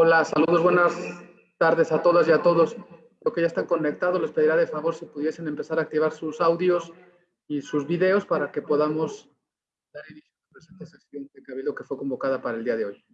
Hola, saludos, buenas tardes a todas y a todos. Los que ya están conectados, les pediría de favor si pudiesen empezar a activar sus audios y sus videos para que podamos dar inicio a la presente sesión de Cabildo que fue convocada para el día de hoy.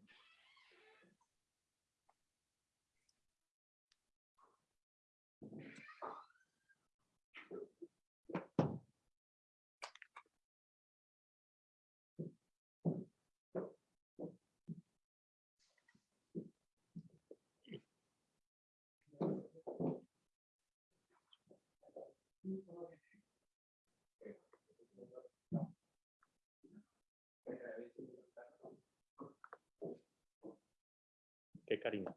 Cariño.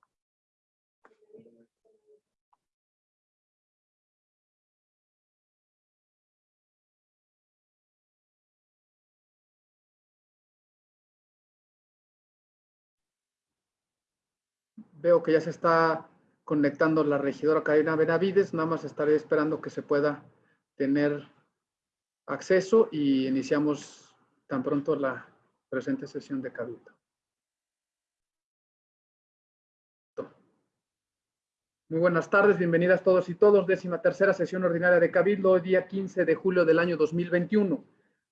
Veo que ya se está conectando la regidora Karina Benavides, nada más estaré esperando que se pueda tener acceso y iniciamos tan pronto la presente sesión de Cabildo. Muy buenas tardes, bienvenidas todos y todos. Décima tercera sesión ordinaria de Cabildo, día 15 de julio del año 2021.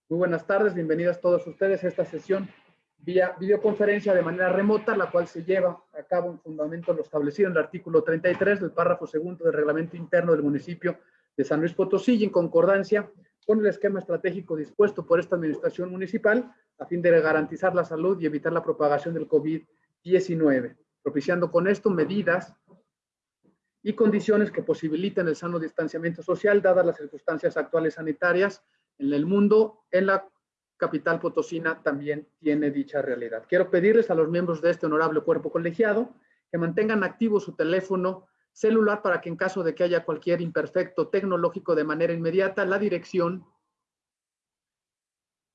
Muy buenas tardes, bienvenidas todos ustedes a esta sesión vía videoconferencia de manera remota, la cual se lleva a cabo en fundamento lo establecido en el artículo 33 del párrafo segundo del reglamento interno del municipio de San Luis Potosí y en concordancia con el esquema estratégico dispuesto por esta administración municipal a fin de garantizar la salud y evitar la propagación del COVID-19, propiciando con esto medidas y condiciones que posibiliten el sano distanciamiento social, dadas las circunstancias actuales sanitarias en el mundo, en la capital potosina también tiene dicha realidad. Quiero pedirles a los miembros de este honorable cuerpo colegiado que mantengan activo su teléfono celular para que en caso de que haya cualquier imperfecto tecnológico de manera inmediata, la dirección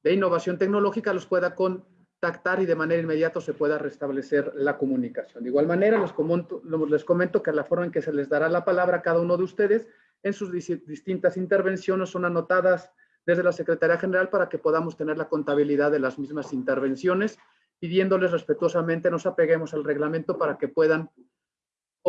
de innovación tecnológica los pueda con contactar y de manera inmediata se pueda restablecer la comunicación. De igual manera, les comento, les comento que la forma en que se les dará la palabra a cada uno de ustedes en sus distintas intervenciones son anotadas desde la Secretaría General para que podamos tener la contabilidad de las mismas intervenciones, pidiéndoles respetuosamente nos apeguemos al reglamento para que puedan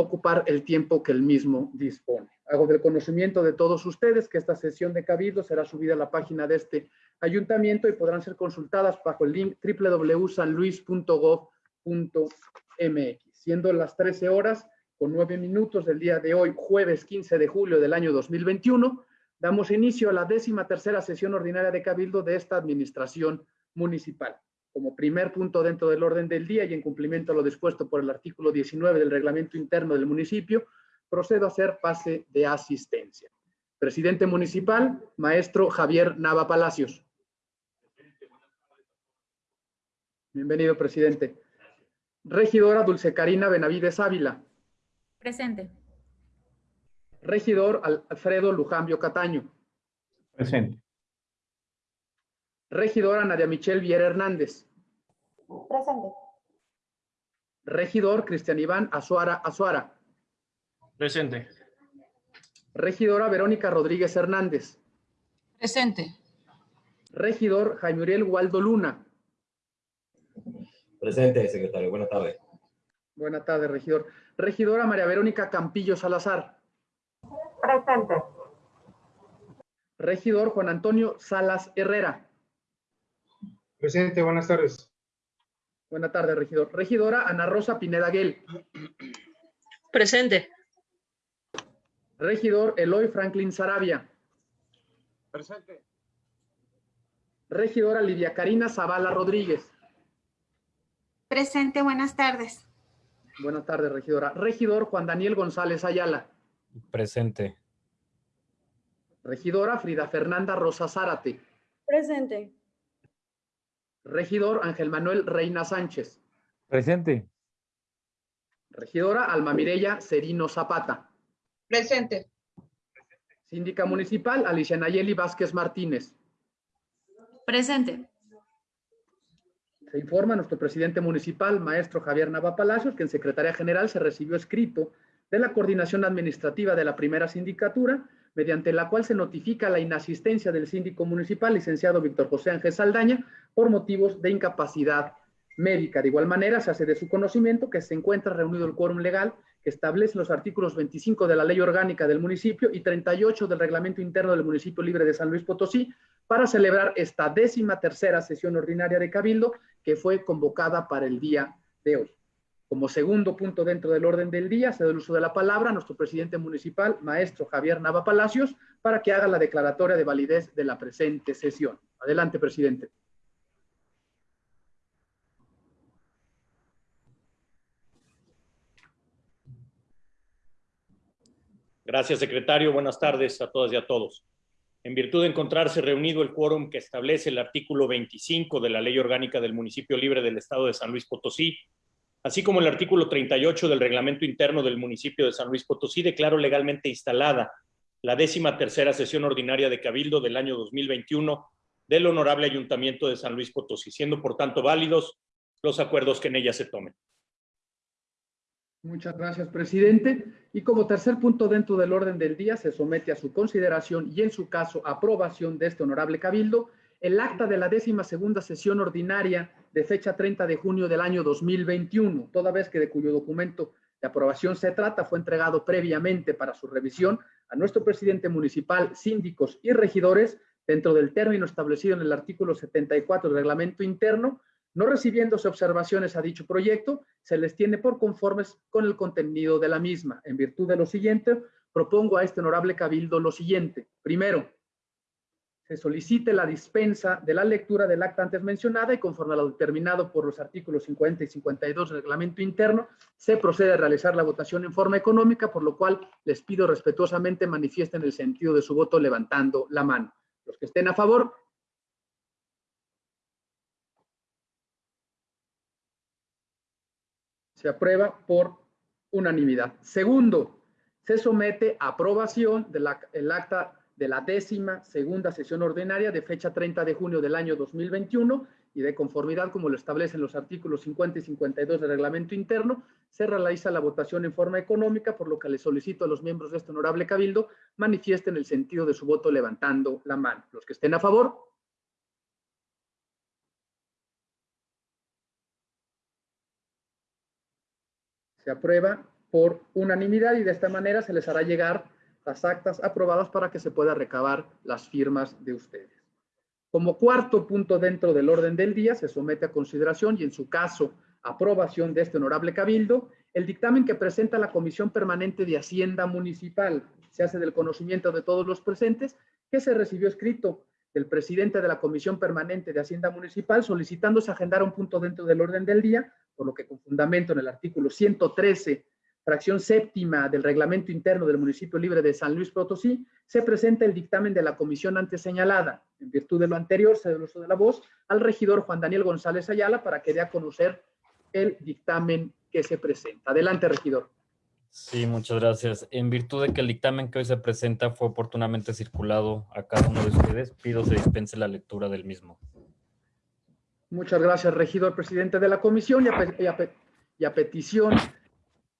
ocupar el tiempo que el mismo dispone. Hago del conocimiento de todos ustedes que esta sesión de Cabildo será subida a la página de este ayuntamiento y podrán ser consultadas bajo el link www.sanluis.gov.mx. Siendo las 13 horas con 9 minutos del día de hoy, jueves 15 de julio del año 2021, damos inicio a la décima tercera sesión ordinaria de Cabildo de esta administración municipal. Como primer punto dentro del orden del día y en cumplimiento a lo dispuesto por el artículo 19 del reglamento interno del municipio, procedo a hacer pase de asistencia. Presidente municipal, maestro Javier Nava Palacios. Bienvenido, presidente. Regidora Dulce Karina Benavides Ávila. Presente. Regidor Alfredo Lujambio Cataño. Presente. Regidora Nadia Michelle Viera Hernández. Presente. Regidor Cristian Iván Azuara Azuara. Presente. Regidora Verónica Rodríguez Hernández. Presente. Regidor Jaime Uriel Waldo Luna. Presente, secretario. Buenas tardes. Buenas tardes, regidor. Regidora María Verónica Campillo Salazar. Presente. Regidor Juan Antonio Salas Herrera. Presente, buenas tardes. Buenas tardes, regidor. Regidora Ana Rosa Pineda Guel. Presente. Regidor Eloy Franklin Sarabia. Presente. Regidora Lidia Karina Zavala Rodríguez. Presente, buenas tardes. Buenas tardes, regidora. Regidor Juan Daniel González Ayala. Presente. Regidora Frida Fernanda Rosa Zárate. Presente. Regidor Ángel Manuel Reina Sánchez. Presente. Regidora Alma Mireya Serino Zapata. Presente. Síndica Municipal Alicia Nayeli Vázquez Martínez. Presente. Se informa nuestro presidente municipal, maestro Javier Nava Palacios, que en Secretaría General se recibió escrito de la Coordinación Administrativa de la Primera Sindicatura, mediante la cual se notifica la inasistencia del síndico municipal, licenciado Víctor José Ángel Saldaña, por motivos de incapacidad médica. De igual manera, se hace de su conocimiento que se encuentra reunido el quórum legal que establece los artículos 25 de la Ley Orgánica del municipio y 38 del Reglamento Interno del Municipio Libre de San Luis Potosí para celebrar esta décima tercera sesión ordinaria de Cabildo que fue convocada para el día de hoy. Como segundo punto dentro del orden del día, se da el uso de la palabra a nuestro presidente municipal, maestro Javier Nava Palacios, para que haga la declaratoria de validez de la presente sesión. Adelante, presidente. Gracias, secretario. Buenas tardes a todas y a todos. En virtud de encontrarse reunido el quórum que establece el artículo 25 de la Ley Orgánica del Municipio Libre del Estado de San Luis Potosí, así como el artículo 38 del Reglamento Interno del Municipio de San Luis Potosí, declaro legalmente instalada la décima tercera sesión ordinaria de Cabildo del año 2021 del Honorable Ayuntamiento de San Luis Potosí, siendo por tanto válidos los acuerdos que en ella se tomen. Muchas gracias, presidente. Y como tercer punto dentro del orden del día, se somete a su consideración y, en su caso, aprobación de este honorable cabildo, el acta de la décima segunda sesión ordinaria de fecha 30 de junio del año 2021, toda vez que de cuyo documento de aprobación se trata, fue entregado previamente para su revisión a nuestro presidente municipal, síndicos y regidores dentro del término establecido en el artículo 74 del reglamento interno, no recibiéndose observaciones a dicho proyecto, se les tiene por conformes con el contenido de la misma. En virtud de lo siguiente, propongo a este honorable cabildo lo siguiente. Primero, se solicite la dispensa de la lectura del acta antes mencionada y conforme a lo determinado por los artículos 50 y 52 del reglamento interno, se procede a realizar la votación en forma económica, por lo cual les pido respetuosamente manifiesten el sentido de su voto levantando la mano. Los que estén a favor, Se aprueba por unanimidad. Segundo, se somete a aprobación del acta de la décima segunda sesión ordinaria de fecha 30 de junio del año 2021 y de conformidad como lo establecen los artículos 50 y 52 del reglamento interno, se realiza la votación en forma económica, por lo que le solicito a los miembros de este honorable cabildo manifiesten el sentido de su voto levantando la mano. Los que estén a favor, se aprueba por unanimidad y de esta manera se les hará llegar las actas aprobadas para que se pueda recabar las firmas de ustedes. Como cuarto punto dentro del orden del día, se somete a consideración y en su caso aprobación de este honorable cabildo, el dictamen que presenta la Comisión Permanente de Hacienda Municipal. Se hace del conocimiento de todos los presentes que se recibió escrito del presidente de la Comisión Permanente de Hacienda Municipal solicitándose agendar un punto dentro del orden del día por lo que con fundamento en el artículo 113, fracción séptima del reglamento interno del municipio libre de San Luis Potosí, se presenta el dictamen de la comisión antes señalada. En virtud de lo anterior, se el uso de la voz al regidor Juan Daniel González Ayala para que dé a conocer el dictamen que se presenta. Adelante, regidor. Sí, muchas gracias. En virtud de que el dictamen que hoy se presenta fue oportunamente circulado a cada uno de ustedes, pido se dispense la lectura del mismo. Muchas gracias, regidor presidente de la comisión y a, petición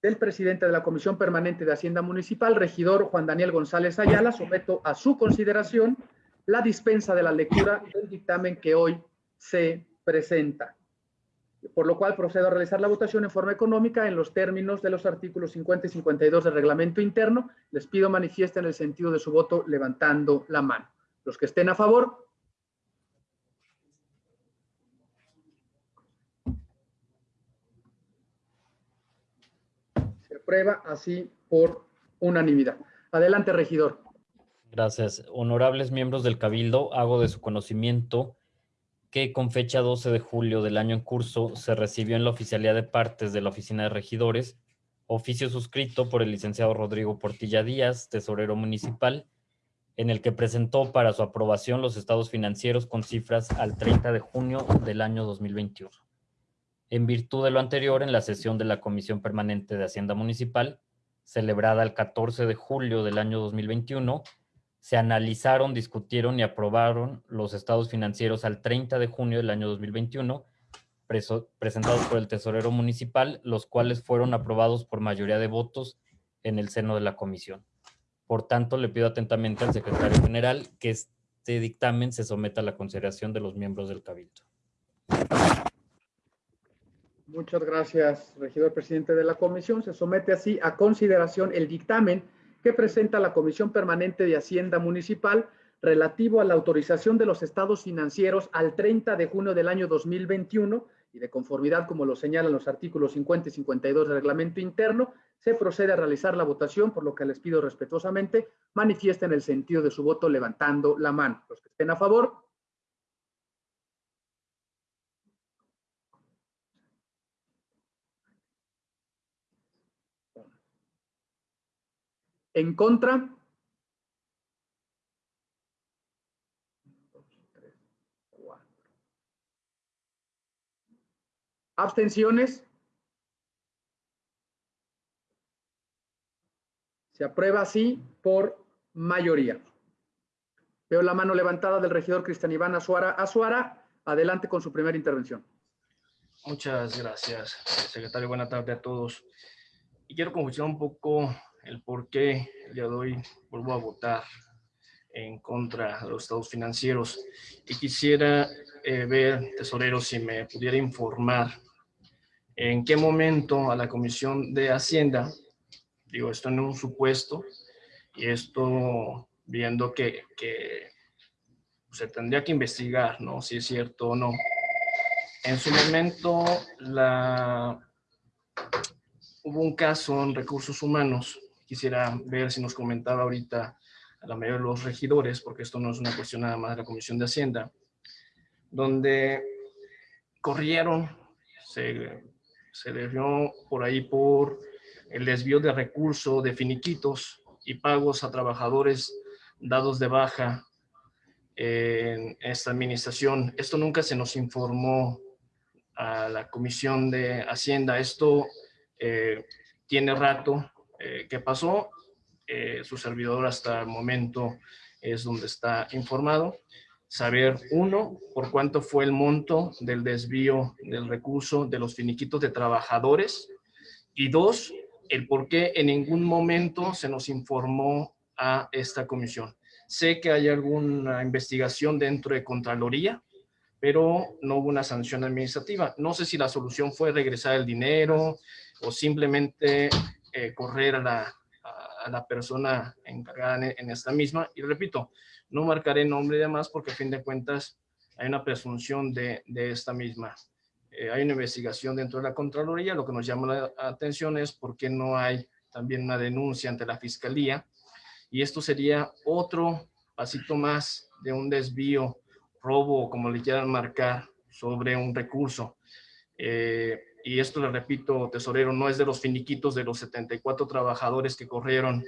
del presidente de la Comisión Permanente de Hacienda Municipal, regidor Juan Daniel González Ayala, someto a su consideración la dispensa de la lectura del dictamen que hoy se presenta. Por lo cual procedo a realizar la votación en forma económica en los términos de los artículos 50 y 52 del reglamento interno. Les pido manifiesten el sentido de su voto levantando la mano. Los que estén a favor, prueba así por unanimidad. Adelante, regidor. Gracias. Honorables miembros del Cabildo, hago de su conocimiento que con fecha 12 de julio del año en curso se recibió en la oficialidad de partes de la Oficina de Regidores oficio suscrito por el licenciado Rodrigo Portilla Díaz, tesorero municipal, en el que presentó para su aprobación los estados financieros con cifras al 30 de junio del año 2021. En virtud de lo anterior, en la sesión de la Comisión Permanente de Hacienda Municipal, celebrada el 14 de julio del año 2021, se analizaron, discutieron y aprobaron los estados financieros al 30 de junio del año 2021, presentados por el tesorero municipal, los cuales fueron aprobados por mayoría de votos en el seno de la comisión. Por tanto, le pido atentamente al secretario general que este dictamen se someta a la consideración de los miembros del Cabildo. Muchas gracias, regidor presidente de la comisión. Se somete así a consideración el dictamen que presenta la Comisión Permanente de Hacienda Municipal relativo a la autorización de los estados financieros al 30 de junio del año 2021 y de conformidad, como lo señalan los artículos 50 y 52 del reglamento interno, se procede a realizar la votación, por lo que les pido respetuosamente manifiesten el sentido de su voto levantando la mano. Los que estén a favor. En contra. Abstenciones. Se aprueba así por mayoría. Veo la mano levantada del regidor Cristian Iván Azuara. Azuara, adelante con su primera intervención. Muchas gracias, secretario. Buenas tardes a todos. Y quiero confusar un poco el por qué el día de hoy vuelvo a votar en contra de los estados financieros. Y quisiera eh, ver, tesorero, si me pudiera informar en qué momento a la Comisión de Hacienda, digo, esto en un supuesto, y esto viendo que, se tendría que investigar, ¿no? Si es cierto o no. En su momento, hubo un caso en recursos humanos. Quisiera ver si nos comentaba ahorita a la mayoría de los regidores, porque esto no es una cuestión nada más de la Comisión de Hacienda, donde corrieron, se, se debió por ahí por el desvío de recursos, de finiquitos y pagos a trabajadores dados de baja en esta administración. Esto nunca se nos informó a la Comisión de Hacienda. Esto eh, tiene rato eh, que pasó. Eh, su servidor hasta el momento es donde está informado. Saber, uno, por cuánto fue el monto del desvío del recurso de los finiquitos de trabajadores. Y dos, el por qué en ningún momento se nos informó a esta comisión. Sé que hay alguna investigación dentro de Contraloría, pero no hubo una sanción administrativa. No sé si la solución fue regresar el dinero o simplemente eh, correr a la, a la, persona encargada en, esta misma. Y repito, no marcaré nombre y demás porque a fin de cuentas hay una presunción de, de esta misma. Eh, hay una investigación dentro de la Contraloría. Lo que nos llama la atención es por qué no hay también una denuncia ante la Fiscalía. Y esto sería otro pasito más de un desvío robo, como le quieran marcar, sobre un recurso. Eh, y esto le repito, tesorero, no es de los finiquitos de los 74 trabajadores que corrieron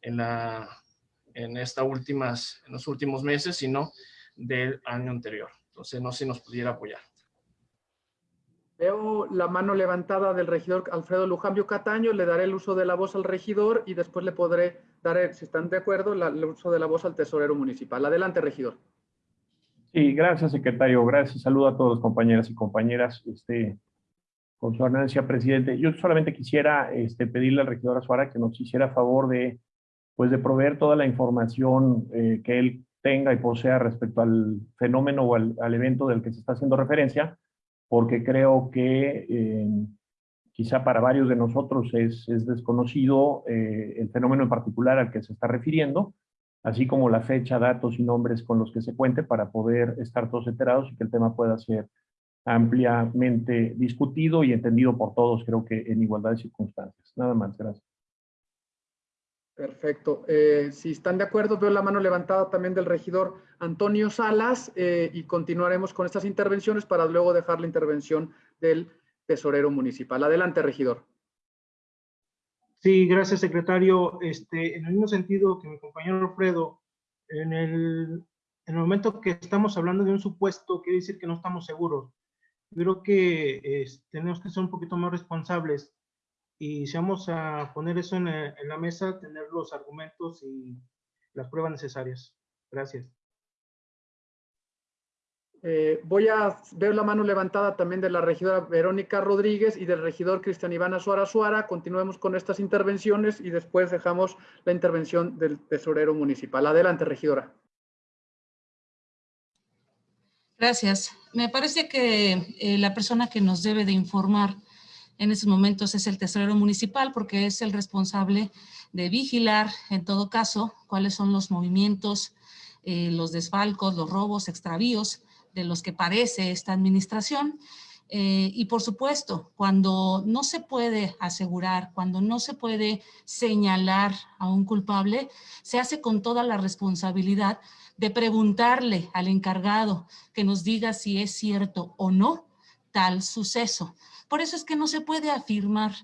en, la, en, esta últimas, en los últimos meses, sino del año anterior. Entonces, no sé si nos pudiera apoyar. Veo la mano levantada del regidor Alfredo Lujambio Cataño, le daré el uso de la voz al regidor y después le podré dar, si están de acuerdo, la, el uso de la voz al tesorero municipal. Adelante, regidor. Sí, gracias, secretario. Gracias. Saludo a todos los compañeras y compañeras. Este, con su ordenancia, presidente. Yo solamente quisiera este, pedirle al regidor Azuara que nos hiciera favor de, pues, de proveer toda la información eh, que él tenga y posea respecto al fenómeno o al, al, evento del que se está haciendo referencia, porque creo que eh, quizá para varios de nosotros es, es desconocido eh, el fenómeno en particular al que se está refiriendo, así como la fecha, datos y nombres con los que se cuente para poder estar todos enterados y que el tema pueda ser ampliamente discutido y entendido por todos, creo que en igualdad de circunstancias. Nada más, gracias. Perfecto. Eh, si están de acuerdo, veo la mano levantada también del regidor Antonio Salas eh, y continuaremos con estas intervenciones para luego dejar la intervención del tesorero municipal. Adelante, regidor. Sí, gracias, secretario. Este, en el mismo sentido que mi compañero Alfredo, en el, en el momento que estamos hablando de un supuesto, quiere decir que no estamos seguros. Creo que tenemos que ser un poquito más responsables y si vamos a poner eso en, en, la mesa, tener los argumentos y las pruebas necesarias. Gracias. Eh, voy a ver la mano levantada también de la regidora Verónica Rodríguez y del regidor Cristian Iván Azuara Suara. Continuemos con estas intervenciones y después dejamos la intervención del tesorero municipal. Adelante, regidora. Gracias. Me parece que eh, la persona que nos debe de informar en estos momentos es el tesorero municipal porque es el responsable de vigilar, en todo caso, cuáles son los movimientos, eh, los desfalcos, los robos, extravíos de los que parece esta administración. Eh, y por supuesto, cuando no se puede asegurar, cuando no se puede señalar a un culpable, se hace con toda la responsabilidad de preguntarle al encargado que nos diga si es cierto o no tal suceso. Por eso es que no se puede afirmar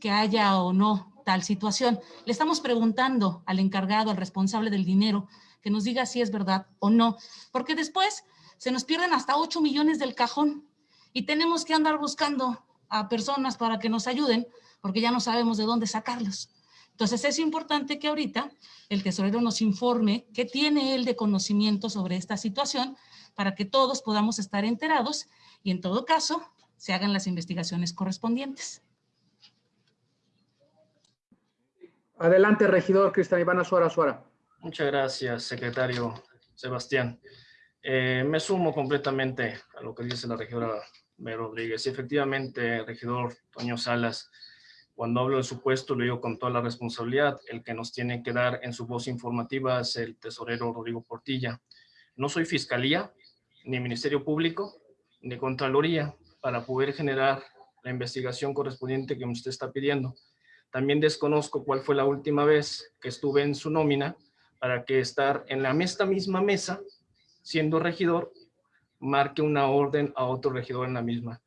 que haya o no tal situación. Le estamos preguntando al encargado, al responsable del dinero, que nos diga si es verdad o no, porque después se nos pierden hasta 8 millones del cajón y tenemos que andar buscando a personas para que nos ayuden, porque ya no sabemos de dónde sacarlos. Entonces es importante que ahorita el tesorero nos informe qué tiene él de conocimiento sobre esta situación para que todos podamos estar enterados y en todo caso se hagan las investigaciones correspondientes. Adelante, regidor Cristian Iván Azuara Azuara. Muchas gracias, secretario Sebastián. Eh, me sumo completamente a lo que dice la regidora. Rodríguez. Y efectivamente, regidor Toño Salas, cuando hablo del supuesto, lo digo con toda la responsabilidad. El que nos tiene que dar en su voz informativa es el tesorero Rodrigo Portilla. No soy fiscalía, ni Ministerio Público, ni Contraloría para poder generar la investigación correspondiente que usted está pidiendo. También desconozco cuál fue la última vez que estuve en su nómina para que estar en la esta misma mesa, siendo regidor, marque una orden a otro regidor en la misma.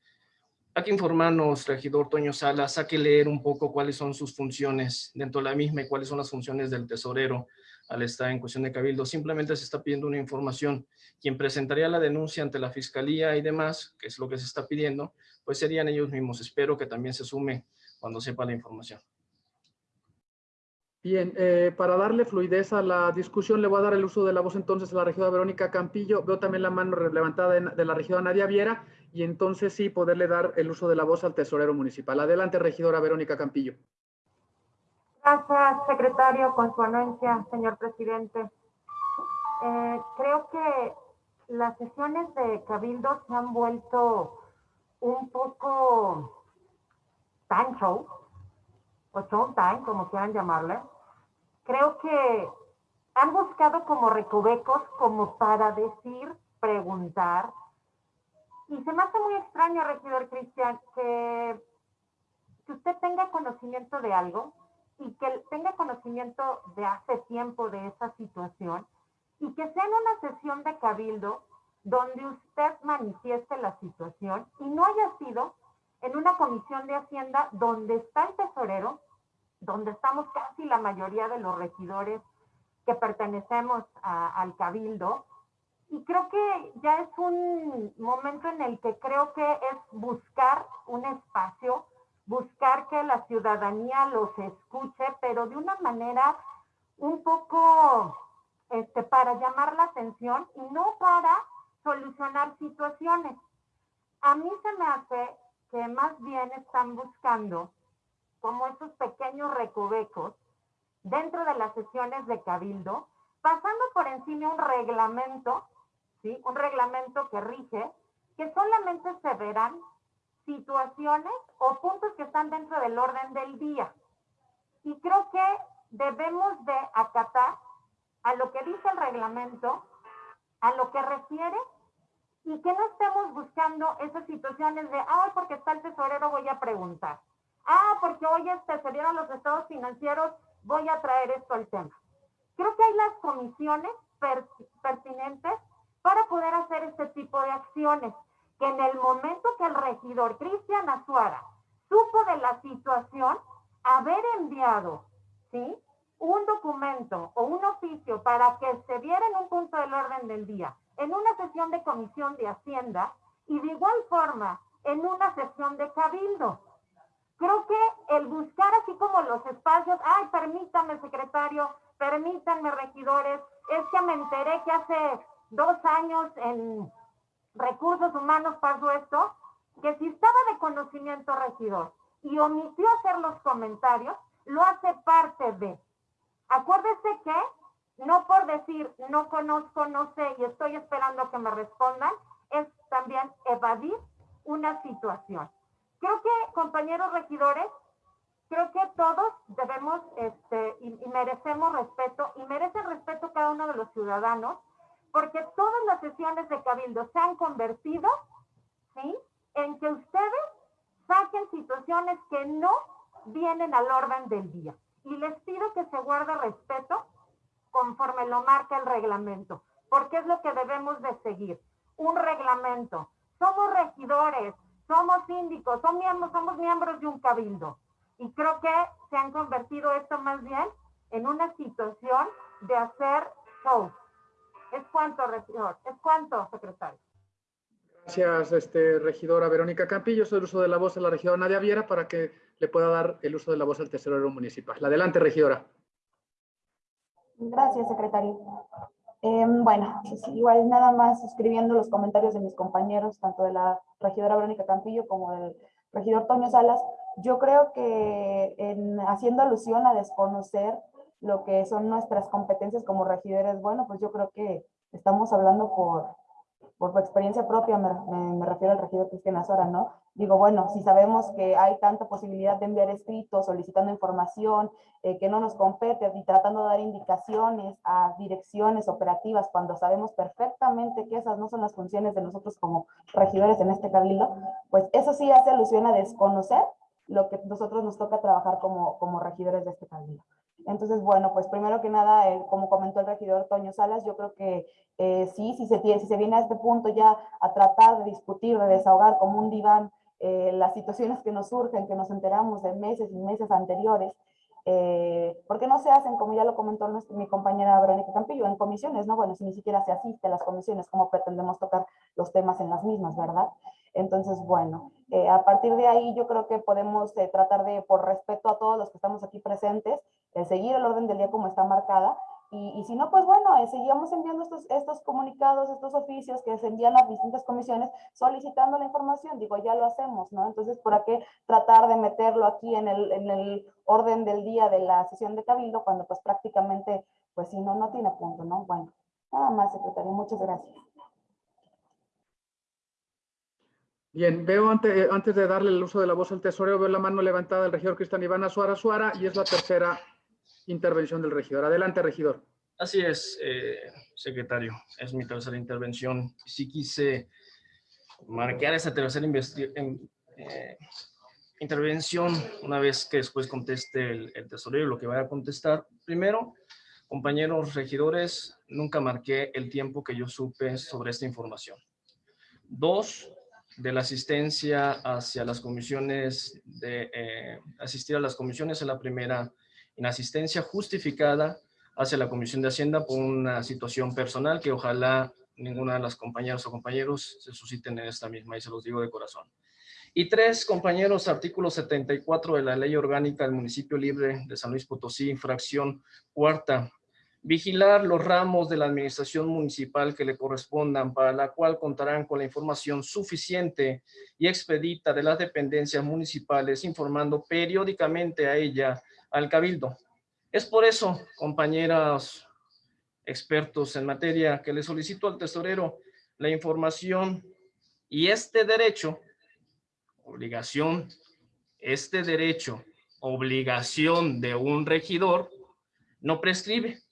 Hay que informarnos, regidor Toño Salas, hay que leer un poco cuáles son sus funciones dentro de la misma y cuáles son las funciones del tesorero al estar en cuestión de cabildo. Simplemente se está pidiendo una información. Quien presentaría la denuncia ante la fiscalía y demás, que es lo que se está pidiendo, pues serían ellos mismos. Espero que también se sume cuando sepa la información. Bien, eh, para darle fluidez a la discusión, le voy a dar el uso de la voz entonces a la regidora Verónica Campillo. Veo también la mano levantada de la regidora Nadia Viera y entonces sí poderle dar el uso de la voz al tesorero municipal. Adelante, regidora Verónica Campillo. Gracias, secretario, con su anuencia, señor presidente. Eh, creo que las sesiones de Cabildo se han vuelto un poco time show, o time, como quieran llamarle. Creo que han buscado como recovecos como para decir, preguntar. Y se me hace muy extraño, regidor Cristian, que, que usted tenga conocimiento de algo, y que tenga conocimiento de hace tiempo de esa situación y que sea en una sesión de cabildo donde usted manifieste la situación y no haya sido en una comisión de Hacienda donde está el tesorero, donde estamos casi la mayoría de los regidores que pertenecemos al cabildo. Y creo que ya es un momento en el que creo que es buscar un espacio buscar que la ciudadanía los escuche, pero de una manera un poco este, para llamar la atención y no para solucionar situaciones. A mí se me hace que más bien están buscando como esos pequeños recovecos dentro de las sesiones de cabildo, pasando por encima un reglamento, ¿sí? Un reglamento que rige, que solamente se verán situaciones o puntos que están dentro del orden del día. Y creo que debemos de acatar a lo que dice el reglamento, a lo que refiere y que no estemos buscando esas situaciones de, ah, porque está el tesorero, voy a preguntar. Ah, porque hoy este, se dieron los estados financieros, voy a traer esto al tema. Creo que hay las comisiones pertinentes para poder hacer este tipo de acciones que en el momento que el regidor Cristian Azuara supo de la situación, haber enviado, ¿sí? Un documento o un oficio para que se viera en un punto del orden del día, en una sesión de comisión de Hacienda y de igual forma en una sesión de cabildo. Creo que el buscar así como los espacios, ay, permítame secretario, permítanme regidores, es que me enteré que hace dos años en recursos humanos pasó esto, que si estaba de conocimiento regidor y omitió hacer los comentarios, lo hace parte de. Acuérdese que no por decir no conozco, no sé y estoy esperando que me respondan, es también evadir una situación. Creo que, compañeros regidores, creo que todos debemos este, y, merecemos respeto y merece respeto cada uno de los ciudadanos porque todas las sesiones de cabildo se han convertido ¿sí? en que ustedes saquen situaciones que no vienen al orden del día. Y les pido que se guarde respeto conforme lo marca el reglamento, porque es lo que debemos de seguir. Un reglamento. Somos regidores, somos síndicos, somos miembros, somos miembros de un cabildo. Y creo que se han convertido esto más bien en una situación de hacer show. Es cuanto, regidor, es cuanto, secretario. Gracias, este, regidora Verónica Campillo. Soy el uso de la voz a la regidora Nadia Viera para que le pueda dar el uso de la voz al tesorero municipal. Adelante, regidora. Gracias, secretario. Em, bueno, pues igual nada más escribiendo los comentarios de mis compañeros, tanto de la regidora Verónica Campillo como del regidor Toño Salas, yo creo que en, haciendo alusión a desconocer lo que son nuestras competencias como regidores, bueno, pues yo creo que estamos hablando por, por experiencia propia, me, refiero al regidor Cristian Azora, ¿no? Digo, bueno, si sabemos que hay tanta posibilidad de enviar escritos, solicitando información, eh, que no nos compete y tratando de dar indicaciones a direcciones operativas cuando sabemos perfectamente que esas no son las funciones de nosotros como regidores en este cabildo, pues eso sí hace alusión a desconocer lo que nosotros nos toca trabajar como, como regidores de este cabildo. Entonces, bueno, pues primero que nada, eh, como comentó el regidor Toño Salas, yo creo que eh, sí, si se, si se viene a este punto ya a tratar de discutir, de desahogar como un diván eh, las situaciones que nos surgen, que nos enteramos de meses y meses anteriores, eh, porque no se hacen, como ya lo comentó mi compañera Verónica Campillo, en comisiones, ¿no? Bueno, si ni siquiera se asiste a las comisiones, ¿cómo pretendemos tocar los temas en las mismas, verdad? Entonces, bueno, eh, a partir de ahí yo creo que podemos tratar de, por respeto a todos los que estamos aquí presentes, seguir el orden del día como está marcada, y, si no, pues bueno, eh, seguimos enviando estos, estos comunicados, estos oficios que se envían a distintas comisiones solicitando la información. Digo, ya lo hacemos, ¿no? Entonces, ¿por qué tratar de meterlo aquí en el, en el orden del día de la sesión de cabildo cuando pues prácticamente, pues si no, no tiene punto, ¿no? Bueno, nada más, secretario. Muchas gracias. Bien, veo antes, antes de darle el uso de la voz al tesorero, veo la mano levantada del regidor Cristian Iván Suara Suara y es la tercera intervención del regidor. Adelante, regidor. Así es, eh, secretario. Es mi tercera intervención. Sí quise marcar esa tercera eh, intervención una vez que después conteste el, el tesorero lo que vaya a contestar. Primero, compañeros regidores, nunca marqué el tiempo que yo supe sobre esta información. Dos, de la asistencia hacia las comisiones, de eh, asistir a las comisiones en la primera inasistencia justificada hacia la Comisión de Hacienda por una situación personal que ojalá ninguna de las compañeras o compañeros se susciten en esta misma y se los digo de corazón. Y tres, compañeros, artículo 74 de la Ley Orgánica del Municipio Libre de San Luis Potosí, infracción cuarta, vigilar los ramos de la administración municipal que le correspondan, para la cual contarán con la información suficiente y expedita de las dependencias municipales, informando periódicamente a ella al Cabildo. Es por eso, compañeras expertos en materia, que le solicito al tesorero la información y este derecho, obligación, este derecho, obligación de un regidor, no prescribe.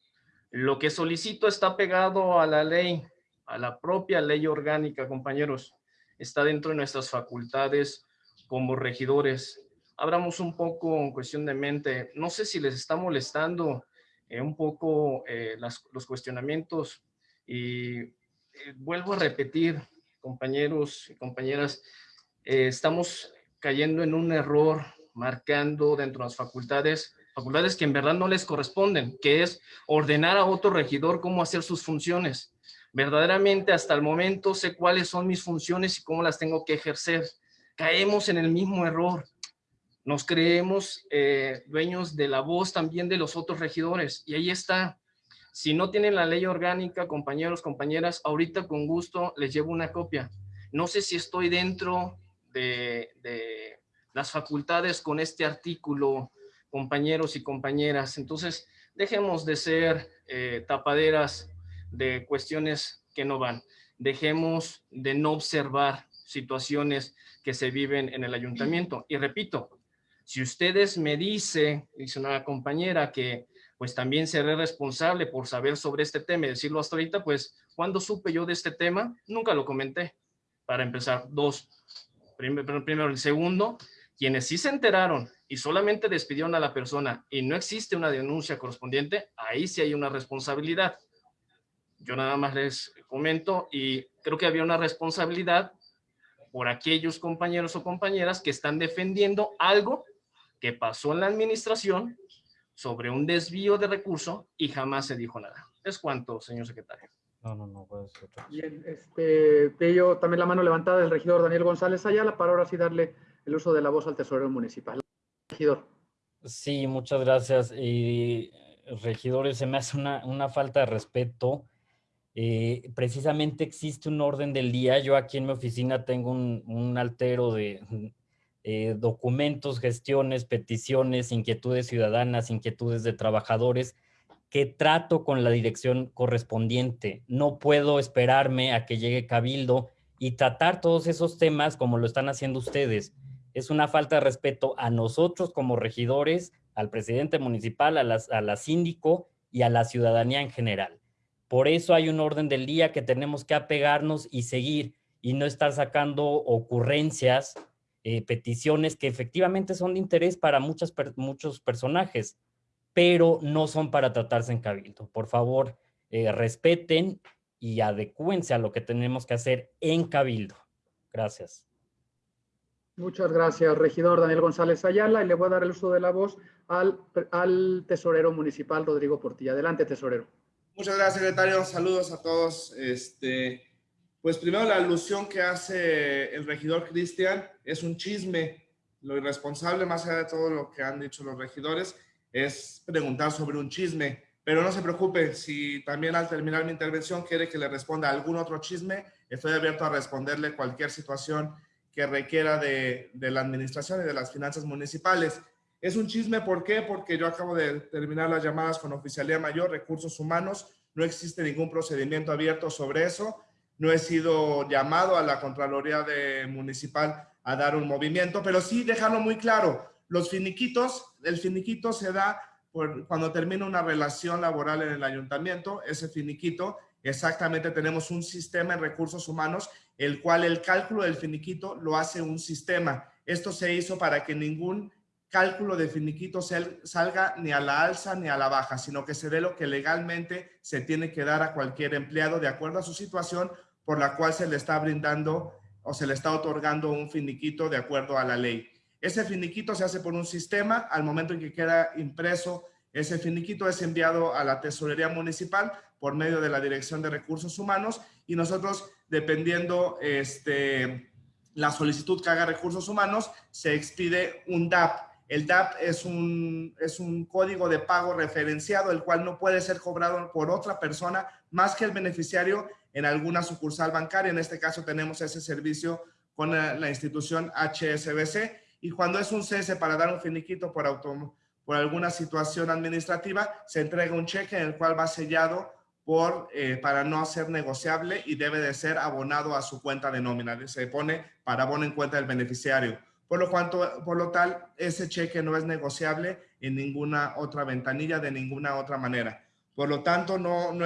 Lo que solicito está pegado a la ley, a la propia ley orgánica, compañeros. Está dentro de nuestras facultades como regidores abramos un poco en cuestión de mente. No sé si les está molestando eh, un poco eh, los cuestionamientos y eh, vuelvo a repetir, compañeros y compañeras, estamos cayendo en un error marcando dentro de las facultades, facultades que en verdad no les corresponden, que es ordenar a otro regidor cómo hacer sus funciones. Verdaderamente hasta el momento sé cuáles son mis funciones y cómo las tengo que ejercer. Caemos en el mismo error nos creemos eh, dueños de la voz también de los otros regidores. Y ahí está. Si no tienen la ley orgánica, compañeros, compañeras, ahorita con gusto les llevo una copia. No sé si estoy dentro de, las facultades con este artículo, compañeros y compañeras. Entonces, dejemos de ser eh, tapaderas de cuestiones que no van. dejemos de no observar situaciones que se viven en el ayuntamiento. Y repito, si ustedes me dice, dice una compañera, que pues también seré responsable por saber sobre este tema y decirlo hasta ahorita, pues cuando supe yo de este tema, nunca lo comenté. Para empezar, dos. Primero, primero el segundo, quienes sí se enteraron y solamente despidieron a la persona y no existe una denuncia correspondiente, ahí sí hay una responsabilidad. Yo nada más les comento y creo que había una responsabilidad por aquellos compañeros o compañeras que están defendiendo algo que pasó en la administración sobre un desvío de recurso y jamás se dijo nada. Es cuanto, señor secretario. No, no, no, puede ser. Bien, este, veo también la mano levantada del regidor Daniel González Ayala para ahora sí darle el uso de la voz al tesorero municipal. Regidor. Sí, muchas gracias. Y regidores, se me hace una, una falta de respeto. Eh, precisamente existe un orden del día. Yo aquí en mi oficina tengo un, un altero de eh, documentos, gestiones, peticiones, inquietudes ciudadanas, inquietudes de trabajadores que trato con la dirección correspondiente. No puedo esperarme a que llegue Cabildo y tratar todos esos temas como lo están haciendo ustedes. Es una falta de respeto a nosotros como regidores, al presidente municipal, a, las, a la síndico y a la ciudadanía en general. Por eso hay un orden del día que tenemos que apegarnos y seguir y no estar sacando ocurrencias eh, peticiones que efectivamente son de interés para muchas, muchos personajes, pero no son para tratarse en cabildo. Por favor, eh, respeten y adecúense a lo que tenemos que hacer en cabildo. Gracias. Muchas gracias, regidor Daniel González Ayala, y le voy a dar el uso de la voz al, al tesorero municipal Rodrigo Portilla. Adelante, tesorero. Muchas gracias, secretario. Saludos a todos. Este, pues primero la alusión que hace el regidor Cristian es un chisme. Lo irresponsable, más allá de todo lo que han dicho los regidores, es preguntar sobre un chisme. Pero no se preocupe, si también al terminar mi intervención quiere que le responda algún otro chisme, estoy abierto a responderle cualquier situación que requiera de, la administración y de las finanzas municipales. Es un chisme, ¿por qué? Porque yo acabo de terminar las llamadas con Oficialía Mayor, Recursos Humanos, no existe ningún procedimiento abierto sobre eso no he sido llamado a la Contraloría de Municipal a dar un movimiento, pero sí dejarlo muy claro, los finiquitos, el finiquito se da cuando termina una relación laboral en el ayuntamiento, ese finiquito, exactamente tenemos un sistema en recursos humanos, el cual el cálculo del finiquito lo hace un sistema. Esto se hizo para que ningún cálculo de finiquito salga ni a la alza ni a la baja, sino que se dé lo que legalmente se tiene que dar a cualquier empleado de acuerdo a su situación por la cual se le está brindando o se le está otorgando un finiquito de acuerdo a la ley. Ese finiquito se hace por un sistema, al momento en que queda impreso, ese finiquito es enviado a la tesorería municipal por medio de la Dirección de Recursos Humanos y nosotros, dependiendo este, la solicitud que haga Recursos Humanos, se expide un DAP, el DAP es un, es un código de pago referenciado, el cual no puede ser cobrado por otra persona más que el beneficiario en alguna sucursal bancaria. En este caso tenemos ese servicio con la, institución HSBC y cuando es un cese para dar un finiquito por, por alguna situación administrativa, se entrega un cheque en el cual va sellado por, eh, para no ser negociable y debe de ser abonado a su cuenta de nómina. Se pone para abono en cuenta del beneficiario por lo, cuanto, por lo tal, ese cheque no es negociable en ninguna otra ventanilla, de ninguna otra manera. Por lo tanto, no, no,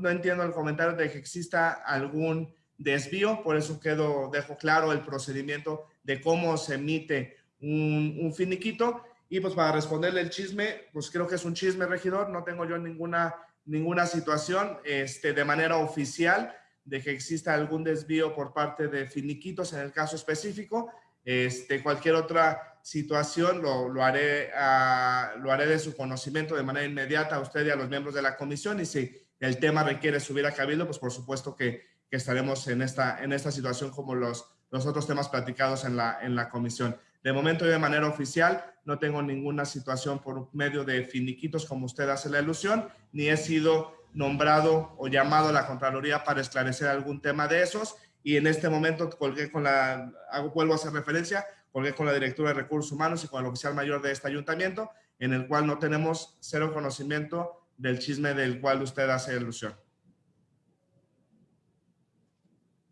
no, entiendo el comentario de que exista algún desvío, por eso quedo, dejo claro el procedimiento de cómo se emite un, un, finiquito. Y pues para responderle el chisme, pues creo que es un chisme, regidor, no tengo yo ninguna, ninguna situación este, de manera oficial de que exista algún desvío por parte de finiquitos en el caso específico. Este, cualquier otra situación lo, lo, haré, a, lo haré de su conocimiento de manera inmediata a usted y a los miembros de la comisión y si el tema requiere subir a cabildo, pues por supuesto que, que estaremos en esta, en esta situación como los, los otros temas platicados en la, en la comisión. De momento yo de manera oficial no tengo ninguna situación por medio de finiquitos como usted hace la ilusión, ni he sido nombrado o llamado a la Contraloría para esclarecer algún tema de esos y en este momento colgué con la, hago, vuelvo a hacer referencia, colgué con la directora de recursos humanos y con el oficial mayor de este ayuntamiento, en el cual no tenemos cero conocimiento del chisme del cual usted hace alusión.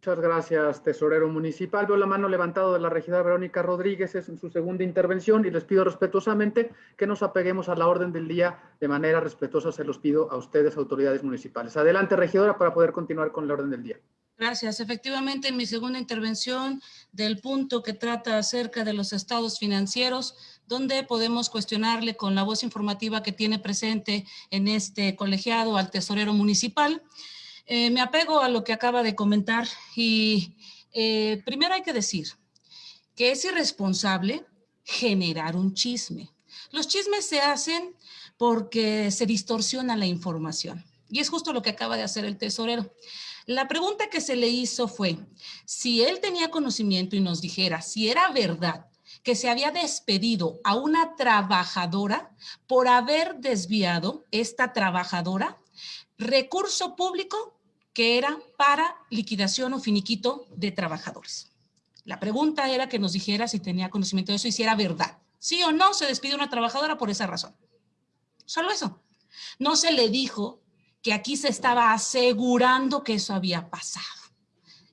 Muchas gracias, tesorero municipal. Veo la mano levantada de la regidora Verónica Rodríguez es en su segunda intervención y les pido respetuosamente que nos apeguemos a la orden del día de manera respetuosa. Se los pido a ustedes, autoridades municipales. Adelante, regidora, para poder continuar con la orden del día. Gracias. Efectivamente, en mi segunda intervención del punto que trata acerca de los estados financieros, donde podemos cuestionarle con la voz informativa que tiene presente en este colegiado al tesorero municipal. Eh, me apego a lo que acaba de comentar y eh, primero hay que decir que es irresponsable generar un chisme. Los chismes se hacen porque se distorsiona la información y es justo lo que acaba de hacer el tesorero. La pregunta que se le hizo fue si él tenía conocimiento y nos dijera si era verdad que se había despedido a una trabajadora por haber desviado esta trabajadora recurso público que era para liquidación o finiquito de trabajadores. La pregunta era que nos dijera si tenía conocimiento de eso y si era verdad. Sí o no se despide una trabajadora por esa razón. Solo eso. No se le dijo que aquí se estaba asegurando que eso había pasado.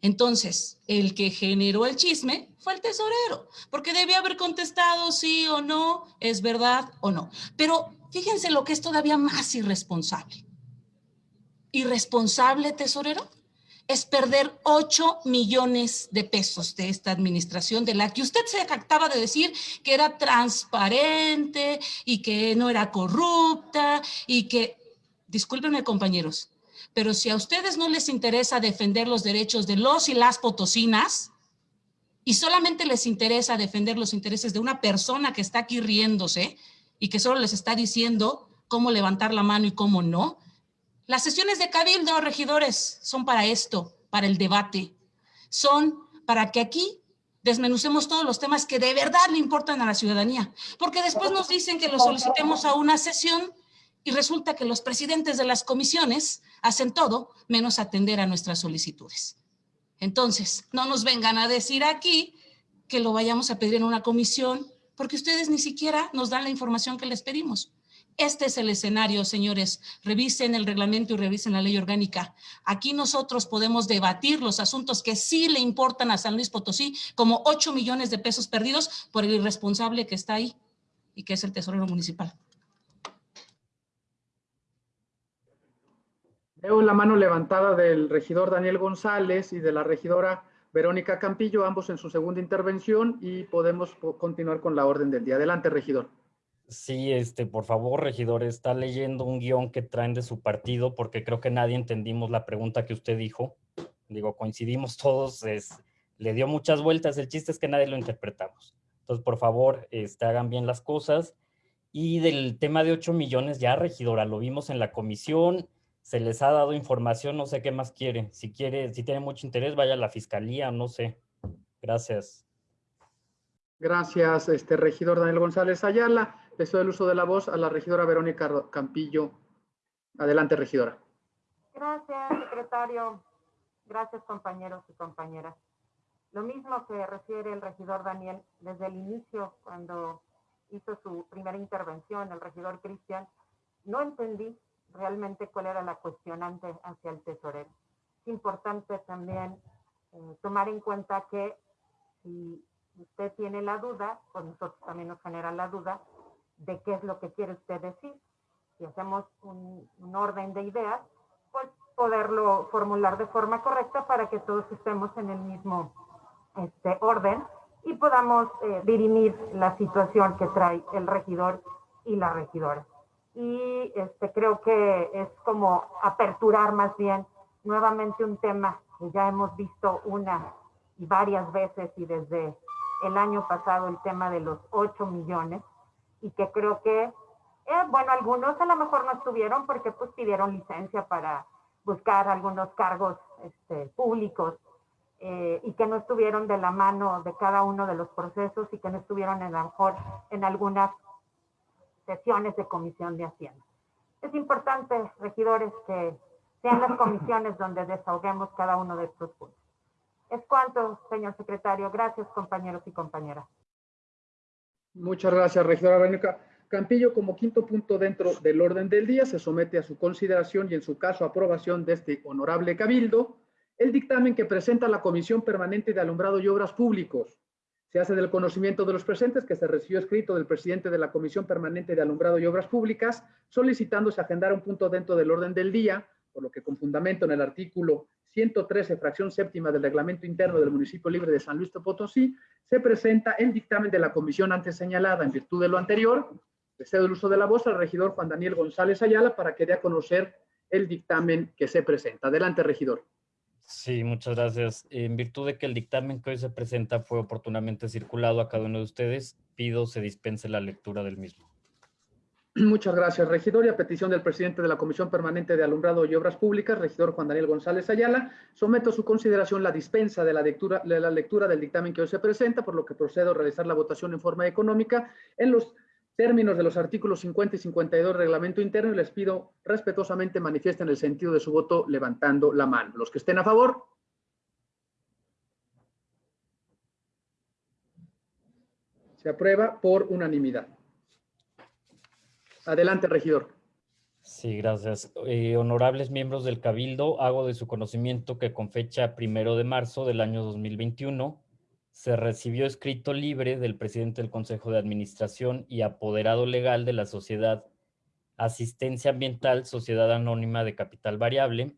Entonces, el que generó el chisme fue el tesorero, porque debía haber contestado sí o no, es verdad o no. Pero fíjense lo que es todavía más irresponsable irresponsable, tesorero, es perder 8 millones de pesos de esta administración de la que usted se acaba de decir que era transparente y que no era corrupta y que, discúlpenme compañeros, pero si a ustedes no les interesa defender los derechos de los y las potosinas y solamente les interesa defender los intereses de una persona que está aquí riéndose y que solo les está diciendo cómo levantar la mano y cómo no, las sesiones de cabildo, regidores, son para esto, para el debate. Son para que aquí desmenucemos todos los temas que de verdad le importan a la ciudadanía. Porque después nos dicen que lo solicitemos a una sesión y resulta que los presidentes de las comisiones hacen todo menos atender a nuestras solicitudes. Entonces, no nos vengan a decir aquí que lo vayamos a pedir en una comisión porque ustedes ni siquiera nos dan la información que les pedimos. Este es el escenario, señores. Revisen el reglamento y revisen la ley orgánica. Aquí nosotros podemos debatir los asuntos que sí le importan a San Luis Potosí, como 8 millones de pesos perdidos por el irresponsable que está ahí y que es el tesorero municipal. Veo la mano levantada del regidor Daniel González y de la regidora Verónica Campillo, ambos en su segunda intervención y podemos continuar con la orden del día. Adelante, regidor. Sí, este, por favor, regidor, está leyendo un guion que traen de su partido porque creo que nadie entendimos la pregunta que usted dijo. Digo, coincidimos todos, es, le dio muchas vueltas, el chiste es que nadie lo interpretamos. Entonces, por favor, este, hagan bien las cosas. Y del tema de 8 millones, ya, regidora, lo vimos en la comisión, se les ha dado información, no sé qué más quiere. Si quiere, si tiene mucho interés, vaya a la fiscalía, no sé. Gracias. Gracias, este regidor Daniel González Ayala. Le doy el uso de la voz a la regidora Verónica Campillo. Adelante, regidora. Gracias, secretario. Gracias, compañeros y compañeras. Lo mismo que refiere el regidor Daniel desde el inicio, cuando hizo su primera intervención, el regidor Cristian, no entendí realmente cuál era la cuestionante hacia el tesorero. Es importante también eh, tomar en cuenta que si usted tiene la duda, pues nosotros también nos genera la duda de qué es lo que quiere usted decir. Si hacemos un, orden de ideas, pues poderlo formular de forma correcta para que todos estemos en el mismo este, orden y podamos eh, dirimir la situación que trae el regidor y la regidora. Y este, creo que es como aperturar más bien nuevamente un tema que ya hemos visto una y varias veces y desde el año pasado el tema de los 8 millones y que creo que, eh, bueno, algunos a lo mejor no estuvieron porque pues pidieron licencia para buscar algunos cargos este, públicos eh, y que no estuvieron de la mano de cada uno de los procesos y que no estuvieron a lo mejor en algunas sesiones de comisión de Hacienda. Es importante, regidores, que sean las comisiones donde desahoguemos cada uno de estos puntos. Es cuanto, señor secretario. Gracias, compañeros y compañeras. Muchas gracias, regidora Verónica. Campillo, como quinto punto dentro del orden del día, se somete a su consideración y en su caso aprobación de este honorable cabildo el dictamen que presenta la Comisión Permanente de Alumbrado y Obras Públicos. Se hace del conocimiento de los presentes que se recibió escrito del presidente de la Comisión Permanente de Alumbrado y Obras Públicas solicitándose agendar un punto dentro del orden del día, por lo que con fundamento en el artículo 113, fracción séptima del reglamento interno del municipio libre de San Luis Potosí, se presenta el dictamen de la comisión antes señalada. En virtud de lo anterior, le cedo el uso de la voz al regidor Juan Daniel González Ayala para que dé a conocer el dictamen que se presenta. Adelante, regidor. Sí, muchas gracias. En virtud de que el dictamen que hoy se presenta fue oportunamente circulado a cada uno de ustedes, pido se dispense la lectura del mismo. Muchas gracias, regidor. Y a petición del presidente de la Comisión Permanente de Alumbrado y Obras Públicas, regidor Juan Daniel González Ayala, someto a su consideración la dispensa de la, lectura, del dictamen que hoy se presenta, por lo que procedo a realizar la votación en forma económica en los términos de los artículos 50 y 52 del reglamento interno y les pido respetuosamente manifiesten el sentido de su voto levantando la mano. Los que estén a favor. Se aprueba por unanimidad. Adelante, regidor. Sí, gracias. Eh, honorables miembros del Cabildo, hago de su conocimiento que con fecha primero de marzo del año 2021 se recibió escrito libre del presidente del Consejo de Administración y apoderado legal de la sociedad Asistencia Ambiental Sociedad Anónima de Capital Variable,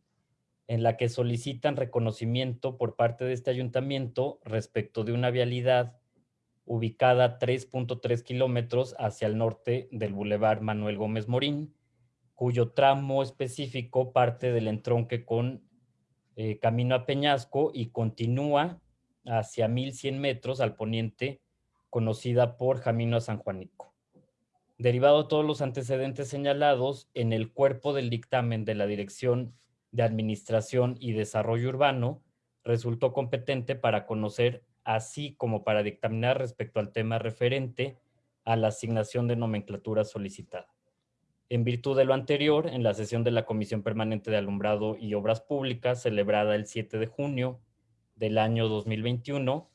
en la que solicitan reconocimiento por parte de este ayuntamiento respecto de una vialidad ubicada a 3.3 kilómetros hacia el norte del Boulevard Manuel Gómez Morín, cuyo tramo específico parte del entronque con eh, Camino a Peñasco y continúa hacia 1100 metros al poniente, conocida por Camino a San Juanico. Derivado de todos los antecedentes señalados, en el cuerpo del dictamen de la Dirección de Administración y Desarrollo Urbano, resultó competente para conocer así como para dictaminar respecto al tema referente a la asignación de nomenclatura solicitada. En virtud de lo anterior, en la sesión de la Comisión Permanente de Alumbrado y Obras Públicas, celebrada el 7 de junio del año 2021,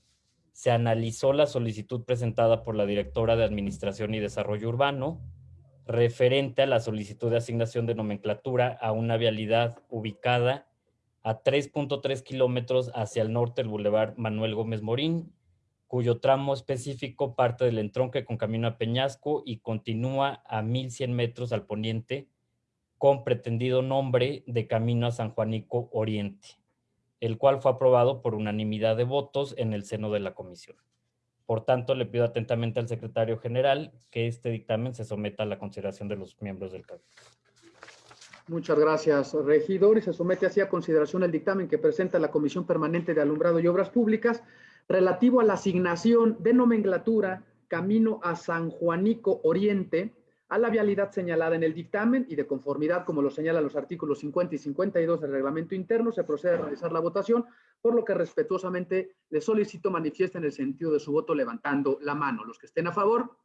se analizó la solicitud presentada por la directora de Administración y Desarrollo Urbano, referente a la solicitud de asignación de nomenclatura a una vialidad ubicada a 3.3 kilómetros hacia el norte del Boulevard Manuel Gómez Morín, cuyo tramo específico parte del entronque con camino a Peñasco y continúa a 1100 metros al poniente con pretendido nombre de Camino a San Juanico Oriente, el cual fue aprobado por unanimidad de votos en el seno de la comisión. Por tanto, le pido atentamente al secretario general que este dictamen se someta a la consideración de los miembros del Cabildo. Muchas gracias, regidor. Y se somete así a consideración el dictamen que presenta la Comisión Permanente de Alumbrado y Obras Públicas relativo a la asignación de nomenclatura Camino a San Juanico Oriente a la vialidad señalada en el dictamen y de conformidad, como lo señalan los artículos 50 y 52 del reglamento interno, se procede a realizar la votación, por lo que respetuosamente le solicito manifiesten el sentido de su voto levantando la mano. Los que estén a favor.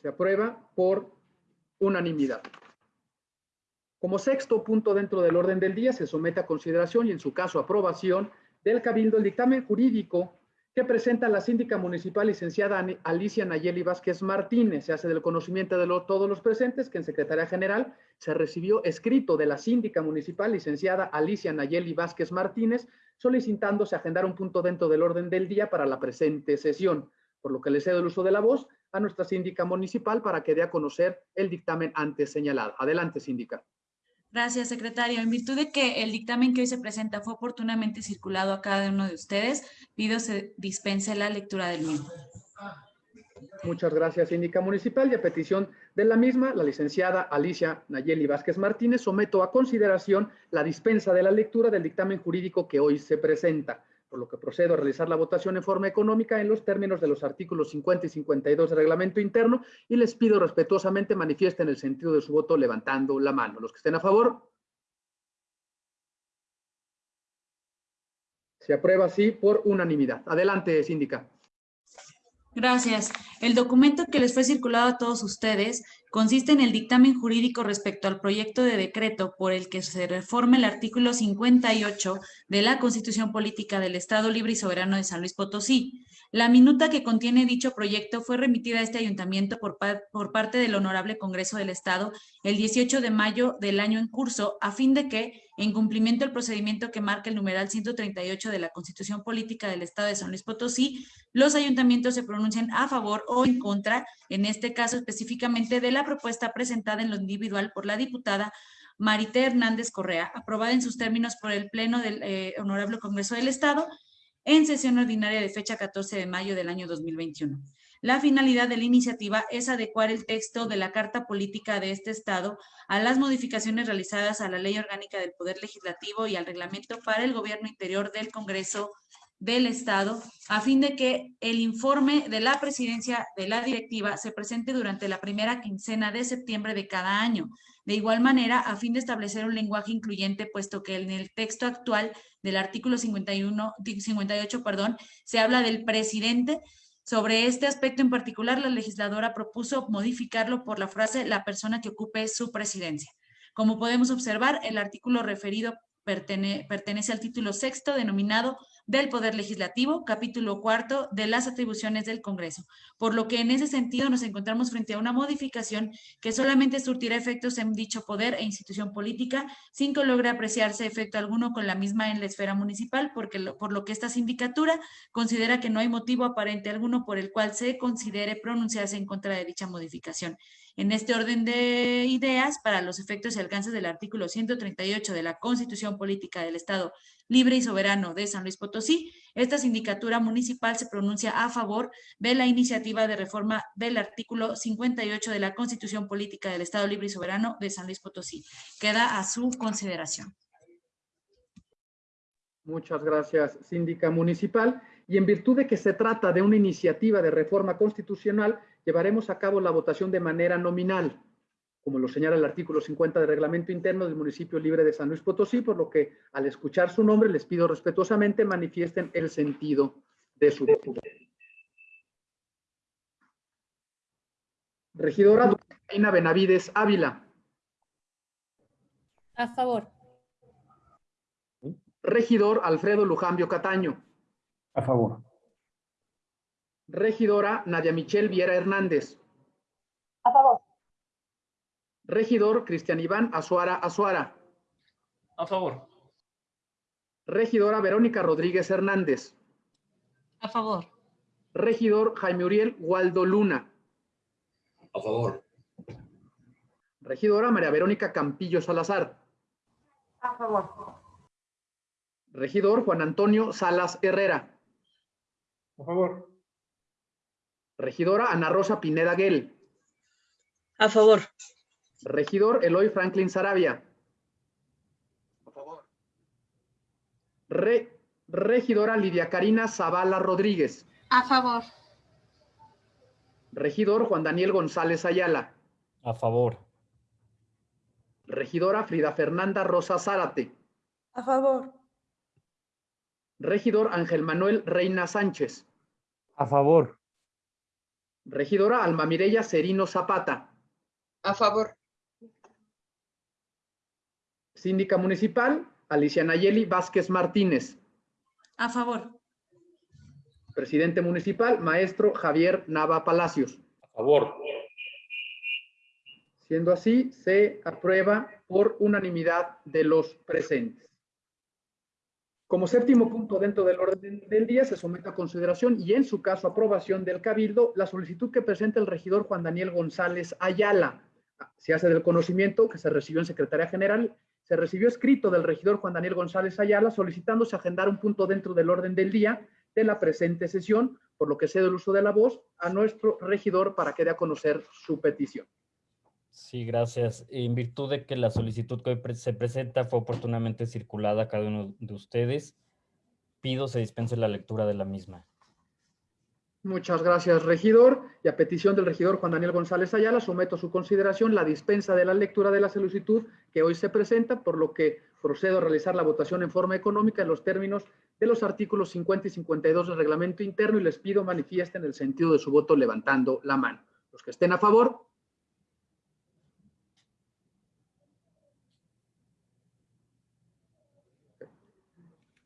Se aprueba por unanimidad. Como sexto punto dentro del orden del día, se somete a consideración y en su caso aprobación del Cabildo el dictamen jurídico que presenta la síndica municipal licenciada Alicia Nayeli Vázquez Martínez. Se hace del conocimiento de todos los presentes que en Secretaría General se recibió escrito de la síndica municipal licenciada Alicia Nayeli Vázquez Martínez solicitándose agendar un punto dentro del orden del día para la presente sesión, por lo que le cedo el uso de la voz a nuestra síndica municipal para que dé a conocer el dictamen antes señalado. Adelante, síndica. Gracias, secretario. En virtud de que el dictamen que hoy se presenta fue oportunamente circulado a cada uno de ustedes, pido se dispense la lectura del mismo. Muchas gracias, síndica municipal. Y a petición de la misma, la licenciada Alicia Nayeli Vázquez Martínez, someto a consideración la dispensa de la lectura del dictamen jurídico que hoy se presenta por lo que procedo a realizar la votación en forma económica en los términos de los artículos 50 y 52 del reglamento interno y les pido respetuosamente manifiesten el sentido de su voto levantando la mano. Los que estén a favor. Se aprueba así por unanimidad. Adelante, síndica. Gracias. El documento que les fue circulado a todos ustedes consiste en el dictamen jurídico respecto al proyecto de decreto por el que se reforma el artículo 58 de la Constitución Política del Estado Libre y Soberano de San Luis Potosí, La minuta que contiene dicho proyecto fue remitida a este ayuntamiento por, por, parte del Honorable Congreso del Estado el 18 de mayo del año en curso, a fin de que, en cumplimiento del procedimiento que marca el numeral 138 de la Constitución Política del Estado de San Luis Potosí, los ayuntamientos se pronuncien a favor o en contra, en este caso específicamente de la propuesta presentada en lo individual por la diputada Marité Hernández Correa, aprobada en sus términos por el Pleno del eh, Honorable Congreso del Estado, en sesión ordinaria de fecha 14 de mayo del año 2021. La finalidad de la iniciativa es adecuar el texto de la Carta Política de este Estado a las modificaciones realizadas a la Ley Orgánica del Poder Legislativo y al Reglamento para el Gobierno Interior del Congreso del Estado, a fin de que el informe de la presidencia de la directiva se presente durante la primera quincena de septiembre de cada año. De igual manera, a fin de establecer un lenguaje incluyente, puesto que en el texto actual del artículo 51, 58, perdón, se habla del presidente. Sobre este aspecto en particular, la legisladora propuso modificarlo por la frase la persona que ocupe su presidencia. Como podemos observar, el artículo referido pertenece al título sexto denominado del Poder Legislativo, capítulo cuarto de las atribuciones del Congreso, por lo que en ese sentido nos encontramos frente a una modificación que solamente surtirá efectos en dicho poder e institución política, sin que logre apreciarse efecto alguno con la misma en la esfera municipal, porque por lo que esta sindicatura considera que no hay motivo aparente alguno por el cual se considere pronunciarse en contra de dicha modificación. En este orden de ideas, para los efectos y alcances del artículo 138 de la Constitución Política del Estado Libre y Soberano de San Luis Potosí, esta sindicatura municipal se pronuncia a favor de la iniciativa de reforma del artículo 58 de la Constitución Política del Estado Libre y Soberano de San Luis Potosí. Queda a su consideración. Muchas gracias, síndica municipal. Y en virtud de que se trata de una iniciativa de reforma constitucional, llevaremos a cabo la votación de manera nominal, como lo señala el artículo 50 del reglamento interno del municipio libre de San Luis Potosí, por lo que al escuchar su nombre les pido respetuosamente manifiesten el sentido de su voto. Regidora Reina Benavides Ávila. A favor. Regidor Alfredo Lujambio Cataño. A favor. Regidora Nadia Michelle Viera Hernández. Regidor Cristian Iván Azuara Azuara. A favor. Regidora Verónica Rodríguez Hernández. A favor. Regidor Jaime Uriel Waldo Luna. A favor. Regidora María Verónica Campillo Salazar. A favor. Regidor Juan Antonio Salas Herrera. A favor. Regidora Ana Rosa Pineda Guel. A favor. Regidor Eloy Franklin Sarabia. A favor. Re- regidora Lidia Karina Zavala Rodríguez. A favor. Regidor Juan Daniel González Ayala. A favor. Regidora Frida Fernanda Rosa Zárate. A favor. Regidor Ángel Manuel Reina Sánchez. A favor. Regidora Alma Mireya Serino Zapata. A favor. Síndica Municipal Alicia Nayeli Vázquez Martínez. A favor. Presidente Municipal Maestro Javier Nava Palacios. A favor. Siendo así, se aprueba por unanimidad de los presentes. Como séptimo punto dentro del orden del día, se somete a consideración y en su caso aprobación del Cabildo la solicitud que presenta el regidor Juan Daniel González Ayala. Se hace del conocimiento que se recibió en Secretaría General, se recibió escrito del regidor Juan Daniel González Ayala solicitándose agendar un punto dentro del orden del día de la presente sesión, por lo que cedo el uso de la voz a nuestro regidor para que dé a conocer su petición. Sí, gracias. En virtud de que la solicitud que hoy se presenta fue oportunamente circulada a cada uno de ustedes, pido se dispense la lectura de la misma. Muchas gracias, regidor. Y a petición del regidor Juan Daniel González Ayala, someto a su consideración la dispensa de la lectura de la solicitud que hoy se presenta, por lo que procedo a realizar la votación en forma económica en los términos de los artículos 50 y 52 del reglamento interno y les pido manifiesten el sentido de su voto levantando la mano. Los que estén a favor.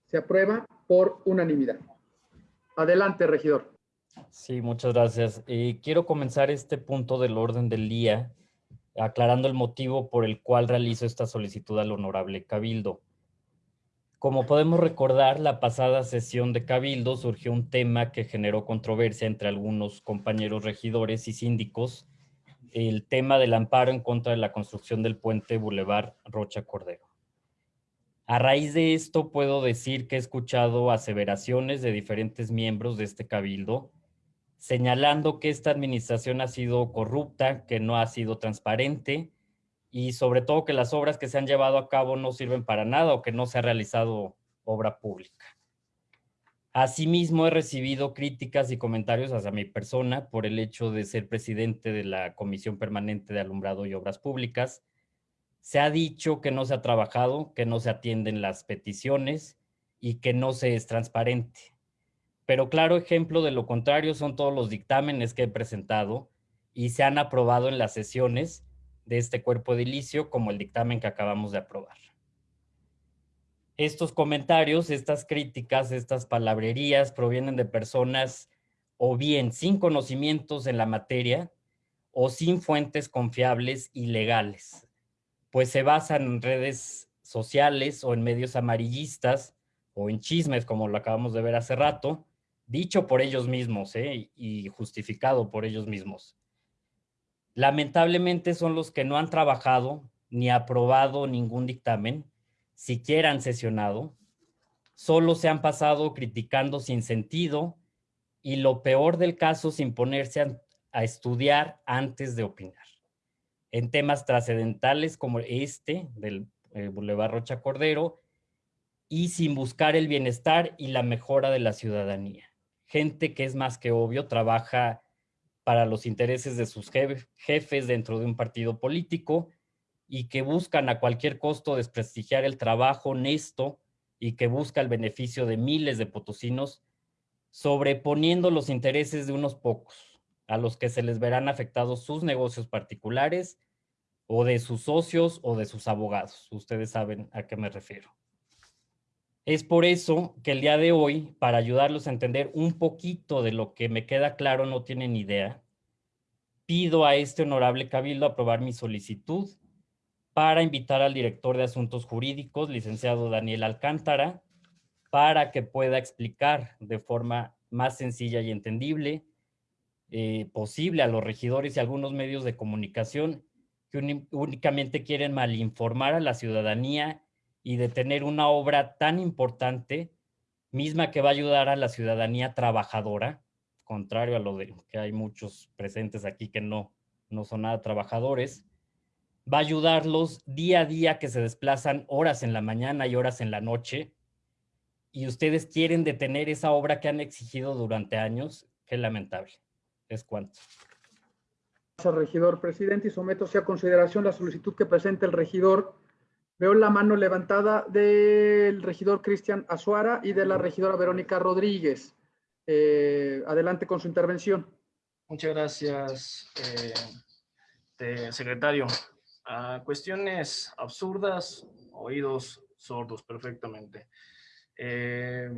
Se aprueba por unanimidad. Adelante, regidor. Sí, muchas gracias. Eh, quiero comenzar este punto del orden del día aclarando el motivo por el cual realizo esta solicitud al honorable Cabildo. Como podemos recordar, la pasada sesión de Cabildo surgió un tema que generó controversia entre algunos compañeros regidores y síndicos, el tema del amparo en contra de la construcción del puente Boulevard Rocha Cordero. A raíz de esto puedo decir que he escuchado aseveraciones de diferentes miembros de este cabildo, señalando que esta administración ha sido corrupta, que no ha sido transparente y sobre todo que las obras que se han llevado a cabo no sirven para nada o que no se ha realizado obra pública. Asimismo, he recibido críticas y comentarios hacia mi persona por el hecho de ser presidente de la Comisión Permanente de Alumbrado y Obras Públicas. Se ha dicho que no se ha trabajado, que no se atienden las peticiones y que no se es transparente. Pero claro ejemplo de lo contrario son todos los dictámenes que he presentado y se han aprobado en las sesiones de este cuerpo edilicio como el dictamen que acabamos de aprobar. Estos comentarios, estas críticas, estas palabrerías provienen de personas o bien sin conocimientos en la materia o sin fuentes confiables y legales, pues se basan en redes sociales o en medios amarillistas o en chismes como lo acabamos de ver hace rato, dicho por ellos mismos ¿eh? y justificado por ellos mismos. Lamentablemente son los que no han trabajado ni aprobado ningún dictamen, siquiera han sesionado, solo se han pasado criticando sin sentido y lo peor del caso sin ponerse a, a estudiar antes de opinar. En temas trascendentales como este del eh, Boulevard Rocha Cordero y sin buscar el bienestar y la mejora de la ciudadanía gente que es más que obvio trabaja para los intereses de sus jefes dentro de un partido político y que buscan a cualquier costo desprestigiar el trabajo honesto y que busca el beneficio de miles de potosinos, sobreponiendo los intereses de unos pocos, a los que se les verán afectados sus negocios particulares o de sus socios o de sus abogados. Ustedes saben a qué me refiero. Es por eso que el día de hoy, para ayudarlos a entender un poquito de lo que me queda claro, no tienen idea, pido a este honorable cabildo aprobar mi solicitud para invitar al director de Asuntos Jurídicos, licenciado Daniel Alcántara, para que pueda explicar de forma más sencilla y entendible eh, posible a los regidores y algunos medios de comunicación que únicamente quieren malinformar a la ciudadanía y de tener una obra tan importante, misma que va a ayudar a la ciudadanía trabajadora, contrario a lo de que hay muchos presentes aquí que no, no son nada trabajadores, va a ayudarlos día a día que se desplazan horas en la mañana y horas en la noche, y ustedes quieren detener esa obra que han exigido durante años, qué lamentable. Es cuanto. Gracias, regidor presidente, y someto a consideración la solicitud que presenta el regidor Veo la mano levantada del regidor Cristian Azuara y de la regidora Verónica Rodríguez. Eh, adelante con su intervención. Muchas gracias, eh, secretario. A cuestiones absurdas, oídos sordos perfectamente. Eh,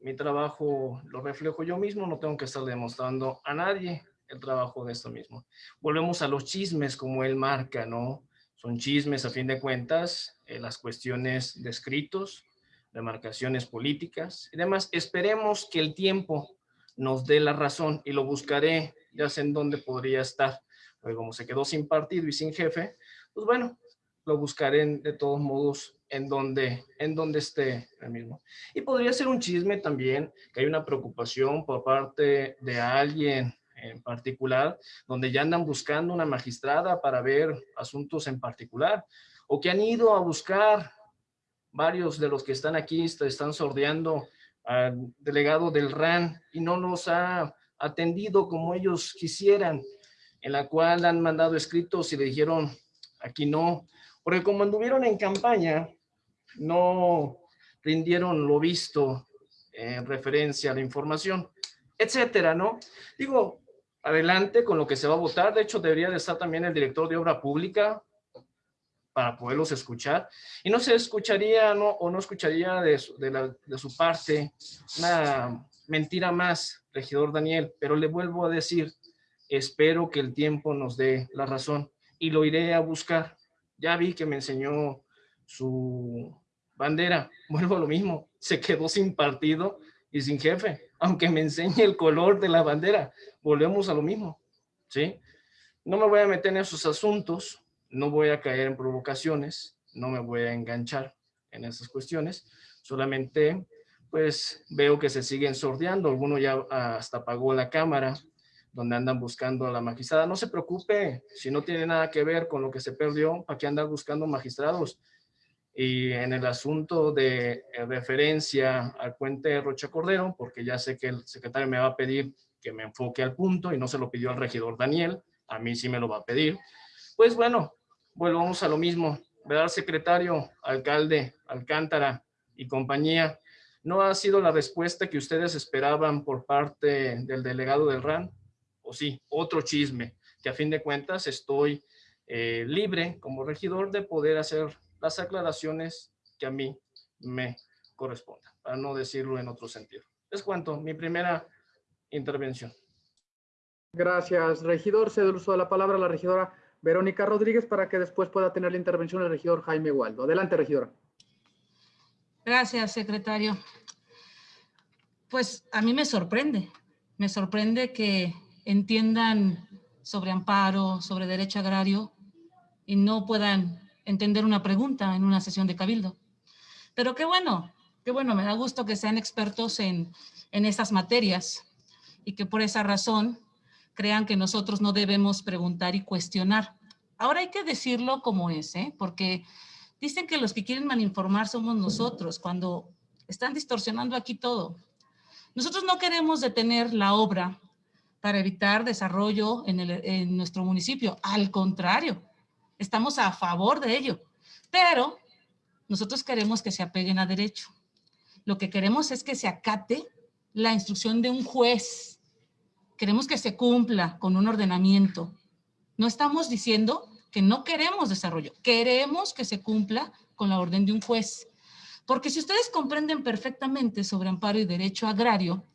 mi trabajo lo reflejo yo mismo, no tengo que estar demostrando a nadie el trabajo de esto mismo. Volvemos a los chismes como él marca, ¿no? Son chismes a fin de cuentas, eh, las cuestiones de escritos, de marcaciones políticas y demás. Esperemos que el tiempo nos dé la razón y lo buscaré, ya sé en dónde podría estar. Porque como se quedó sin partido y sin jefe, pues bueno, lo buscaré de todos modos en donde, en donde esté el mismo. Y podría ser un chisme también, que hay una preocupación por parte de alguien en particular, donde ya andan buscando una magistrada para ver asuntos en particular, o que han ido a buscar, varios de los que están aquí están sordeando al delegado del RAN y no los ha atendido como ellos quisieran, en la cual han mandado escritos y le dijeron, aquí no, porque como anduvieron en campaña, no rindieron lo visto en referencia a la información, etcétera, ¿no? Digo, adelante con lo que se va a votar. De hecho, debería de estar también el director de obra pública para poderlos escuchar. Y no se escucharía no, o no escucharía de su, de, su parte una mentira más regidor Daniel, pero le vuelvo a decir, espero que el tiempo nos dé la razón y lo iré a buscar. Ya vi que me enseñó su bandera, vuelvo a lo mismo, se quedó sin partido y sin jefe, aunque me enseñe el color de la bandera, volvemos a lo mismo, ¿sí? No me voy a meter en esos asuntos, no voy a caer en provocaciones, no me voy a enganchar en esas cuestiones, solamente pues veo que se siguen sordeando, alguno ya hasta apagó la cámara, donde andan buscando a la magistrada. No se preocupe, si no tiene nada que ver con lo que se perdió, ¿para qué andar buscando magistrados? Y en el asunto de eh, referencia al puente Rocha Cordero, porque ya sé que el secretario me va a pedir que me enfoque al punto y no se lo pidió al regidor Daniel, a mí sí me lo va a pedir. Pues bueno, volvamos a lo mismo. ¿Verdad, secretario, alcalde, Alcántara y compañía? ¿No ha sido la respuesta que ustedes esperaban por parte del delegado del RAN? o sí, otro chisme, que a fin de cuentas estoy eh, libre como regidor de poder hacer las aclaraciones que a mí me correspondan, para no decirlo en otro sentido. Les cuento mi primera intervención. Gracias, regidor. Cedo el uso de la palabra a la regidora Verónica Rodríguez para que después pueda tener la intervención el regidor Jaime Waldo. Adelante, regidora. Gracias, secretario. Pues a mí me sorprende, me sorprende que entiendan sobre amparo, sobre derecho agrario y no puedan entender una pregunta en una sesión de cabildo. Pero qué bueno, qué bueno, me da gusto que sean expertos en, en estas materias y que por esa razón crean que nosotros no debemos preguntar y cuestionar. Ahora hay que decirlo como es, ¿eh? porque dicen que los que quieren malinformar somos nosotros, cuando están distorsionando aquí todo. Nosotros no queremos detener la obra para evitar desarrollo en, nuestro municipio. Al contrario, estamos a favor de ello. Pero nosotros queremos que se apeguen a derecho. Lo que queremos es que se acate la instrucción de un juez. Queremos que se cumpla con un ordenamiento. No estamos diciendo que no queremos desarrollo. Queremos que se cumpla con la orden de un juez. Porque si ustedes comprenden perfectamente sobre amparo y derecho agrario,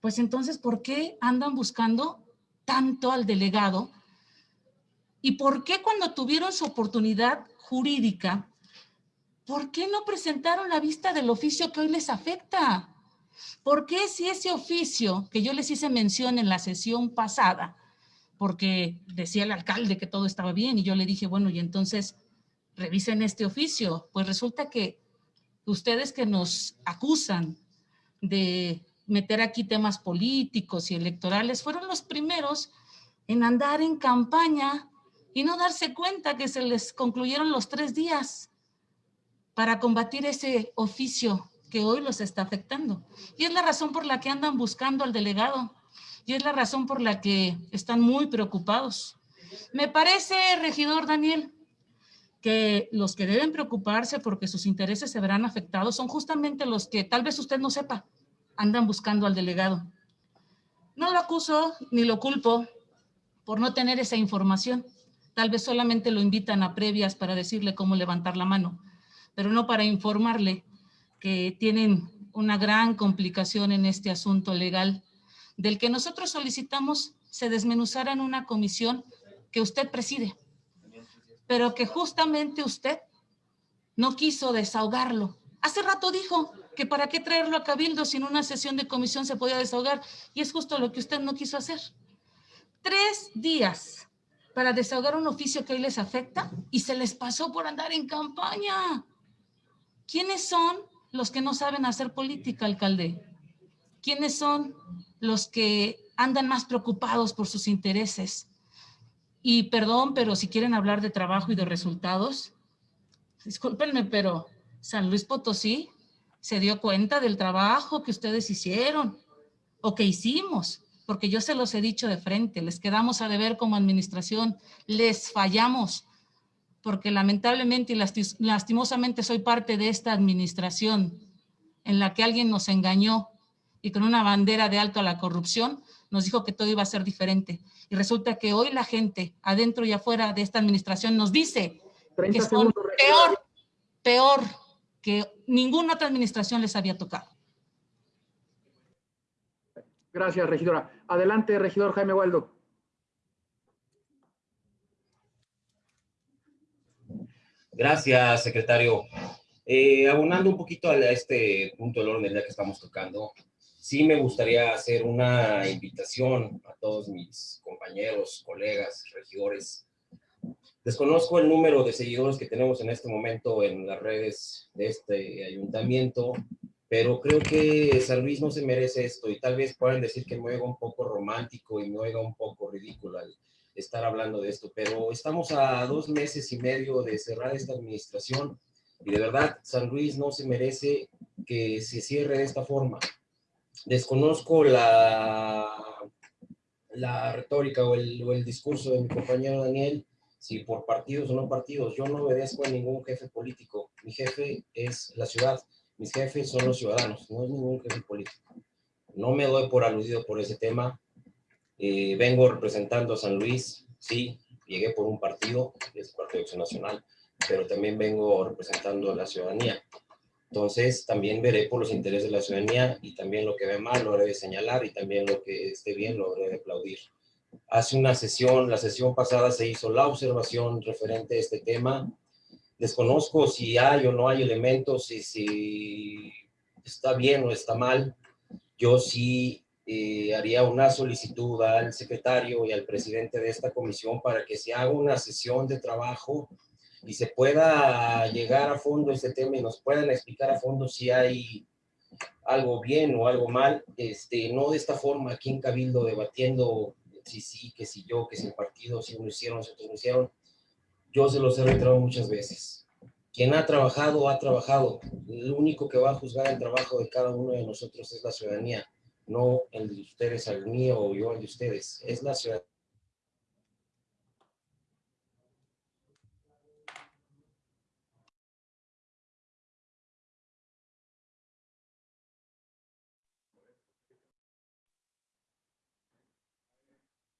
pues entonces, ¿por qué andan buscando tanto al delegado? ¿Y por qué cuando tuvieron su oportunidad jurídica, por qué no presentaron la vista del oficio que hoy les afecta? ¿Por qué si ese oficio que yo les hice mención en la sesión pasada, porque decía el alcalde que todo estaba bien y yo le dije, bueno, y entonces revisen este oficio. Pues resulta que ustedes que nos acusan de meter aquí temas políticos y electorales, fueron los primeros en andar en campaña y no darse cuenta que se les concluyeron los tres días para combatir ese oficio que hoy los está afectando. Y es la razón por la que andan buscando al delegado y es la razón por la que están muy preocupados. Me parece, regidor Daniel, que los que deben preocuparse porque sus intereses se verán afectados son justamente los que tal vez usted no sepa, andan buscando al delegado. No lo acuso ni lo culpo por no tener esa información. Tal vez solamente lo invitan a previas para decirle cómo levantar la mano, pero no para informarle que tienen una gran complicación en este asunto legal del que nosotros solicitamos se desmenuzara en una comisión que usted preside, pero que justamente usted no quiso desahogarlo. Hace rato dijo, que para qué traerlo a Cabildo si en una sesión de comisión se podía desahogar. Y es justo lo que usted no quiso hacer. Tres días para desahogar un oficio que hoy les afecta y se les pasó por andar en campaña. ¿Quiénes son los que no saben hacer política, alcalde? ¿Quiénes son los que andan más preocupados por sus intereses? Y perdón, pero si quieren hablar de trabajo y de resultados, discúlpenme, pero San Luis Potosí se dio cuenta del trabajo que ustedes hicieron o que hicimos, porque yo se los he dicho de frente, les quedamos a deber como administración, les fallamos, porque lamentablemente y lastimosamente soy parte de esta administración en la que alguien nos engañó y con una bandera de alto a la corrupción nos dijo que todo iba a ser diferente. Y resulta que hoy la gente adentro y afuera de esta administración nos dice que son peor, peor que ninguna otra administración les había tocado. Gracias, regidora. Adelante, regidor Jaime Waldo. Gracias, secretario. Eh, abonando un poquito a este punto del orden del día que estamos tocando, sí me gustaría hacer una invitación a todos mis compañeros, colegas, regidores. Desconozco el número de seguidores que tenemos en este momento en las redes de este ayuntamiento, pero creo que San Luis no se merece esto y tal vez puedan decir que me oiga un poco romántico y me oiga un poco ridículo al estar hablando de esto, pero estamos a dos meses y medio de cerrar esta administración y de verdad San Luis no se merece que se cierre de esta forma. Desconozco la, la retórica o el, o el discurso de mi compañero Daniel, si por partidos o no partidos, yo no obedezco a ningún jefe político, mi jefe es la ciudad, mis jefes son los ciudadanos, no es ningún jefe político. No me doy por aludido por ese tema, eh, vengo representando a San Luis, sí, llegué por un partido, es el Partido de Acción Nacional, pero también vengo representando a la ciudadanía. Entonces, también veré por los intereses de la ciudadanía y también lo que ve mal lo haré de señalar y también lo que esté bien lo haré de aplaudir. Hace una sesión, la sesión pasada se hizo la observación referente a este tema. Desconozco si hay o no hay elementos y si está bien o está mal. Yo sí eh, haría una solicitud al secretario y al presidente de esta comisión para que se haga una sesión de trabajo y se pueda llegar a fondo este tema y nos puedan explicar a fondo si hay algo bien o algo mal, este, no de esta forma aquí en Cabildo debatiendo si sí, que si yo, que si el partido, si uno hicieron, si otros no hicieron. Yo se los he reiterado muchas veces. Quien ha trabajado, ha trabajado. El único que va a juzgar el trabajo de cada uno de nosotros es la ciudadanía, no el de ustedes al mío o yo al de ustedes. Es la ciudadanía.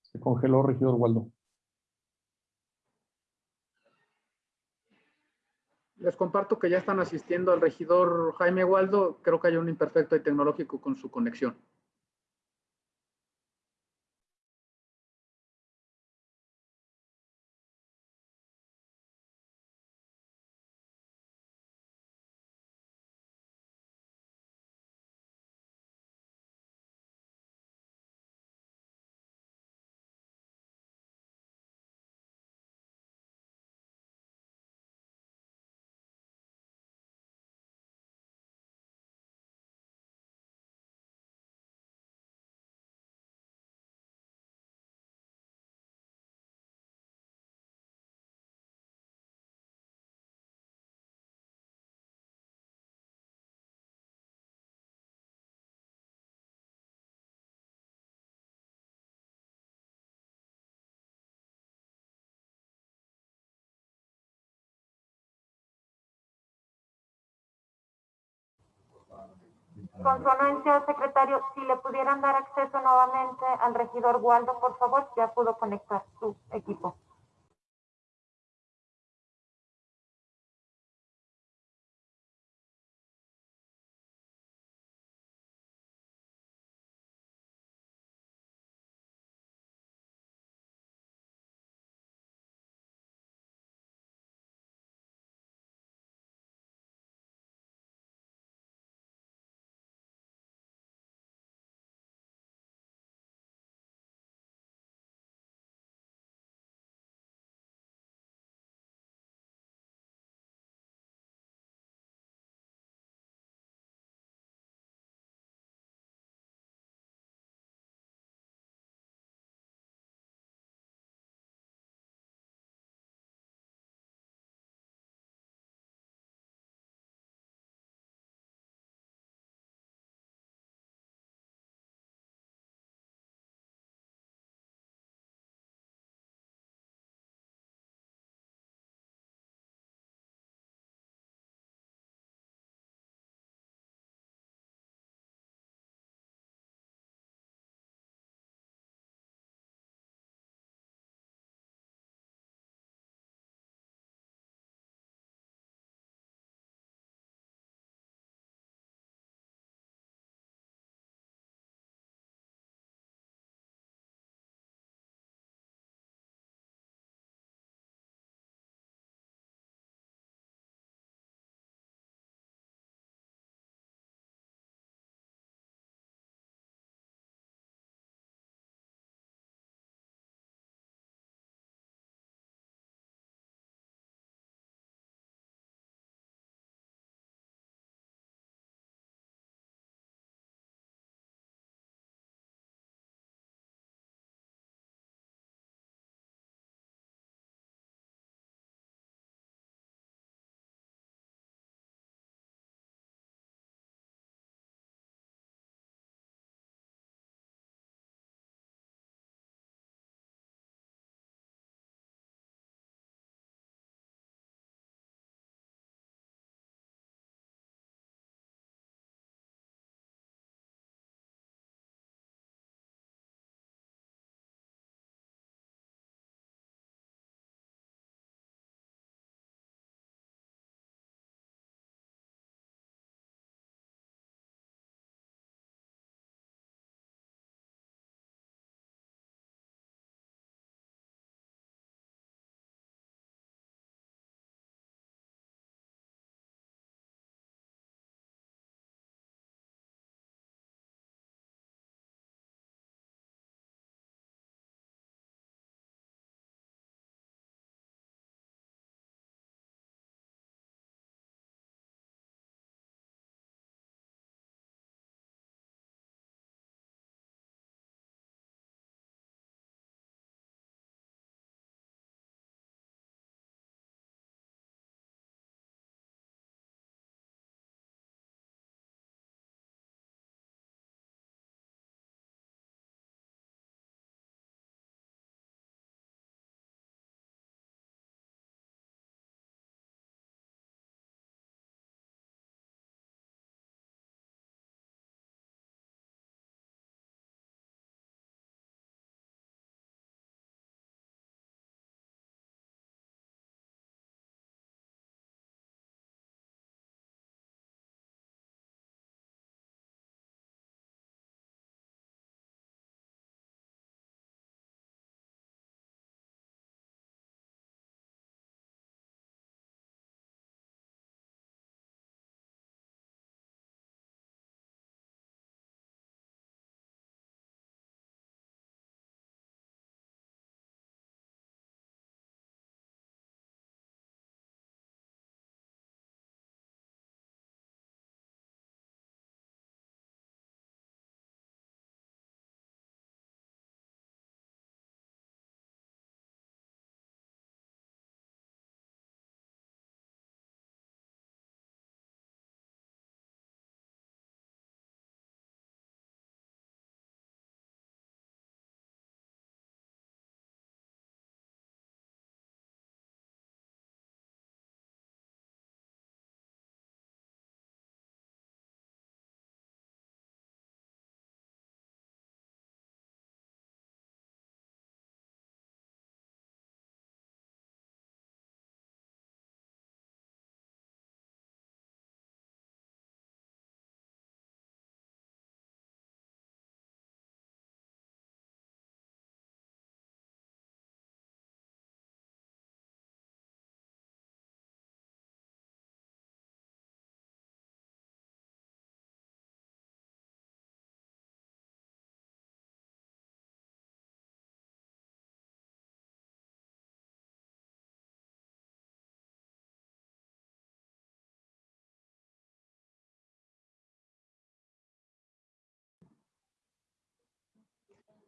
Se congeló, regidor Waldo. Les comparto que ya están asistiendo al regidor Jaime Waldo. Creo que hay un imperfecto tecnológico con su conexión. Con su anuencia, secretario, si le pudieran dar acceso nuevamente al regidor Waldo, por favor, ya pudo conectar su equipo.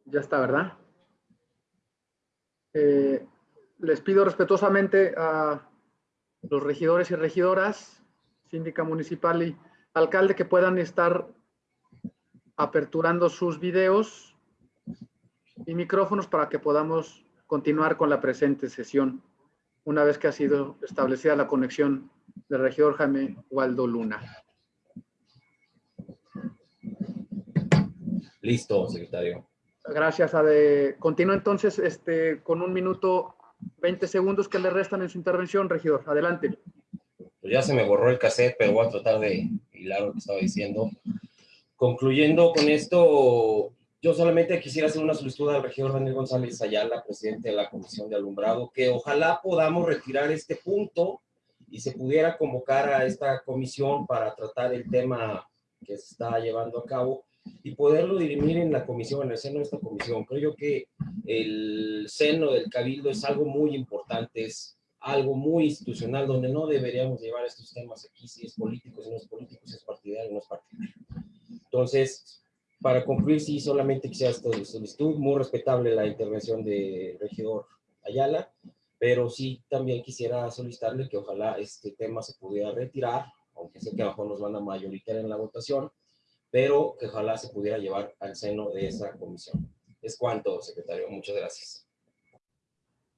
Ya está, ¿verdad? Eh, les pido respetuosamente a los regidores y regidoras, síndica municipal y alcalde que puedan estar aperturando sus videos y micrófonos para que podamos continuar con la presente sesión una vez que ha sido establecida la conexión del regidor Jaime Waldo Luna. Listo, secretario. Gracias, Ade. Continúa entonces este, con un minuto 20 segundos que le restan en su intervención, regidor. Adelante. Pues ya se me borró el cassette, pero voy a tratar de hilar lo que estaba diciendo. Concluyendo con esto, yo solamente quisiera hacer una solicitud al regidor Daniel González Ayala, presidente de la Comisión de Alumbrado, que ojalá podamos retirar este punto y se pudiera convocar a esta comisión para tratar el tema que se está llevando a cabo y poderlo dirimir en la comisión, en el seno de esta comisión. Creo yo que el seno del cabildo es algo muy importante, es algo muy institucional, donde no deberíamos llevar estos temas aquí, si es político, si no es político, si es partidario, no es partidario. Entonces, para concluir, sí, solamente quisiera esta solicitud, muy respetable la intervención del regidor Ayala, pero sí también quisiera solicitarle que ojalá este tema se pudiera retirar, aunque sé que abajo nos van a mayoritaria en la votación, pero que ojalá se pudiera llevar al seno de esa comisión. Es cuanto, secretario. Muchas gracias.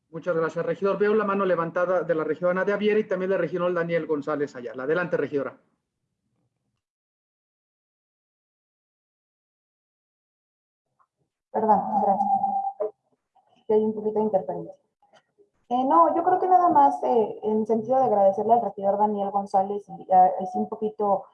Muchas gracias, regidor. Veo la mano levantada de la regidora Nadia Viera y también del regidor Daniel González Ayala. Adelante, regidora. Perdón, gracias. hay un poquito de interferencia. Eh, no, yo creo que nada más eh, en sentido de agradecerle al regidor Daniel González y eh, es un poquito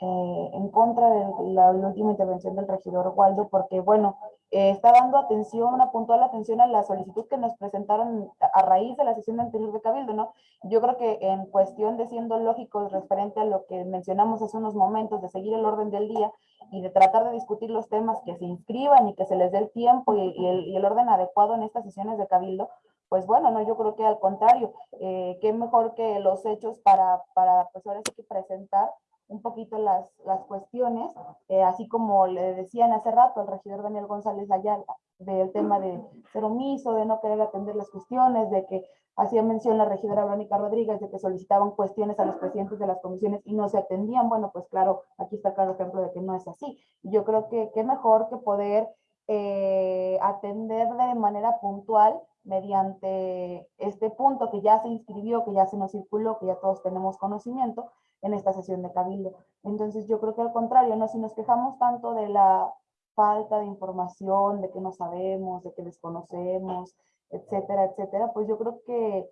eh, en contra de la, última intervención del regidor Waldo, porque bueno, eh, está dando atención, una puntual atención a la solicitud que nos presentaron a raíz de la sesión anterior de Cabildo, ¿no? Yo creo que en cuestión de siendo lógicos referente a lo que mencionamos hace unos momentos, de seguir el orden del día y de tratar de discutir los temas que se inscriban y que se les dé el tiempo y, el, orden adecuado en estas sesiones de Cabildo, pues bueno, no, yo creo que al contrario, eh, qué mejor que los hechos para, para pues ahora sí que presentar un poquito las, las cuestiones, eh, así como le decían hace rato al regidor Daniel González Ayala, del tema de ser omiso, de no querer atender las cuestiones, de que hacía mención la regidora Verónica Rodríguez de que solicitaban cuestiones a los presidentes de las comisiones y no se atendían, bueno, pues claro, aquí está claro ejemplo de que no es así. Yo creo que qué mejor que poder eh, atender de manera puntual mediante este punto que ya se inscribió, que ya se nos circuló, que ya todos tenemos conocimiento, en esta sesión de cabildo. Entonces yo creo que al contrario, ¿no? si nos quejamos tanto de la falta de información, de que no sabemos, de que desconocemos, etcétera, etcétera, pues yo creo que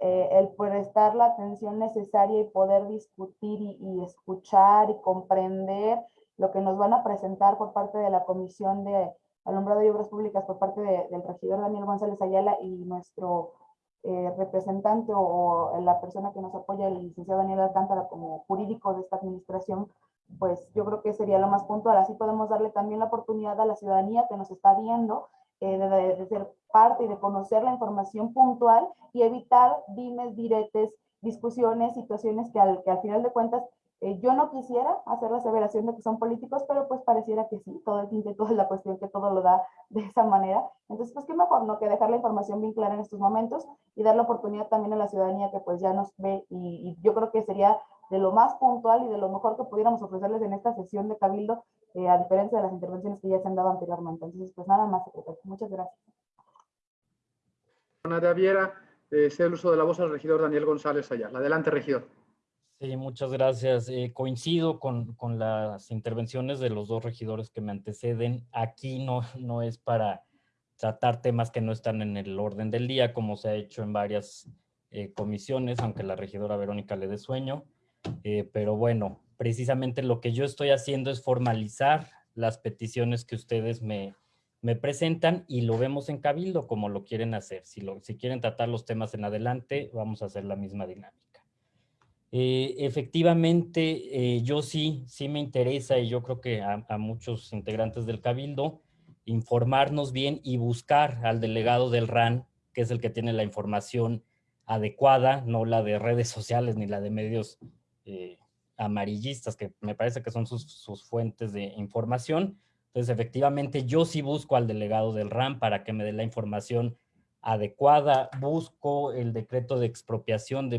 eh, el prestar la atención necesaria y poder discutir y, escuchar y comprender lo que nos van a presentar por parte de la Comisión de Alumbrado y Obras Públicas, por parte del regidor Daniel González Ayala y nuestro eh, representante o, la persona que nos apoya, el licenciado Daniel Alcántara, como jurídico de esta administración, pues yo creo que sería lo más puntual. Así podemos darle también la oportunidad a la ciudadanía que nos está viendo eh, de, ser parte y de conocer la información puntual y evitar dimes, diretes, discusiones, situaciones que al, que al final de cuentas eh, yo no quisiera hacer la aseveración de que son políticos, pero pues pareciera que sí, todo el tinte, toda la cuestión que todo lo da de esa manera. Entonces, pues qué mejor, ¿no? Que dejar la información bien clara en estos momentos y dar la oportunidad también a la ciudadanía que pues ya nos ve y, yo creo que sería de lo más puntual y de lo mejor que pudiéramos ofrecerles en esta sesión de Cabildo, eh, a diferencia de las intervenciones que ya se han dado anteriormente. Entonces, pues nada más, secretario. Muchas gracias. Nadia Viera, eh, el uso de la voz al regidor Daniel González Ayala. Adelante, regidor. Sí, muchas gracias. Eh, coincido con, con, las intervenciones de los dos regidores que me anteceden. Aquí no, no es para tratar temas que no están en el orden del día, como se ha hecho en varias eh, comisiones, aunque la regidora Verónica le dé sueño. Eh, pero bueno, precisamente lo que yo estoy haciendo es formalizar las peticiones que ustedes me, me presentan y lo vemos en Cabildo como lo quieren hacer. Si, lo, si quieren tratar los temas en adelante, vamos a hacer la misma dinámica. Eh, efectivamente, eh, yo sí, sí me interesa y yo creo que a, muchos integrantes del Cabildo, informarnos bien y buscar al delegado del RAN, que es el que tiene la información adecuada, no la de redes sociales ni la de medios eh, amarillistas, que me parece que son sus, sus, fuentes de información. Entonces efectivamente, yo sí busco al delegado del RAM para que me dé la información adecuada. Busco el decreto de expropiación de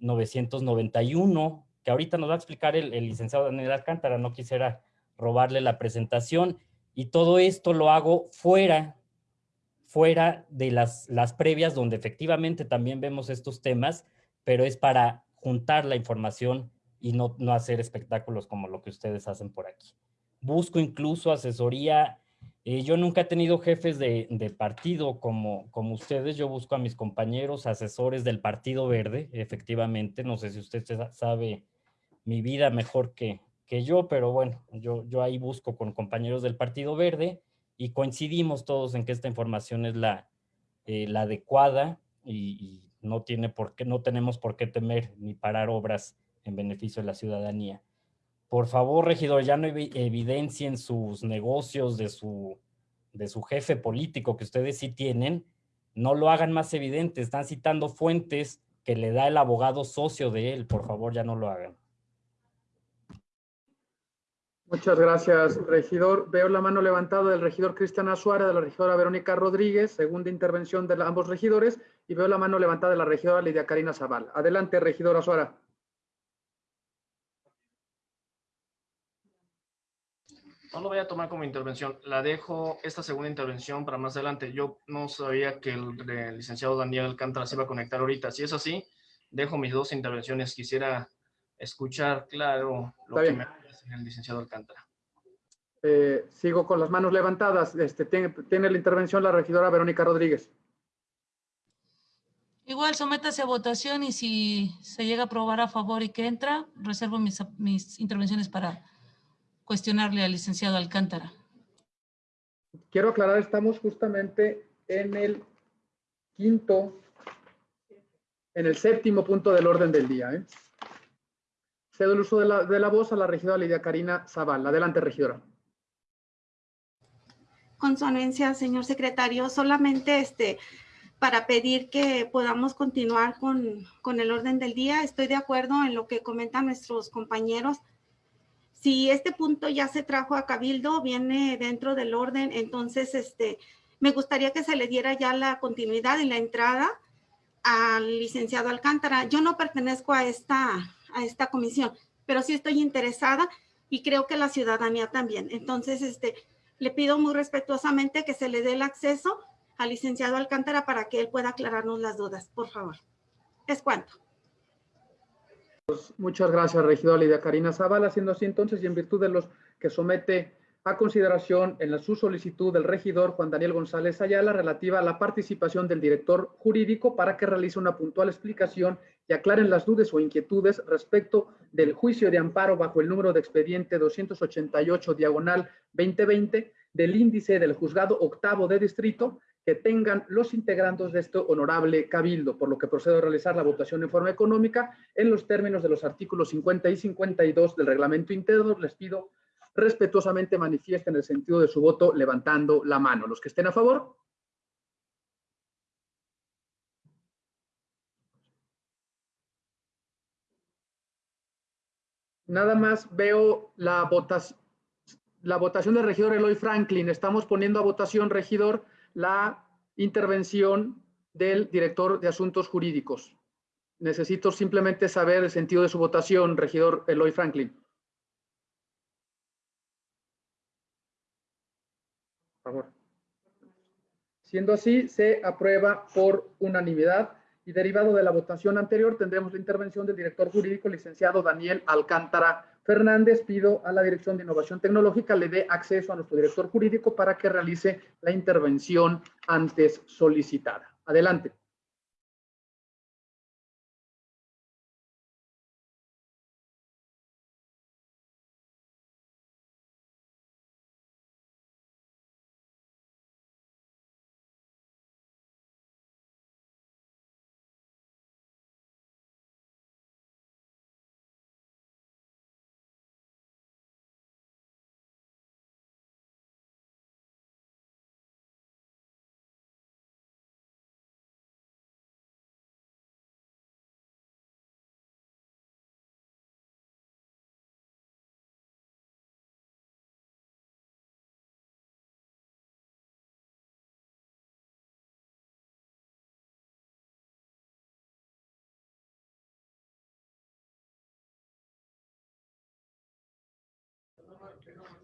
1991, que ahorita nos va a explicar el, el licenciado Daniel Alcántara. No quisiera robarle la presentación. Y todo esto lo hago fuera, fuera de las, las previas, donde efectivamente también vemos estos temas, pero es para juntar la información y no, no hacer espectáculos como lo que ustedes hacen por aquí. Busco incluso asesoría. Eh, yo nunca he tenido jefes de, partido como, ustedes. Yo busco a mis compañeros asesores del Partido Verde, efectivamente. No sé si usted sabe mi vida mejor que, yo, pero bueno, yo, ahí busco con compañeros del Partido Verde y coincidimos todos en que esta información es la, eh, la adecuada y, y no, tiene por qué, no tenemos por qué temer ni parar obras en beneficio de la ciudadanía. Por favor, regidor, ya no evidencien sus negocios de su, de su jefe político que ustedes sí tienen, no lo hagan más evidente, están citando fuentes que le da el abogado socio de él, por favor, ya no lo hagan. Muchas gracias, regidor. Veo la mano levantada del regidor Cristian Azuara, de la regidora Verónica Rodríguez, segunda intervención de ambos regidores, y veo la mano levantada de la regidora Lidia Karina Zaval. Adelante, regidor Azuara. No lo voy a tomar como intervención, la dejo esta segunda intervención para más adelante. Yo no sabía que el, el licenciado Daniel Alcántara se iba a conectar ahorita. Si es así, dejo mis dos intervenciones. Quisiera escuchar, claro, lo Está que bien. me dice el licenciado Alcántara. Eh, sigo con las manos levantadas. Este, tiene, tiene la intervención la regidora Verónica Rodríguez. Igual sométase a votación y si se llega a aprobar a favor y que entra, reservo mis, mis intervenciones para cuestionarle al licenciado Alcántara. Quiero aclarar, estamos justamente en el quinto, en el séptimo punto del orden del día. ¿eh? Cedo el uso de la, de la voz a la regidora Lidia Karina Zaval. Adelante, regidora. Con su anuencia, señor secretario, solamente este, para pedir que podamos continuar con, con el orden del día. Estoy de acuerdo en lo que comentan nuestros compañeros. Si este punto ya se trajo a Cabildo, viene dentro del orden, entonces este, me gustaría que se le diera ya la continuidad y la entrada al licenciado Alcántara. Yo no pertenezco a esta, a esta comisión, pero sí estoy interesada y creo que la ciudadanía también. Entonces, este, le pido muy respetuosamente que se le dé el acceso al licenciado Alcántara para que él pueda aclararnos las dudas, por favor. Es cuanto. Muchas gracias, regidora Lidia Karina Zavala. Siendo así entonces, y en virtud de los que somete a consideración en la, su solicitud del regidor Juan Daniel González Ayala relativa a la participación del director jurídico para que realice una puntual explicación y aclaren las dudas o inquietudes respecto del juicio de amparo bajo el número de expediente 288 diagonal 2020 del índice del juzgado octavo de distrito tengan los integrantes de este honorable cabildo, por lo que procedo a realizar la votación en forma económica en los términos de los artículos 50 y 52 del reglamento interno. Les pido respetuosamente manifiesten el sentido de su voto levantando la mano. Los que estén a favor. Nada más veo la la votación del regidor Eloy Franklin. Estamos poniendo a votación, regidor, la intervención del director de Asuntos Jurídicos. Necesito simplemente saber el sentido de su votación, regidor Eloy Franklin. Por favor. Siendo así, se aprueba por unanimidad y derivado de la votación anterior tendremos la intervención del director jurídico, licenciado Daniel Alcántara Fernández. Pido a la Dirección de Innovación Tecnológica le dé acceso a nuestro director jurídico para que realice la intervención antes solicitada. Adelante.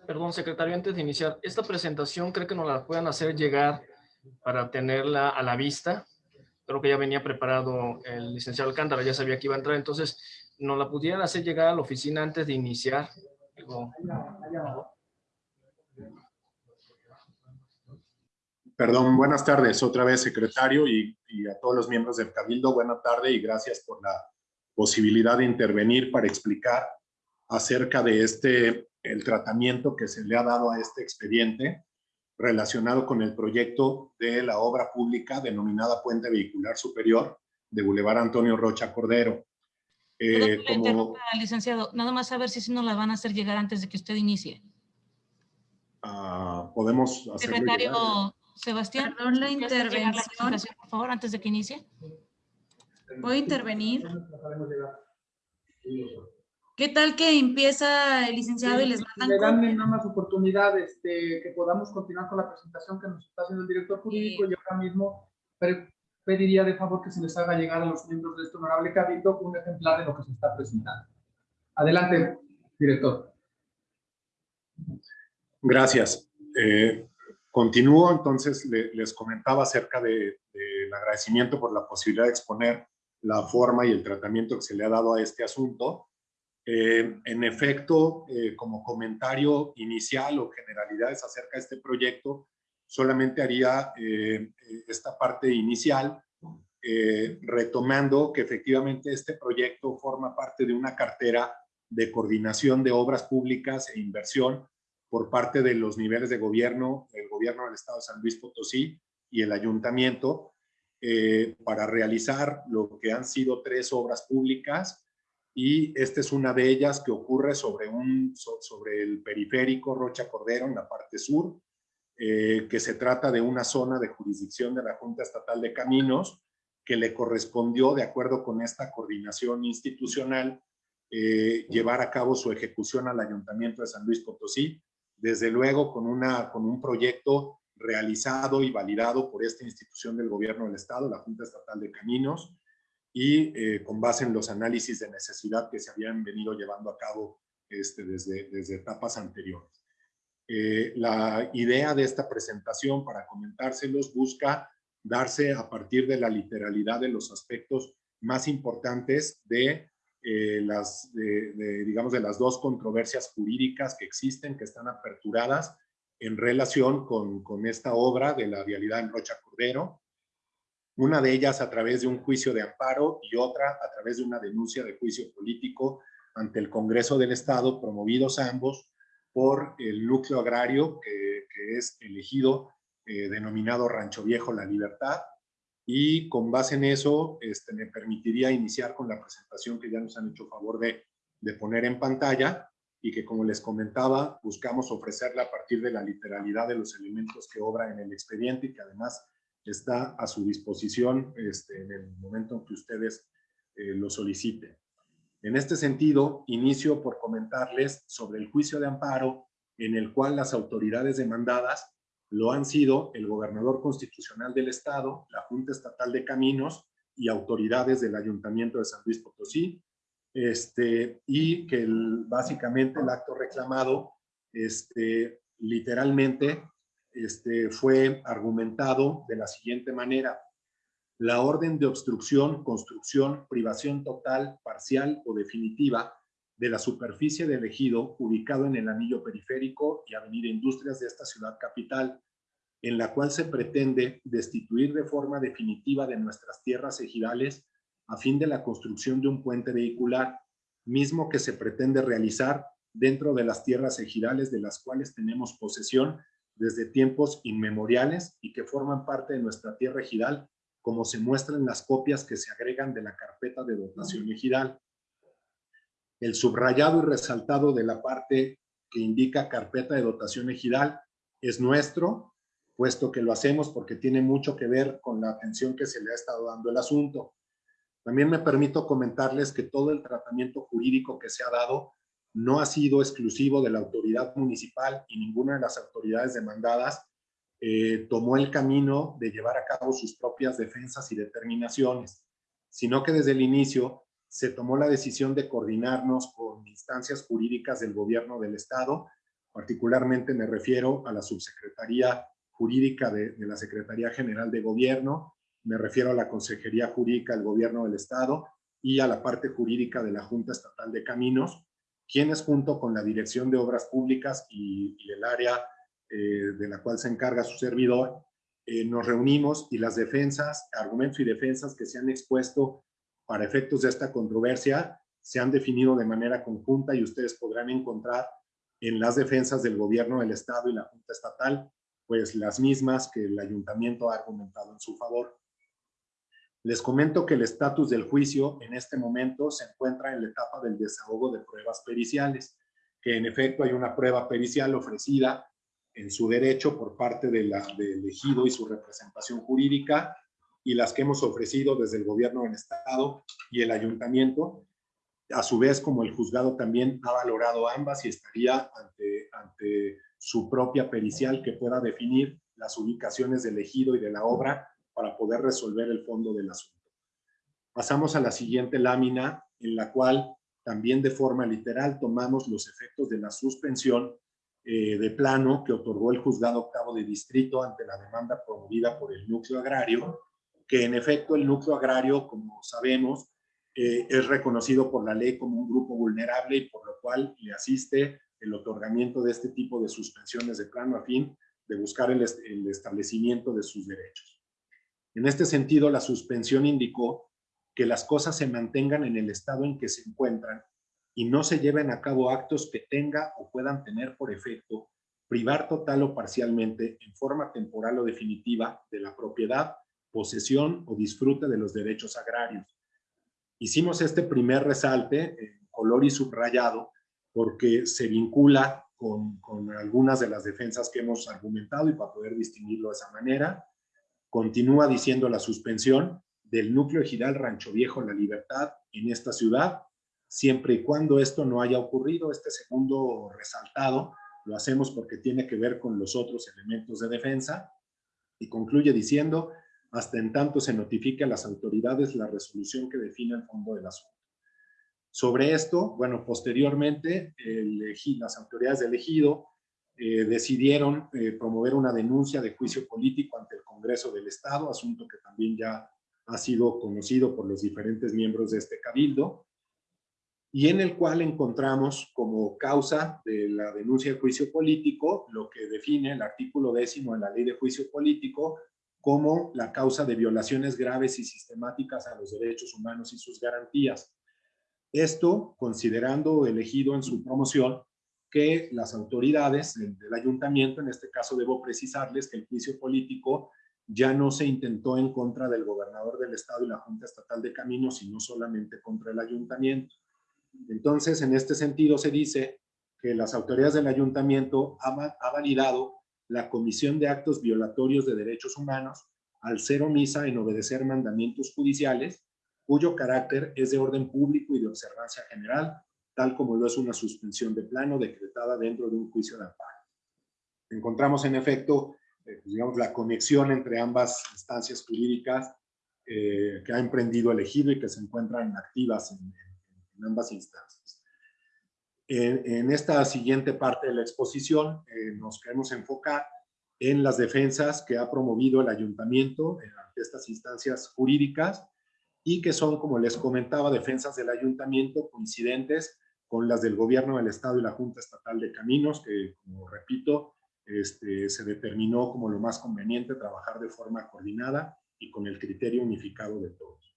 Perdón, secretario, antes de iniciar, esta presentación creo que nos la puedan hacer llegar para tenerla a la vista. Creo que ya venía preparado el licenciado Alcántara, ya sabía que iba a entrar, entonces nos la pudieran hacer llegar a la oficina antes de iniciar. Perdón, buenas tardes otra vez, secretario, y, y, a todos los miembros del Cabildo. Buena tarde y gracias por la posibilidad de intervenir para explicar acerca de este, el tratamiento que se le ha dado a este expediente relacionado con el proyecto de la obra pública denominada Puente Vehicular Superior de Boulevard Antonio Rocha Cordero. Eh, como... licenciado, nada más saber si nos la van a hacer llegar antes de que usted inicie. Uh, podemos hacer. Secretario llegar. Sebastián, Perdón la intervención. La por favor, antes de que inicie. ¿Puedo intervenir? ¿Qué tal que empieza el licenciado y les mandan? Le dan nada más oportunidad este, que podamos continuar con la presentación que nos está haciendo el director jurídico y ahora mismo pediría de favor que se les haga llegar a los miembros de este honorable cabildo un ejemplar de lo que se está presentando. Adelante, director. Gracias. Eh, continúo, entonces le, les comentaba acerca del de, agradecimiento por la posibilidad de exponer la forma y el tratamiento que se le ha dado a este asunto. Eh, en efecto, eh, como comentario inicial o generalidades acerca de este proyecto, solamente haría eh, esta parte inicial, retomando que efectivamente este proyecto forma parte de una cartera de coordinación de obras públicas e inversión por parte de los niveles de gobierno, el gobierno del Estado de San Luis Potosí y el ayuntamiento, para realizar lo que han sido tres obras públicas y esta es una de ellas que ocurre sobre, un, sobre el periférico Rocha Cordero en la parte sur, eh, que se trata de una zona de jurisdicción de la Junta Estatal de Caminos que le correspondió, de acuerdo con esta coordinación institucional, eh, llevar a cabo su ejecución al Ayuntamiento de San Luis Potosí, desde luego con, una, con un proyecto realizado y validado por esta institución del gobierno del Estado, la Junta Estatal de Caminos, y eh, con base en los análisis de necesidad que se habían venido llevando a cabo este, desde, desde etapas anteriores. Eh, la idea de esta presentación, para comentárselos, busca darse a partir de la literalidad de los aspectos más importantes de eh, las, digamos, de las dos controversias jurídicas que existen, que están aperturadas en relación con, con esta obra de la vialidad en Rocha Cordero, una de ellas a través de un juicio de amparo y otra a través de una denuncia de juicio político ante el Congreso del Estado, promovidos ambos por el núcleo agrario que, es elegido, eh, denominado Rancho Viejo La Libertad, y con base en eso este, me permitiría iniciar con la presentación que ya nos han hecho favor de, de poner en pantalla y que como les comentaba buscamos ofrecerla a partir de la literalidad de los elementos que obra en el expediente y que además está a su disposición este, en el momento en que ustedes eh, lo soliciten. En este sentido, inicio por comentarles sobre el juicio de amparo en el cual las autoridades demandadas lo han sido el gobernador constitucional del estado, la Junta Estatal de Caminos y autoridades del Ayuntamiento de San Luis Potosí, este, y que básicamente el acto reclamado este, literalmente este, fue argumentado de la siguiente manera. La orden de obstrucción, construcción, privación total, parcial o definitiva de la superficie del ejido ubicado en el anillo periférico y avenida Industrias de esta ciudad capital, en la cual se pretende destituir de forma definitiva de nuestras tierras ejidales a fin de la construcción de un puente vehicular, mismo que se pretende realizar dentro de las tierras ejidales de las cuales tenemos posesión desde tiempos inmemoriales y que forman parte de nuestra tierra ejidal, como se muestran las copias que se agregan de la carpeta de dotación ejidal. El subrayado y resaltado de la parte que indica carpeta de dotación ejidal es nuestro, puesto que lo hacemos porque tiene mucho que ver con la atención que se le ha estado dando el asunto. También me permito comentarles que todo el tratamiento jurídico que se ha dado no ha sido exclusivo de la autoridad municipal y ninguna de las autoridades demandadas eh, tomó el camino de llevar a cabo sus propias defensas y determinaciones, sino que desde el inicio se tomó la decisión de coordinarnos con instancias jurídicas del gobierno del Estado. Particularmente me refiero a la subsecretaría jurídica de, de la Secretaría General de Gobierno, me refiero a la Consejería Jurídica del Gobierno del Estado y a la parte jurídica de la Junta Estatal de Caminos, quienes junto con la Dirección de Obras Públicas y, el área eh, de la cual se encarga su servidor, eh, nos reunimos y las defensas, argumentos y defensas que se han expuesto para efectos de esta controversia se han definido de manera conjunta y ustedes podrán encontrar en las defensas del gobierno del Estado y la Junta Estatal, pues las mismas que el ayuntamiento ha argumentado en su favor. Les comento que el estatus del juicio en este momento se encuentra en la etapa del desahogo de pruebas periciales, que en efecto hay una prueba pericial ofrecida en su derecho por parte de del ejido y su representación jurídica y las que hemos ofrecido desde el gobierno del estado y el ayuntamiento. A su vez, como el juzgado también ha valorado ambas y estaría ante, ante su propia pericial que pueda definir las ubicaciones del ejido y de la obra para poder resolver el fondo del asunto. Pasamos a la siguiente lámina, en la cual también de forma literal tomamos los efectos de la suspensión eh, de plano que otorgó el juzgado octavo de distrito ante la demanda promovida por el núcleo agrario, que en efecto el núcleo agrario, como sabemos, eh, es reconocido por la ley como un grupo vulnerable y por lo cual le asiste el otorgamiento de este tipo de suspensiones de plano a fin de buscar el, el establecimiento de sus derechos. En este sentido, la suspensión indicó que las cosas se mantengan en el estado en que se encuentran y no se lleven a cabo actos que tenga o puedan tener por efecto privar total o parcialmente, en forma temporal o definitiva, de la propiedad, posesión o disfrute de los derechos agrarios. Hicimos este primer resalte en color y subrayado porque se vincula con, con algunas de las defensas que hemos argumentado y para poder distinguirlo de esa manera. Continúa diciendo la suspensión del núcleo ejidal Rancho Viejo La Libertad en esta ciudad, siempre y cuando esto no haya ocurrido. Este segundo resaltado lo hacemos porque tiene que ver con los otros elementos de defensa y concluye diciendo, hasta en tanto se notifique a las autoridades la resolución que define el fondo del asunto. Sobre esto, bueno, posteriormente el, las autoridades del ejido eh, decidieron eh, promover una denuncia de juicio político ante el Congreso del Estado, asunto que también ya ha sido conocido por los diferentes miembros de este cabildo, y en el cual encontramos como causa de la denuncia de juicio político lo que define el artículo décimo de la ley de juicio político como la causa de violaciones graves y sistemáticas a los derechos humanos y sus garantías. Esto considerando elegido en su promoción que las autoridades del, ayuntamiento, en este caso debo precisarles que el juicio político ya no se intentó en contra del gobernador del estado y la Junta Estatal de Caminos, sino solamente contra el ayuntamiento. Entonces, en este sentido se dice que las autoridades del ayuntamiento han ha validado la comisión de actos violatorios de derechos humanos al ser omisa en obedecer mandamientos judiciales, cuyo carácter es de orden público y de observancia general, tal como lo es una suspensión de plano decretada dentro de un juicio de amparo. Encontramos en efecto, eh, pues, digamos, la conexión entre ambas instancias jurídicas eh, que ha emprendido el ejido y que se encuentran activas en, ambas instancias. En, esta siguiente parte de la exposición eh, nos queremos enfocar en las defensas que ha promovido el ayuntamiento ante estas instancias jurídicas y que son, como les comentaba, defensas del ayuntamiento coincidentes con las del gobierno del estado y la Junta Estatal de Caminos, que como repito, este, se determinó como lo más conveniente trabajar de forma coordinada y con el criterio unificado de todos.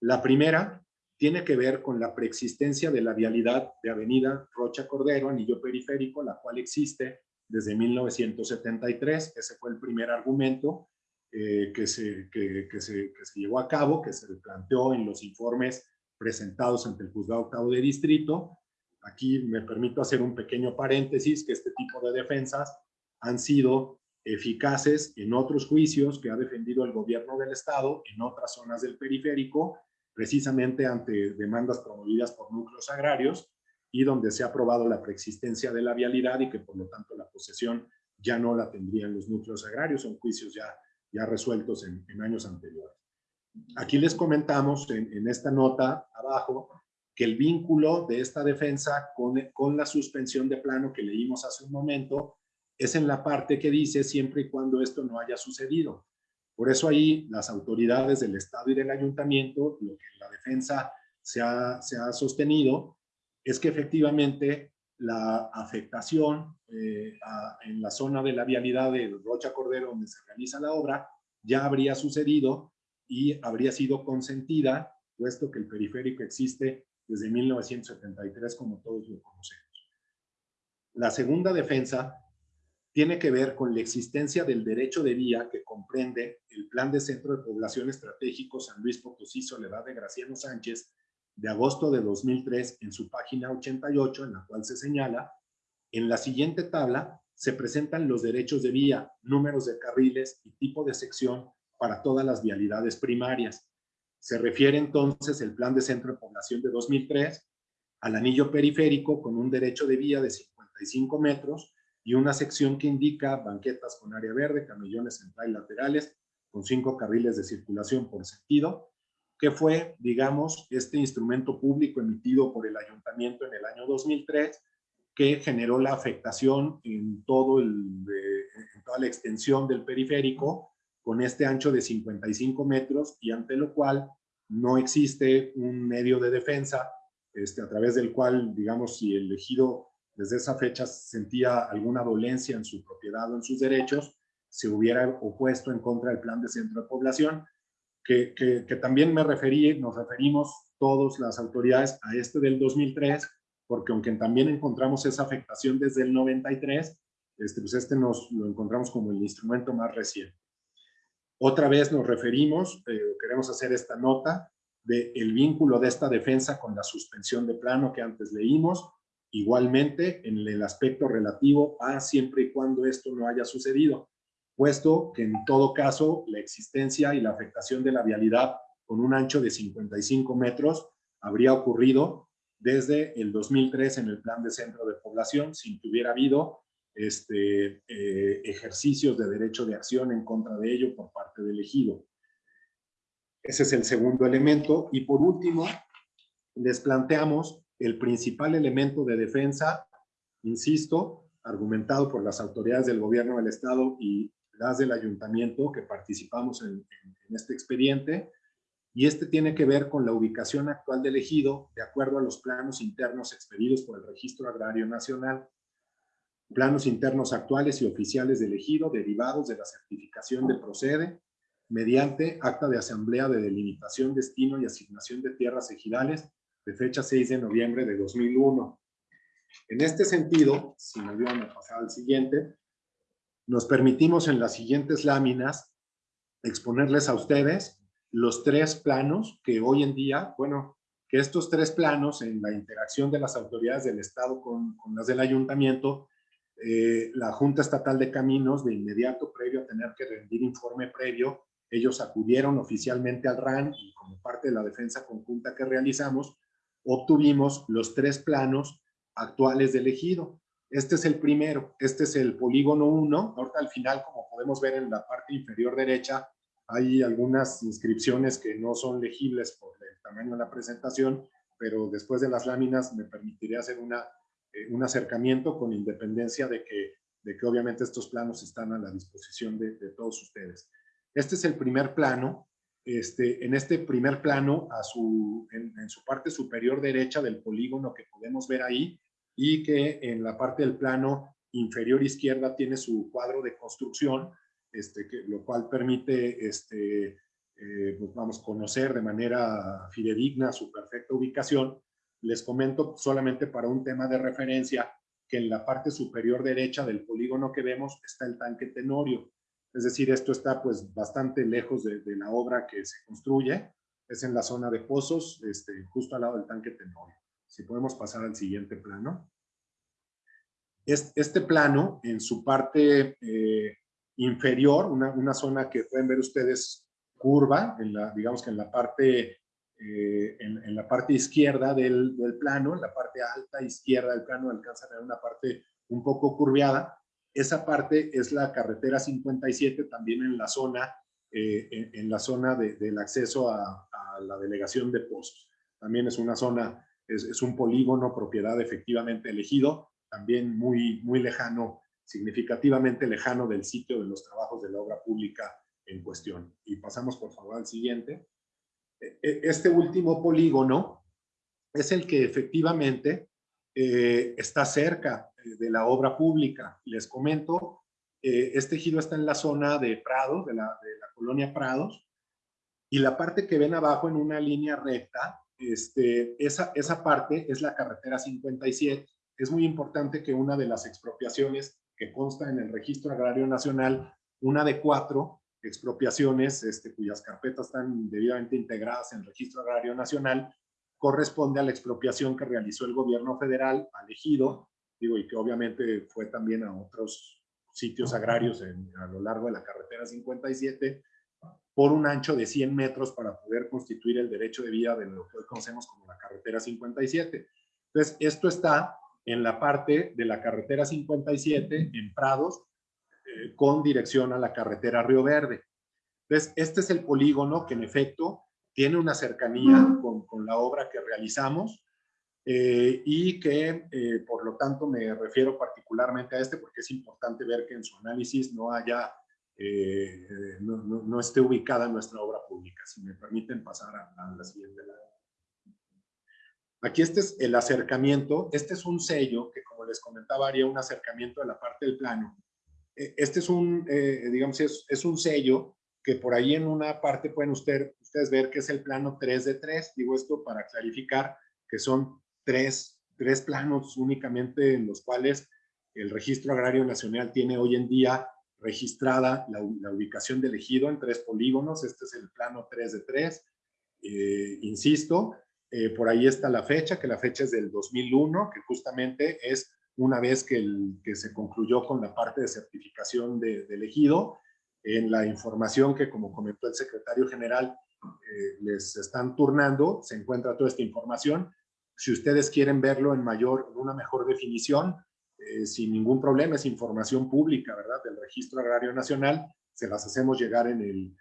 La primera tiene que ver con la preexistencia de la vialidad de Avenida Rocha Cordero, anillo periférico, la cual existe desde 1973. Ese fue el primer argumento eh, que, se, que, se, que se llevó a cabo, que se planteó en los informes presentados ante el juzgado octavo de distrito. Aquí me permito hacer un pequeño paréntesis que este tipo de defensas han sido eficaces en otros juicios que ha defendido el gobierno del estado en otras zonas del periférico, precisamente ante demandas promovidas por núcleos agrarios y donde se ha probado la preexistencia de la vialidad y que por lo tanto la posesión ya no la tendrían los núcleos agrarios, son juicios ya, ya resueltos en años anteriores. Aquí les comentamos en, esta nota abajo que el vínculo de esta defensa con, con la suspensión de plano que leímos hace un momento es en la parte que dice siempre y cuando esto no haya sucedido. Por eso ahí las autoridades del Estado y del Ayuntamiento, lo que la defensa se ha, se ha sostenido, es que efectivamente la afectación eh, en la zona de la vialidad de Rocha Cordero donde se realiza la obra ya habría sucedido y habría sido consentida, puesto que el periférico existe desde 1973, como todos lo conocemos. La segunda defensa tiene que ver con la existencia del derecho de vía que comprende el Plan de Centro de Población Estratégico San Luis Potosí Soledad de Graciano Sánchez de agosto de 2003 en su página 88, en la cual se señala, en la siguiente tabla se presentan los derechos de vía, números de carriles y tipo de sección para todas las vialidades primarias. Se refiere entonces el Plan de Centro de Población de 2003 al anillo periférico con un derecho de vía de 55 metros y una sección que indica banquetas con área verde, camellones central y laterales, con cinco carriles de circulación por sentido, que fue, digamos, este instrumento público emitido por el ayuntamiento en el año 2003, que generó la afectación en, todo el, en toda la extensión del periférico, con este ancho de 55 metros y ante lo cual no existe un medio de defensa este, a través del cual, digamos, si el ejido desde esa fecha sentía alguna dolencia en su propiedad o en sus derechos, se hubiera opuesto en contra del plan de centro de población, que, que, también me referí, nos referimos todas las autoridades a este del 2003, porque aunque también encontramos esa afectación desde el 93, este, pues este nos lo encontramos como el instrumento más reciente. Otra vez nos referimos, eh, queremos hacer esta nota, del el vínculo de esta defensa con la suspensión de plano que antes leímos, Igualmente, en el aspecto relativo a siempre y cuando esto no haya sucedido, puesto que en todo caso la existencia y la afectación de la vialidad con un ancho de 55 metros habría ocurrido desde el 2003 en el plan de centro de población sin que hubiera habido este, eh, ejercicios de derecho de acción en contra de ello por parte del ejido. Ese es el segundo elemento. Y por último, les planteamos el principal elemento de defensa, insisto, argumentado por las autoridades del gobierno del Estado y las del ayuntamiento que participamos en, este expediente, y este tiene que ver con la ubicación actual del ejido de acuerdo a los planos internos expedidos por el Registro Agrario Nacional. Planos internos actuales y oficiales del ejido derivados de la certificación de procede mediante acta de asamblea de delimitación, destino y asignación de tierras ejidales de fecha 6 de noviembre de 2001. En este sentido, si me ayudan a pasar al siguiente, nos permitimos en las siguientes láminas exponerles a ustedes los tres planos que hoy en día, bueno, que estos tres planos en la interacción de las autoridades del Estado con, con las del Ayuntamiento, eh, la Junta Estatal de Caminos, de inmediato, previo a tener que rendir informe previo, ellos acudieron oficialmente al RAN y como parte de la defensa conjunta que realizamos, obtuvimos los tres planos actuales del ejido. Este es el primero, este es el polígono 1. Ahorita al final, como podemos ver en la parte inferior derecha, hay algunas inscripciones que no son legibles por el tamaño de la presentación, pero después de las láminas me permitiré hacer una, eh, un acercamiento con independencia de que, de que obviamente estos planos están a la disposición de, todos ustedes. Este es el primer plano, este, en este primer plano, a su, en, su parte superior derecha del polígono que podemos ver ahí, y que en la parte del plano inferior izquierda tiene su cuadro de construcción, este, que, lo cual permite, este, eh, pues vamos, conocer de manera fidedigna su perfecta ubicación. Les comento solamente para un tema de referencia que en la parte superior derecha del polígono que vemos está el tanque Tenorio. Es decir, esto está pues bastante lejos de, la obra que se construye. Es en la zona de pozos, este, justo al lado del tanque Tenorio. Si podemos pasar al siguiente plano. Este plano, en su parte eh, inferior, una, zona que pueden ver ustedes curva, en la, digamos que en la parte, eh, en, la parte izquierda del, del, plano, en la parte alta izquierda del plano, alcanzan a ver una parte un poco curviada. Esa parte es la carretera 57, también en la zona, eh, en, la zona del acceso a, la delegación de Pozos. También es una zona es, es un polígono propiedad efectivamente elegido, también muy, muy lejano, significativamente lejano del sitio de los trabajos de la obra pública en cuestión. Y pasamos por favor al siguiente. E, este último polígono es el que efectivamente eh, está cerca de la obra pública. Les comento, eh, este ejido está en la zona de Prado, de la, de la, colonia Prados, y la parte que ven abajo en una línea recta, este, esa, esa parte es la carretera 57. Es muy importante que una de las expropiaciones que consta en el Registro Agrario Nacional, una de cuatro expropiaciones este, cuyas carpetas están debidamente integradas en el Registro Agrario Nacional, corresponde a la expropiación que realizó el gobierno federal al ejido, digo, y que obviamente fue también a otros sitios agrarios en, a lo largo de la carretera 57, por un ancho de 100 metros para poder constituir el derecho de vía de lo que hoy conocemos como la carretera 57. Entonces, esto está en la parte de la carretera 57 en Prados, eh, con dirección a la carretera Río Verde. Entonces, este es el polígono que en efecto tiene una cercanía con, con la obra que realizamos eh, y que eh, por lo tanto me refiero particularmente a este porque es importante ver que en su análisis no haya, no, no, no, esté ubicada nuestra obra pública. Si me permiten pasar a, a la siguiente. Aquí este es el acercamiento, este es un sello que como les comentaba haría un acercamiento de la parte del plano. Este es un, digamos, es, es un sello que por ahí en una parte pueden usted, ustedes ver que es el plano 3 de 3. Digo esto para clarificar que son tres, tres planos únicamente en los cuales el Registro Agrario Nacional tiene hoy en día registrada la, la ubicación del ejido en tres polígonos. Este es el plano 3 de 3. Eh, insisto, eh, por ahí está la fecha, que la fecha es del 2001, que justamente es una vez que, el, que se concluyó con la parte de certificación de, del ejido en la información que, como comentó el secretario general, eh, les están turnando, se encuentra toda esta información. Si ustedes quieren verlo en mayor, en una mejor definición, eh, sin ningún problema, es información pública, ¿verdad? Del Registro Agrario Nacional, se las hacemos llegar en, el,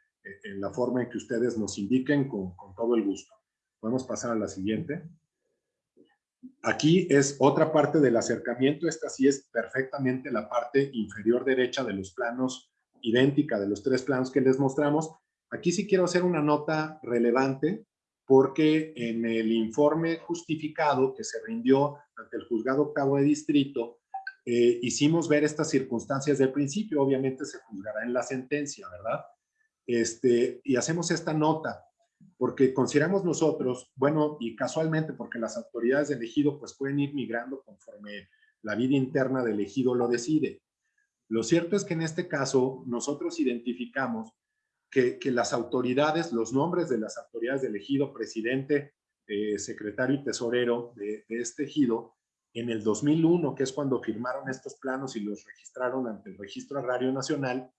en la forma en que ustedes nos indiquen con, con todo el gusto. Podemos pasar a la siguiente. Aquí es otra parte del acercamiento, esta sí es perfectamente la parte inferior derecha de los planos idéntica de los tres planos que les mostramos. Aquí sí quiero hacer una nota relevante porque en el informe justificado que se rindió ante el juzgado octavo de distrito, eh, hicimos ver estas circunstancias del principio, obviamente se juzgará en la sentencia, ¿verdad? Este, y hacemos esta nota, porque consideramos nosotros, bueno, y casualmente porque las autoridades del ejido pues pueden ir migrando conforme la vida interna del ejido lo decide. Lo cierto es que en este caso nosotros identificamos que, que las autoridades, los nombres de las autoridades del ejido, presidente, eh, secretario y tesorero de, de, este ejido, en el 2001, que es cuando firmaron estos planos y los registraron ante el Registro Agrario Nacional,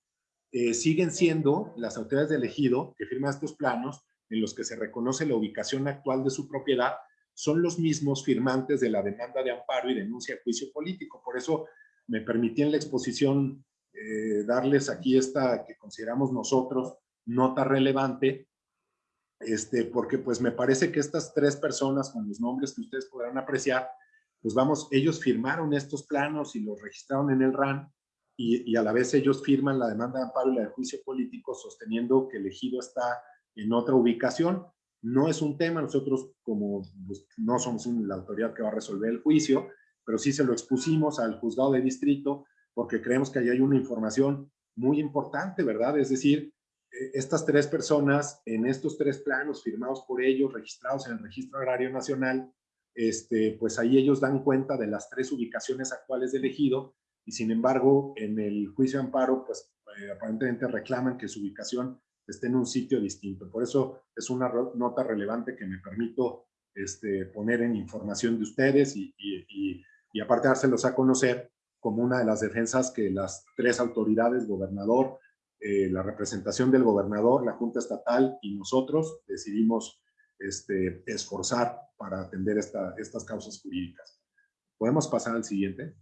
eh, siguen siendo las autoridades del ejido que firman estos planos en los que se reconoce la ubicación actual de su propiedad, son los mismos firmantes de la demanda de amparo y denuncia de juicio político. Por eso me permití en la exposición eh, darles aquí esta que consideramos nosotros nota relevante, este, porque pues me parece que estas tres personas con los nombres que ustedes podrán apreciar, pues vamos, ellos firmaron estos planos y los registraron en el RAN y, a la vez ellos firman la demanda de amparo y la de juicio político sosteniendo que el ejido está en otra ubicación. No es un tema, nosotros como pues, no somos la autoridad que va a resolver el juicio, pero sí se lo expusimos al juzgado de distrito porque creemos que ahí hay una información muy importante, ¿verdad? Es decir, eh, estas tres personas en estos tres planos firmados por ellos, registrados en el Registro Agrario Nacional, este, pues ahí ellos dan cuenta de las tres ubicaciones actuales del ejido y sin embargo en el juicio de amparo pues eh, aparentemente reclaman que su ubicación esté en un sitio distinto. Por eso es una nota relevante que me permito este, poner en información de ustedes y, y, y aparte dárselos a conocer como una de las defensas que las tres autoridades, gobernador, eh, la representación del gobernador, la Junta Estatal y nosotros decidimos este, esforzar para atender esta, estas causas jurídicas. ¿Podemos pasar al siguiente?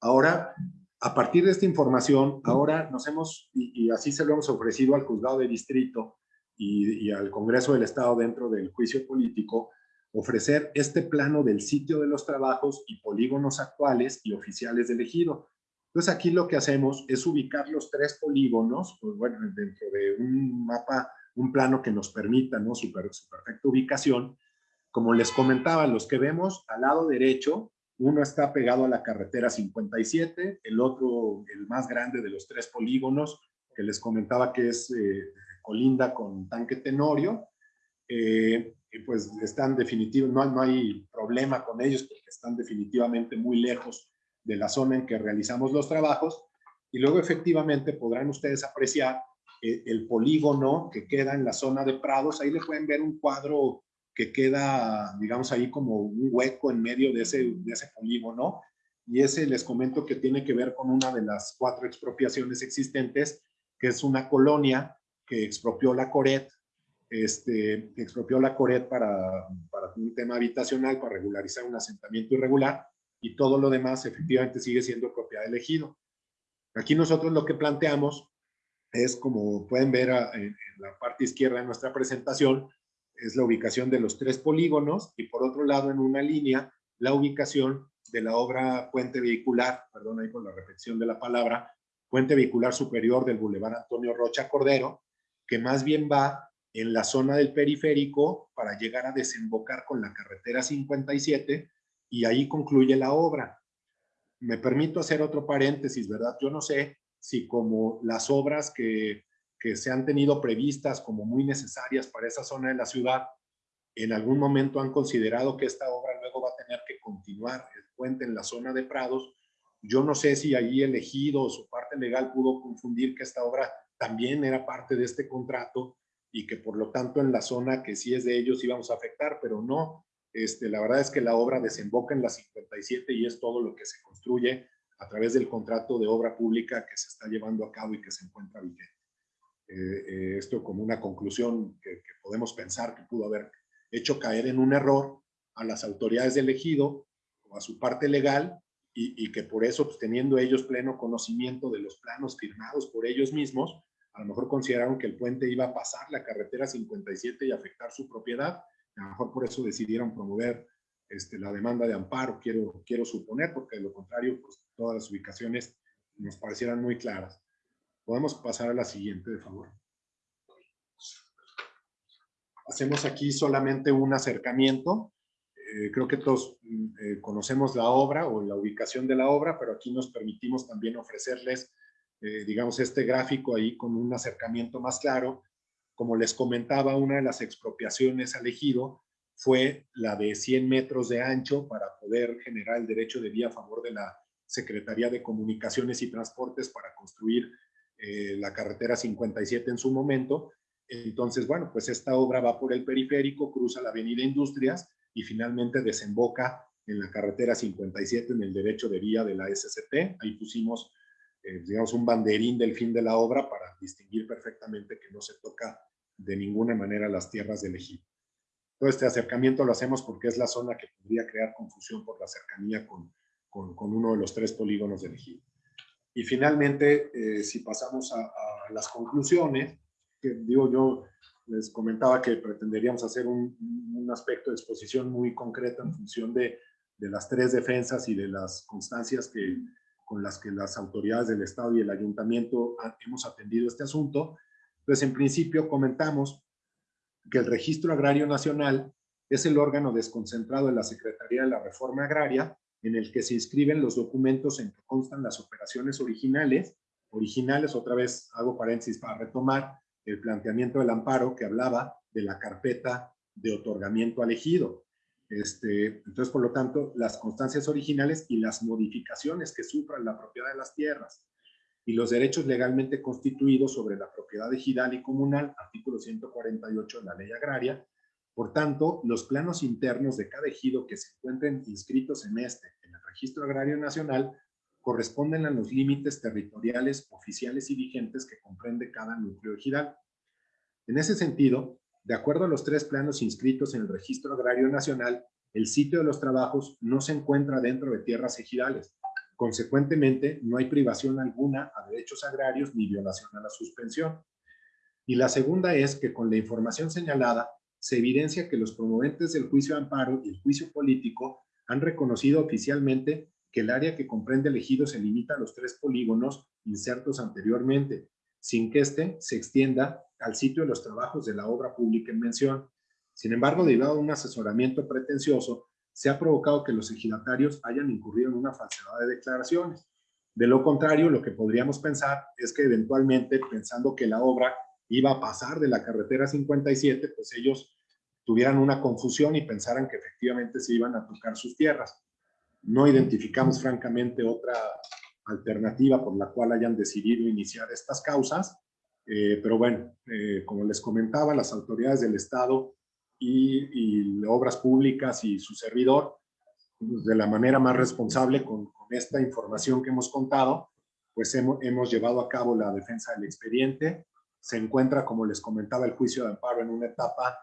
Ahora, a partir de esta información, ahora nos hemos, y, así se lo hemos ofrecido al juzgado de distrito y, y al Congreso del Estado dentro del juicio político, ofrecer este plano del sitio de los trabajos y polígonos actuales y oficiales del ejido. Entonces aquí lo que hacemos es ubicar los tres polígonos, pues bueno, dentro de un mapa, un plano que nos permita, ¿no? Su, su perfecta ubicación. Como les comentaba, los que vemos al lado derecho, uno está pegado a la carretera 57, el otro, el más grande de los tres polígonos, que les comentaba que es eh, colinda con Tanque Tenorio, eh, pues están definitivos, no, no hay problema con ellos porque están definitivamente muy lejos de la zona en que realizamos los trabajos. Y luego efectivamente podrán ustedes apreciar eh, el polígono que queda en la zona de Prados, ahí le pueden ver un cuadro que queda, digamos, ahí como un hueco en medio de ese, de ese polígono. Y ese les comento que tiene que ver con una de las cuatro expropiaciones existentes, que es una colonia que expropió la Coret este, expropió la Coret para, para un tema habitacional, para regularizar un asentamiento irregular, y todo lo demás efectivamente sigue siendo propiedad del ejido. Aquí nosotros lo que planteamos es, como pueden ver en, la parte izquierda de nuestra presentación, es la ubicación de los tres polígonos y por otro lado en una línea la ubicación de la obra puente vehicular, perdón ahí por la repetición de la palabra, puente vehicular superior del Boulevard Antonio Rocha Cordero, que más bien va en la zona del periférico para llegar a desembocar con la carretera 57 y ahí concluye la obra. Me permito hacer otro paréntesis, ¿verdad? Yo no sé si como las obras que, que se han tenido previstas como muy necesarias para esa zona de la ciudad, en algún momento han considerado que esta obra luego va a tener que continuar el puente en la zona de Prados. Yo no sé si allí el ejido o su parte legal pudo confundir que esta obra también era parte de este contrato y que por lo tanto en la zona que sí es de ellos íbamos a afectar, pero no. Este, la verdad es que la obra desemboca en la 57 y es todo lo que se construye a través del contrato de obra pública que se está llevando a cabo y que se encuentra vigente. Eh, eh, esto como una conclusión que, podemos pensar que pudo haber hecho caer en un error a las autoridades del ejido o a su parte legal y, y que por eso, pues, teniendo ellos pleno conocimiento de los planos firmados por ellos mismos, a lo mejor consideraron que el puente iba a pasar la carretera 57 y afectar su propiedad, a lo mejor por eso decidieron promover este, la demanda de amparo, quiero, quiero suponer, porque de lo contrario, pues todas las ubicaciones nos parecieran muy claras. Podemos pasar a la siguiente, de favor. Hacemos aquí solamente un acercamiento. Eh, creo que todos mm, eh, conocemos la obra o la ubicación de la obra, pero aquí nos permitimos también ofrecerles eh, digamos, este gráfico ahí con un acercamiento más claro. Como les comentaba, una de las expropiaciones al ejido fue la de 100 metros de ancho para poder generar el derecho de vía a favor de la Secretaría de Comunicaciones y Transportes para construir eh, la carretera 57 en su momento. Entonces, bueno, pues esta obra va por el periférico, cruza la avenida Industrias y finalmente desemboca en la carretera 57 en el derecho de vía de la SCT. Ahí pusimos eh, digamos, un banderín del fin de la obra para distinguir perfectamente que no se toca de ninguna manera las tierras del ejido. Todo este acercamiento lo hacemos porque es la zona que podría crear confusión por la cercanía con, con, con uno de los tres polígonos del ejido. Y finalmente, eh, si pasamos a, a, las conclusiones, que digo yo, les comentaba que pretenderíamos hacer un, aspecto de exposición muy concreto en función de, las tres defensas y de las constancias que, con las que las autoridades del Estado y el Ayuntamiento hemos atendido este asunto. Pues en principio comentamos que el Registro Agrario Nacional es el órgano desconcentrado de la Secretaría de la Reforma Agraria en el que se inscriben los documentos en que constan las operaciones originales. Originales, otra vez hago paréntesis para retomar el planteamiento del amparo que hablaba de la carpeta de otorgamiento elegido. Este, entonces, por lo tanto, las constancias originales y las modificaciones que sufran la propiedad de las tierras y los derechos legalmente constituidos sobre la propiedad ejidal y comunal, artículo 148 de la ley agraria. Por tanto, los planos internos de cada ejido que se encuentren inscritos en este, en el Registro Agrario Nacional, corresponden a los límites territoriales oficiales y vigentes que comprende cada núcleo ejidal. En ese sentido, de acuerdo a los tres planos inscritos en el Registro Agrario Nacional, el sitio de los trabajos no se encuentra dentro de tierras ejidales. Consecuentemente, no hay privación alguna a derechos agrarios ni violación a la suspensión. Y la segunda es que con la información señalada se evidencia que los promoventes del juicio de amparo y el juicio político han reconocido oficialmente que el área que comprende el ejido se limita a los tres polígonos insertos anteriormente, sin que éste se extienda al sitio de los trabajos de la obra pública en mención. Sin embargo, debido a un asesoramiento pretencioso, se ha provocado que los ejidatarios hayan incurrido en una falsedad de declaraciones. De lo contrario, lo que podríamos pensar es que eventualmente, pensando que la obra iba a pasar de la carretera 57, pues ellos tuvieran una confusión y pensaran que efectivamente se iban a tocar sus tierras. No identificamos francamente otra alternativa por la cual hayan decidido iniciar estas causas, eh, pero bueno, eh, como les comentaba, las autoridades del Estado y, Obras Públicas y su servidor, pues, de la manera más responsable con, esta información que hemos contado, pues hemos, hemos llevado a cabo la defensa del expediente. Se encuentra, como les comentaba, el juicio de amparo en una etapa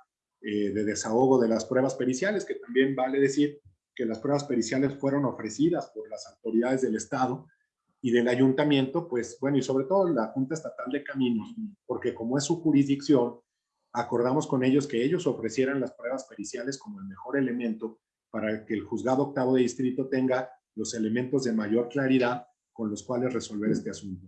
eh, de desahogo de las pruebas periciales, que también vale decir que las pruebas periciales fueron ofrecidas por las autoridades del Estado y del ayuntamiento, pues bueno, y sobre todo la Junta Estatal de Caminos, porque como es su jurisdicción, acordamos con ellos que ellos ofrecieran las pruebas periciales como el mejor elemento para que el juzgado octavo de distrito tenga los elementos de mayor claridad con los cuales resolver este asunto.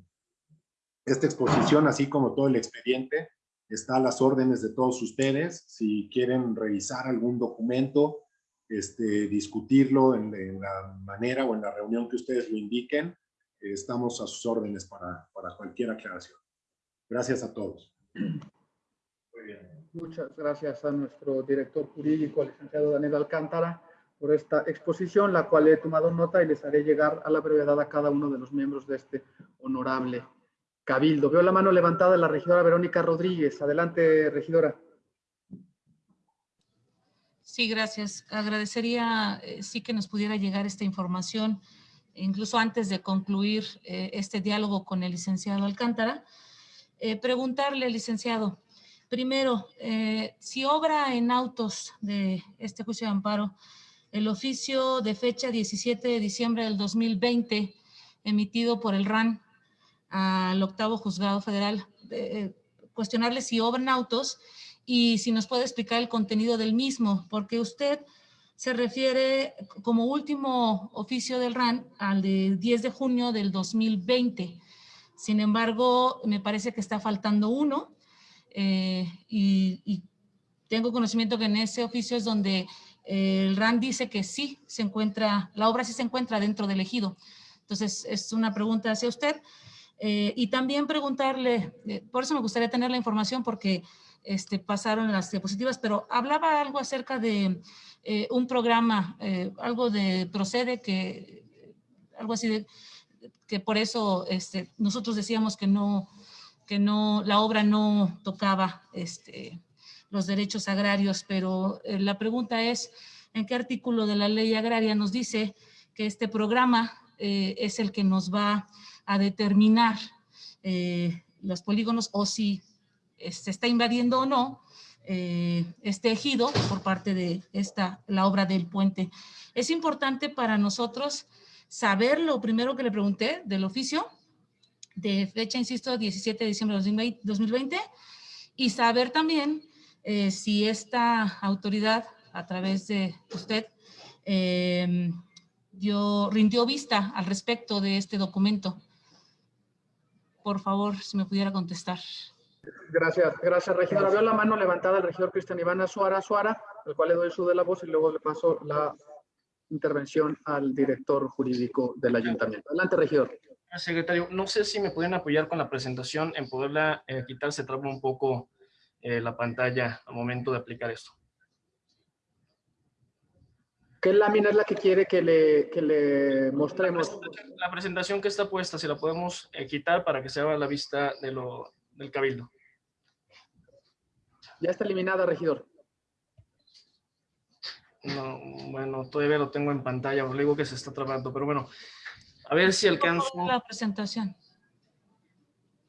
Esta exposición, así como todo el expediente, está a las órdenes de todos ustedes. Si quieren revisar algún documento, este, discutirlo en, en la manera o en la reunión que ustedes lo indiquen, estamos a sus órdenes para, para cualquier aclaración. Gracias a todos. Muy bien. Muchas gracias a nuestro director jurídico, el licenciado Daniel Alcántara, por esta exposición, la cual he tomado nota y les haré llegar a la brevedad a cada uno de los miembros de este honorable cabildo. Veo la mano levantada de la regidora Verónica Rodríguez. Adelante, regidora. Sí, gracias. Agradecería eh, sí que nos pudiera llegar esta información incluso antes de concluir eh, este diálogo con el licenciado Alcántara, eh, preguntarle, licenciado, primero, eh, si obra en autos de este juicio de amparo el oficio de fecha 17 de diciembre del 2020 emitido por el RAN al octavo juzgado federal, cuestionarle si obra en autos y si nos puede explicar el contenido del mismo, porque usted se refiere como último oficio del RAN al de 10 de junio del 2020. Sin embargo, me parece que está faltando uno eh, y, tengo conocimiento que en ese oficio es donde eh, el RAN dice que sí se encuentra, la obra sí se encuentra dentro del ejido. Entonces, es una pregunta hacia usted. Eh, y también preguntarle, por eso me gustaría tener la información porque este, pasaron las diapositivas, pero hablaba algo acerca de eh, un programa, eh, algo de procede que, algo así de, que por eso este, nosotros decíamos que no, que no, la obra no tocaba este, los derechos agrarios, pero eh, la pregunta es, ¿en qué artículo de la ley agraria nos dice que este programa es el que nos va a determinar los polígonos o si se está invadiendo o no eh, este ejido por parte de esta, la obra del puente. Es importante para nosotros saber lo primero que le pregunté del oficio, de fecha, insisto, 17 de diciembre de 2020, y saber también eh, si esta autoridad, a través de usted, eh, rindió vista al respecto de este documento. Por favor, si me pudiera contestar. Gracias, gracias, regidora. Veo la mano levantada del regidor Cristian Iván Azuara Azuara, al cual le doy su de la voz y luego le paso la intervención al director jurídico del ayuntamiento. Adelante, regidor. Secretario, no sé si me pueden apoyar con la presentación en poderla eh, quitar, se traba un poco eh, la pantalla al momento de aplicar esto. ¿Qué lámina es la que quiere que le, que le mostremos? La presentación, que está puesta, si la podemos eh, quitar para que se haga la vista de lo, del cabildo. Ya está eliminada, regidor. No, bueno, todavía lo tengo en pantalla, le digo que se está trabajando, pero bueno, a ver si alcanzo... La presentación.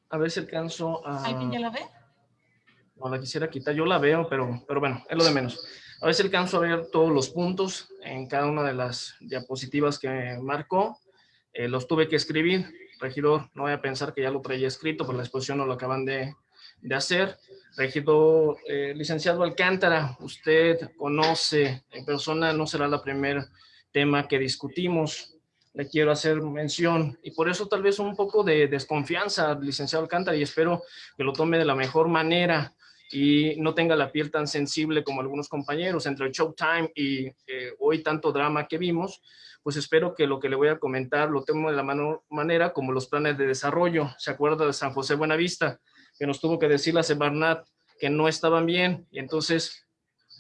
A ver si alcanzo a... ¿Alguien ya la ve? No, la quisiera quitar, yo la veo, pero, pero bueno, es lo de menos. A ver si alcanzo a ver todos los puntos en cada una de las diapositivas que marcó. Eh, los tuve que escribir, regidor, no voy a pensar que ya lo traía escrito, pero la exposición no lo acaban de de hacer. Regidor eh, licenciado Alcántara, usted conoce en persona, no será la primer tema que discutimos. Le quiero hacer mención y por eso tal vez un poco de desconfianza, licenciado Alcántara, y espero que lo tome de la mejor manera y no tenga la piel tan sensible como algunos compañeros entre el Showtime y eh, hoy tanto drama que vimos, pues espero que lo que le voy a comentar lo tome de la manera como los planes de desarrollo. ¿Se acuerda de San José Buenavista? Que nos tuvo que decir la Semarnat que no estaban bien y entonces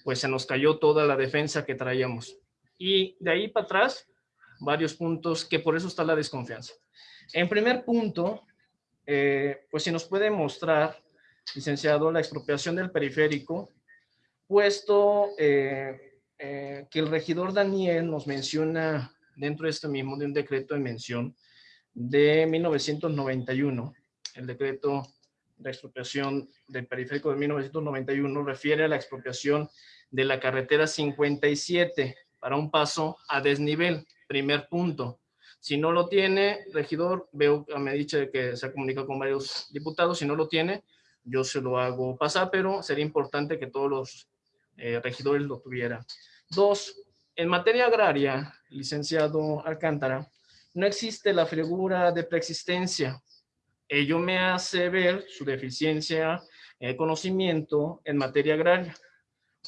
pues se nos cayó toda la defensa que traíamos. Y de ahí para atrás, varios puntos que por eso está la desconfianza. En primer punto, eh, pues si nos puede mostrar licenciado, la expropiación del periférico, puesto eh, eh, que el regidor Daniel nos menciona dentro de este mismo, de un decreto de mención de 1991, el decreto de expropiación del periférico de 1991 refiere a la expropiación de la carretera 57 para un paso a desnivel, primer punto. Si no lo tiene, regidor, veo, me ha dicho que se ha comunicado con varios diputados, si no lo tiene, yo se lo hago pasar, pero sería importante que todos los eh, regidores lo tuvieran. Dos, en materia agraria, licenciado Alcántara, no existe la figura de preexistencia. Ello me hace ver su deficiencia de conocimiento en materia agraria,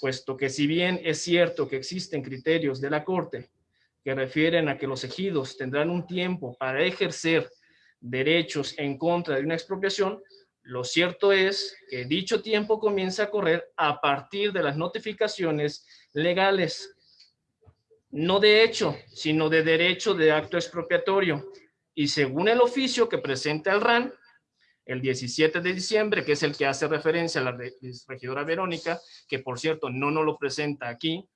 puesto que si bien es cierto que existen criterios de la Corte que refieren a que los ejidos tendrán un tiempo para ejercer derechos en contra de una expropiación, lo cierto es que dicho tiempo comienza a correr a partir de las notificaciones legales, no de hecho, sino de derecho de acto expropiatorio. Y según el oficio que presenta el RAN, el 17 de diciembre, que es el que hace referencia a la regidora Verónica, que por cierto no nos lo presenta aquí,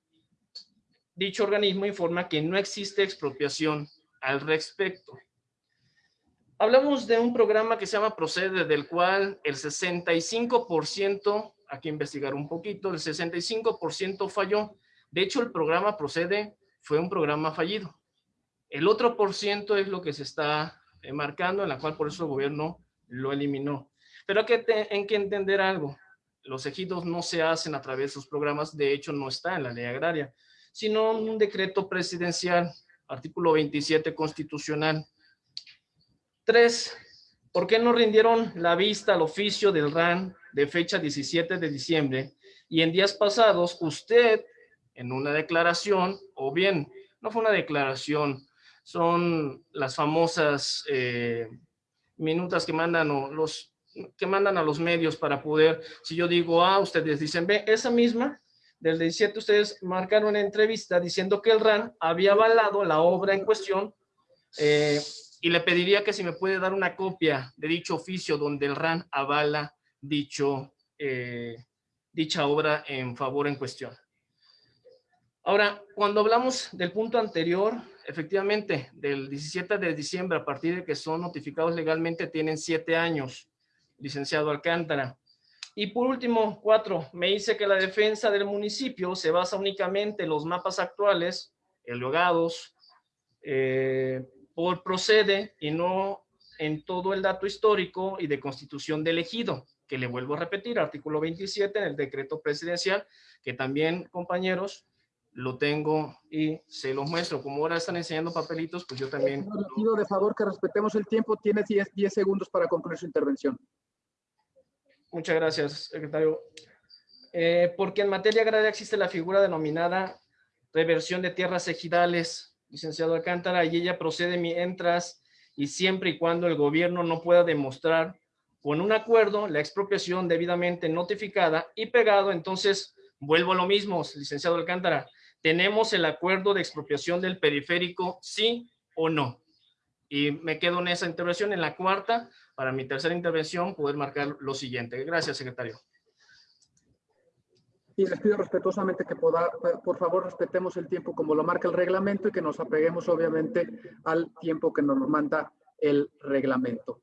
dicho organismo informa que no existe expropiación al respecto. Hablamos de un programa que se llama Procede, del cual el 65%, aquí investigar un poquito, el 65% falló. De hecho, el programa Procede fue un programa fallido. El otro por ciento es lo que se está eh, marcando, en la cual por eso el gobierno lo eliminó. Pero hay que, entender algo. Los ejidos no se hacen a través de sus programas, de hecho no está en la ley agraria, sino un decreto presidencial, artículo 27 constitucional, Tres, ¿por qué no rindieron la vista al oficio del RAN de fecha 17 de diciembre? Y en días pasados, usted, en una declaración, o bien, no fue una declaración, son las famosas eh, minutas que mandan los que mandan a los medios para poder, si yo digo A, ustedes dicen B, esa misma, del 17 ustedes marcaron una entrevista diciendo que el RAN había avalado la obra en cuestión eh, y le pediría que si me puede dar una copia de dicho oficio donde el RAN avala dicho, eh, dicha obra en favor en cuestión. Ahora, cuando hablamos del punto anterior, efectivamente, del 17 de diciembre, a partir de que son notificados legalmente, tienen siete años, licenciado Alcántara. Y por último, cuatro, me dice que la defensa del municipio se basa únicamente en los mapas actuales, elogados, eh, por procede y no en todo el dato histórico y de constitución del ejido, que le vuelvo a repetir, artículo 27 en el decreto presidencial, que también, compañeros, lo tengo y se los muestro. Como ahora están enseñando papelitos, pues yo también... pido de favor que respetemos el tiempo. Tiene 10, 10 segundos para concluir su intervención. Muchas gracias, secretario. Eh, porque en materia agraria existe la figura denominada reversión de tierras ejidales, licenciado Alcántara, y ella procede mientras y siempre y cuando el gobierno no pueda demostrar con un acuerdo la expropiación debidamente notificada y pegado, entonces vuelvo a lo mismo, licenciado Alcántara, ¿tenemos el acuerdo de expropiación del periférico, sí o no? Y me quedo en esa intervención, en la cuarta, para mi tercera intervención, poder marcar lo siguiente. Gracias, secretario. Y les pido respetuosamente que por favor respetemos el tiempo como lo marca el reglamento y que nos apeguemos obviamente al tiempo que nos manda el reglamento.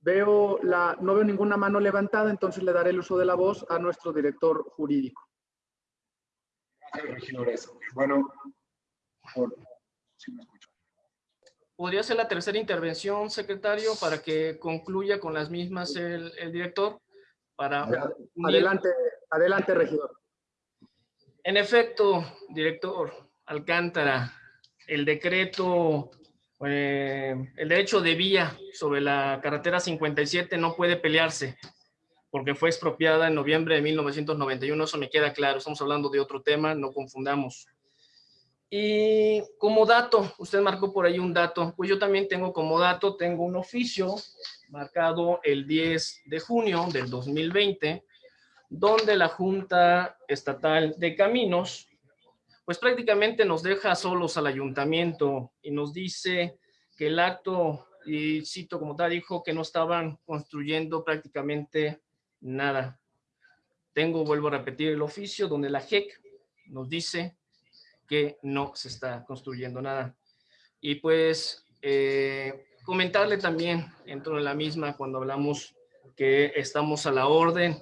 Veo la, no veo ninguna mano levantada, entonces le daré el uso de la voz a nuestro director jurídico. Gracias, regidores. Bueno, por, ¿Podría ser la tercera intervención, secretario, para que concluya con las mismas el, el director? para... Adelante, adelante, regidor. En efecto, director Alcántara, el decreto, eh, el derecho de vía sobre la carretera 57 no puede pelearse porque fue expropiada en noviembre de 1991, eso me queda claro, estamos hablando de otro tema, no confundamos. Y como dato, usted marcó por ahí un dato, pues yo también tengo como dato, tengo un oficio marcado el 10 de junio del 2020, donde la Junta Estatal de Caminos, pues prácticamente nos deja solos al ayuntamiento y nos dice que el acto, y cito como tal, dijo que no estaban construyendo prácticamente nada. Tengo, vuelvo a repetir, el oficio donde la JEC nos dice que no se está construyendo nada. Y pues eh, comentarle también, dentro de la misma, cuando hablamos que estamos a la orden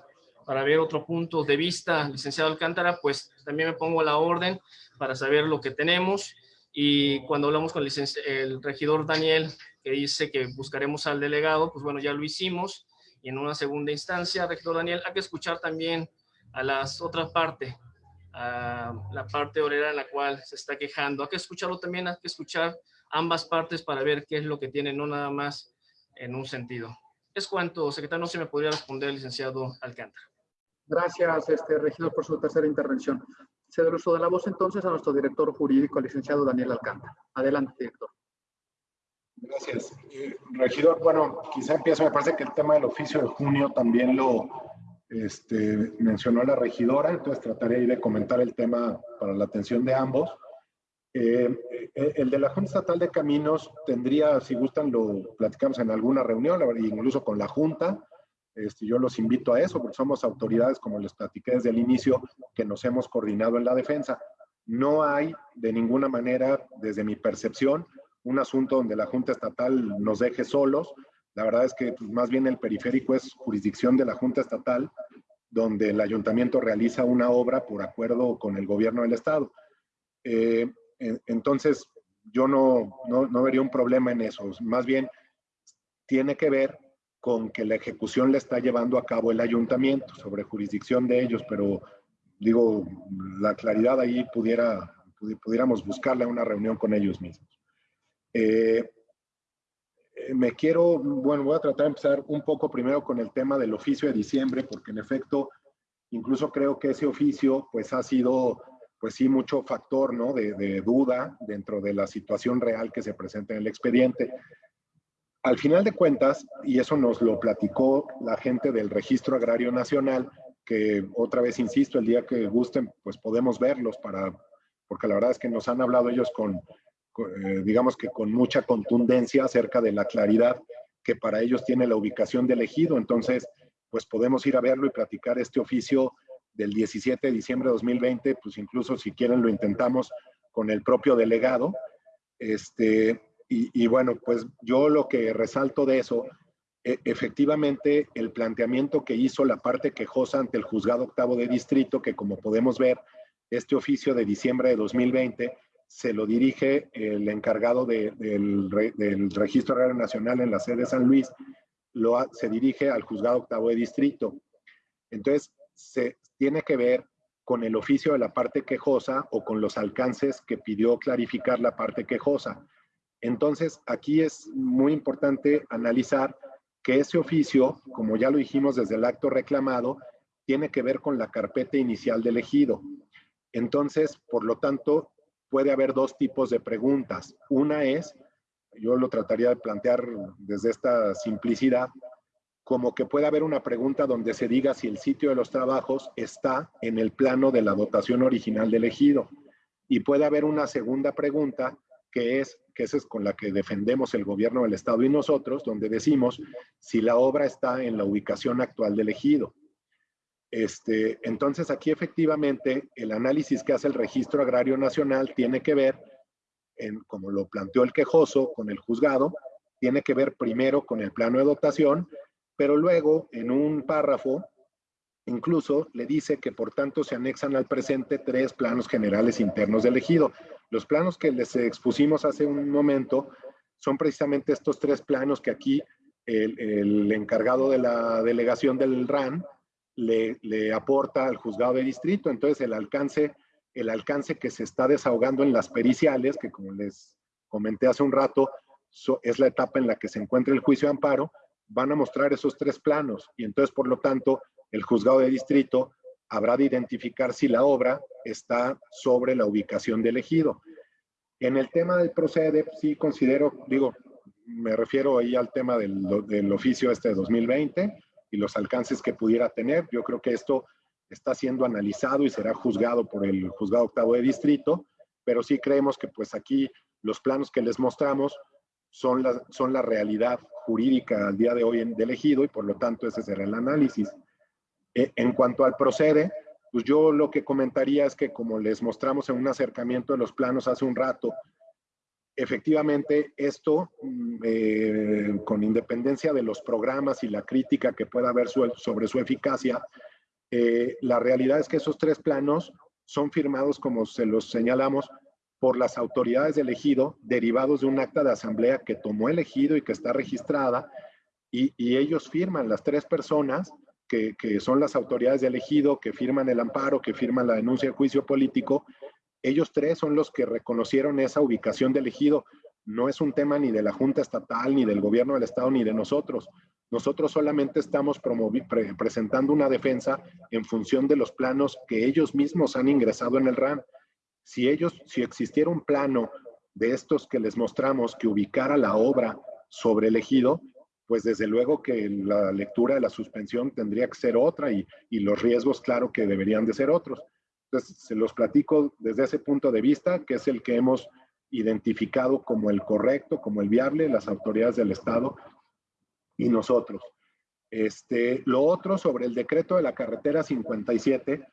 para ver otro punto de vista, licenciado Alcántara, pues también me pongo a la orden para saber lo que tenemos. Y cuando hablamos con el, el regidor Daniel, que dice que buscaremos al delegado, pues bueno, ya lo hicimos y en una segunda instancia, rector Daniel, hay que escuchar también a las otras partes, a la parte obrera en la cual se está quejando. Hay que escucharlo también, hay que escuchar ambas partes para ver qué es lo que tienen, no nada más en un sentido. Es cuanto, secretario, no se me podría responder, licenciado Alcántara. Gracias, este, regidor, por su tercera intervención. Cedo el uso de la voz entonces a nuestro director jurídico, licenciado Daniel Alcántara. Adelante, director. Gracias. Eh, regidor, bueno, quizá empiezo, me parece que el tema del oficio de junio también lo este, mencionó la regidora, entonces trataré de comentar el tema para la atención de ambos. Eh, eh, el de la Junta Estatal de Caminos tendría, si gustan, lo platicamos en alguna reunión, incluso con la Junta. Este, yo los invito a eso, porque somos autoridades, como les platiqué desde el inicio, que nos hemos coordinado en la defensa. No hay de ninguna manera, desde mi percepción, un asunto donde la Junta Estatal nos deje solos. La verdad es que pues, más bien el periférico es jurisdicción de la Junta Estatal, donde el ayuntamiento realiza una obra por acuerdo con el gobierno del Estado. Eh, entonces, yo no, no, no vería un problema en eso. Más bien, tiene que ver con que la ejecución la está llevando a cabo el ayuntamiento sobre jurisdicción de ellos, pero digo, la claridad ahí pudiera, pudiéramos buscarle una reunión con ellos mismos. Eh, eh, me quiero, bueno, voy a tratar de empezar un poco primero con el tema del oficio de diciembre, porque en efecto, incluso creo que ese oficio, pues ha sido, pues sí, mucho factor, ¿no? De, de duda dentro de la situación real que se presenta en el expediente. Al final de cuentas, y eso nos lo platicó la gente del Registro Agrario Nacional, que otra vez insisto, el día que gusten, pues podemos verlos para, porque la verdad es que nos han hablado ellos con, eh, digamos que con mucha contundencia acerca de la claridad que para ellos tiene la ubicación del ejido. Entonces, pues podemos ir a verlo y platicar este oficio del 17 de diciembre de 2020, pues incluso si quieren lo intentamos con el propio delegado. Este, y, bueno, pues yo lo que resalto de eso, e, efectivamente el planteamiento que hizo la parte quejosa ante el juzgado octavo de distrito, que como podemos ver, este oficio de diciembre de 2020 se lo dirige el encargado del, Registro Agrario Nacional en la sede de San Luis, lo, se dirige al juzgado octavo de distrito. Entonces, se tiene que ver con el oficio de la parte quejosa o con los alcances que pidió clarificar la parte quejosa. Entonces, aquí es muy importante analizar que ese oficio, como ya lo dijimos desde el acto reclamado, tiene que ver con la carpeta inicial del ejido. Entonces, por lo tanto, puede haber dos tipos de preguntas. Una es, yo lo trataría de plantear desde esta simplicidad, como que puede haber una pregunta donde se diga si el sitio de los trabajos está en el plano de la dotación original del ejido. Y puede haber una segunda pregunta que es, que esa es con la que defendemos el gobierno del Estado y nosotros, donde decimos si la obra está en la ubicación actual del ejido. Este, entonces aquí efectivamente el análisis que hace el Registro Agrario Nacional tiene que ver, en, como lo planteó el quejoso con el juzgado, tiene que ver primero con el plano de dotación, pero luego en un párrafo incluso le dice que por tanto se anexan al presente tres planos generales internos del ejido. Los planos que les expusimos hace un momento son precisamente estos tres planos que aquí el, el encargado de la delegación del RAN le, aporta al juzgado de distrito. Entonces el alcance, el alcance que se está desahogando en las periciales, que como les comenté hace un rato, es la etapa en la que se encuentra el juicio de amparo, van a mostrar esos tres planos y entonces por lo tanto el juzgado de distrito habrá de identificar si la obra está sobre la ubicación del ejido. En el tema del procede, sí considero, digo, me refiero ahí al tema del, del oficio este de 2020 y los alcances que pudiera tener. Yo creo que esto está siendo analizado y será juzgado por el juzgado octavo de distrito, pero sí creemos que pues aquí los planos que les mostramos son la, son la realidad jurídica al día de hoy en, del ejido y por lo tanto ese será el análisis. Eh, en cuanto al procede, pues yo lo que comentaría es que como les mostramos en un acercamiento de los planos hace un rato, efectivamente esto, mm, eh, con independencia de los programas y la crítica que pueda haber sobre su eficacia, eh, la realidad es que esos tres planos son firmados, como se los señalamos, por las autoridades del ejido, derivados de un acta de asamblea que tomó el ejido y que está registrada, y, ellos firman, las tres personas, que, que, son las autoridades del ejido, que firman el amparo, que firman la denuncia de juicio político, ellos tres son los que reconocieron esa ubicación del ejido. No es un tema ni de la Junta Estatal, ni del gobierno del Estado, ni de nosotros. Nosotros solamente estamos pre presentando una defensa en función de los planos que ellos mismos han ingresado en el RAN. Si ellos, si existiera un plano de estos que les mostramos que ubicara la obra sobre el pues desde luego que la lectura de la suspensión tendría que ser otra y, y, los riesgos, claro, que deberían de ser otros. Entonces, se los platico desde ese punto de vista, que es el que hemos identificado como el correcto, como el viable, las autoridades del Estado y nosotros. Este, lo otro sobre el decreto de la carretera 57,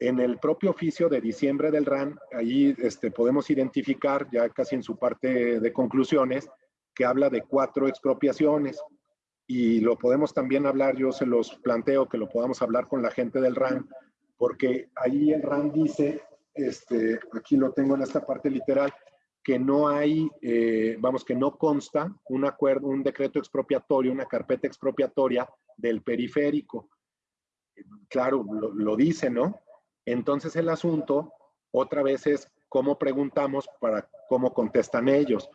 en el propio oficio de diciembre del RAN, ahí este, podemos identificar, ya casi en su parte de conclusiones, que habla de cuatro expropiaciones y lo podemos también hablar, yo se los planteo que lo podamos hablar con la gente del RAN, porque ahí el RAN dice, este, aquí lo tengo en esta parte literal, que no hay, eh, vamos, que no consta un acuerdo, un decreto expropiatorio, una carpeta expropiatoria del periférico. Claro, lo, lo dice, ¿no? Entonces el asunto otra vez es cómo preguntamos para cómo contestan ellos.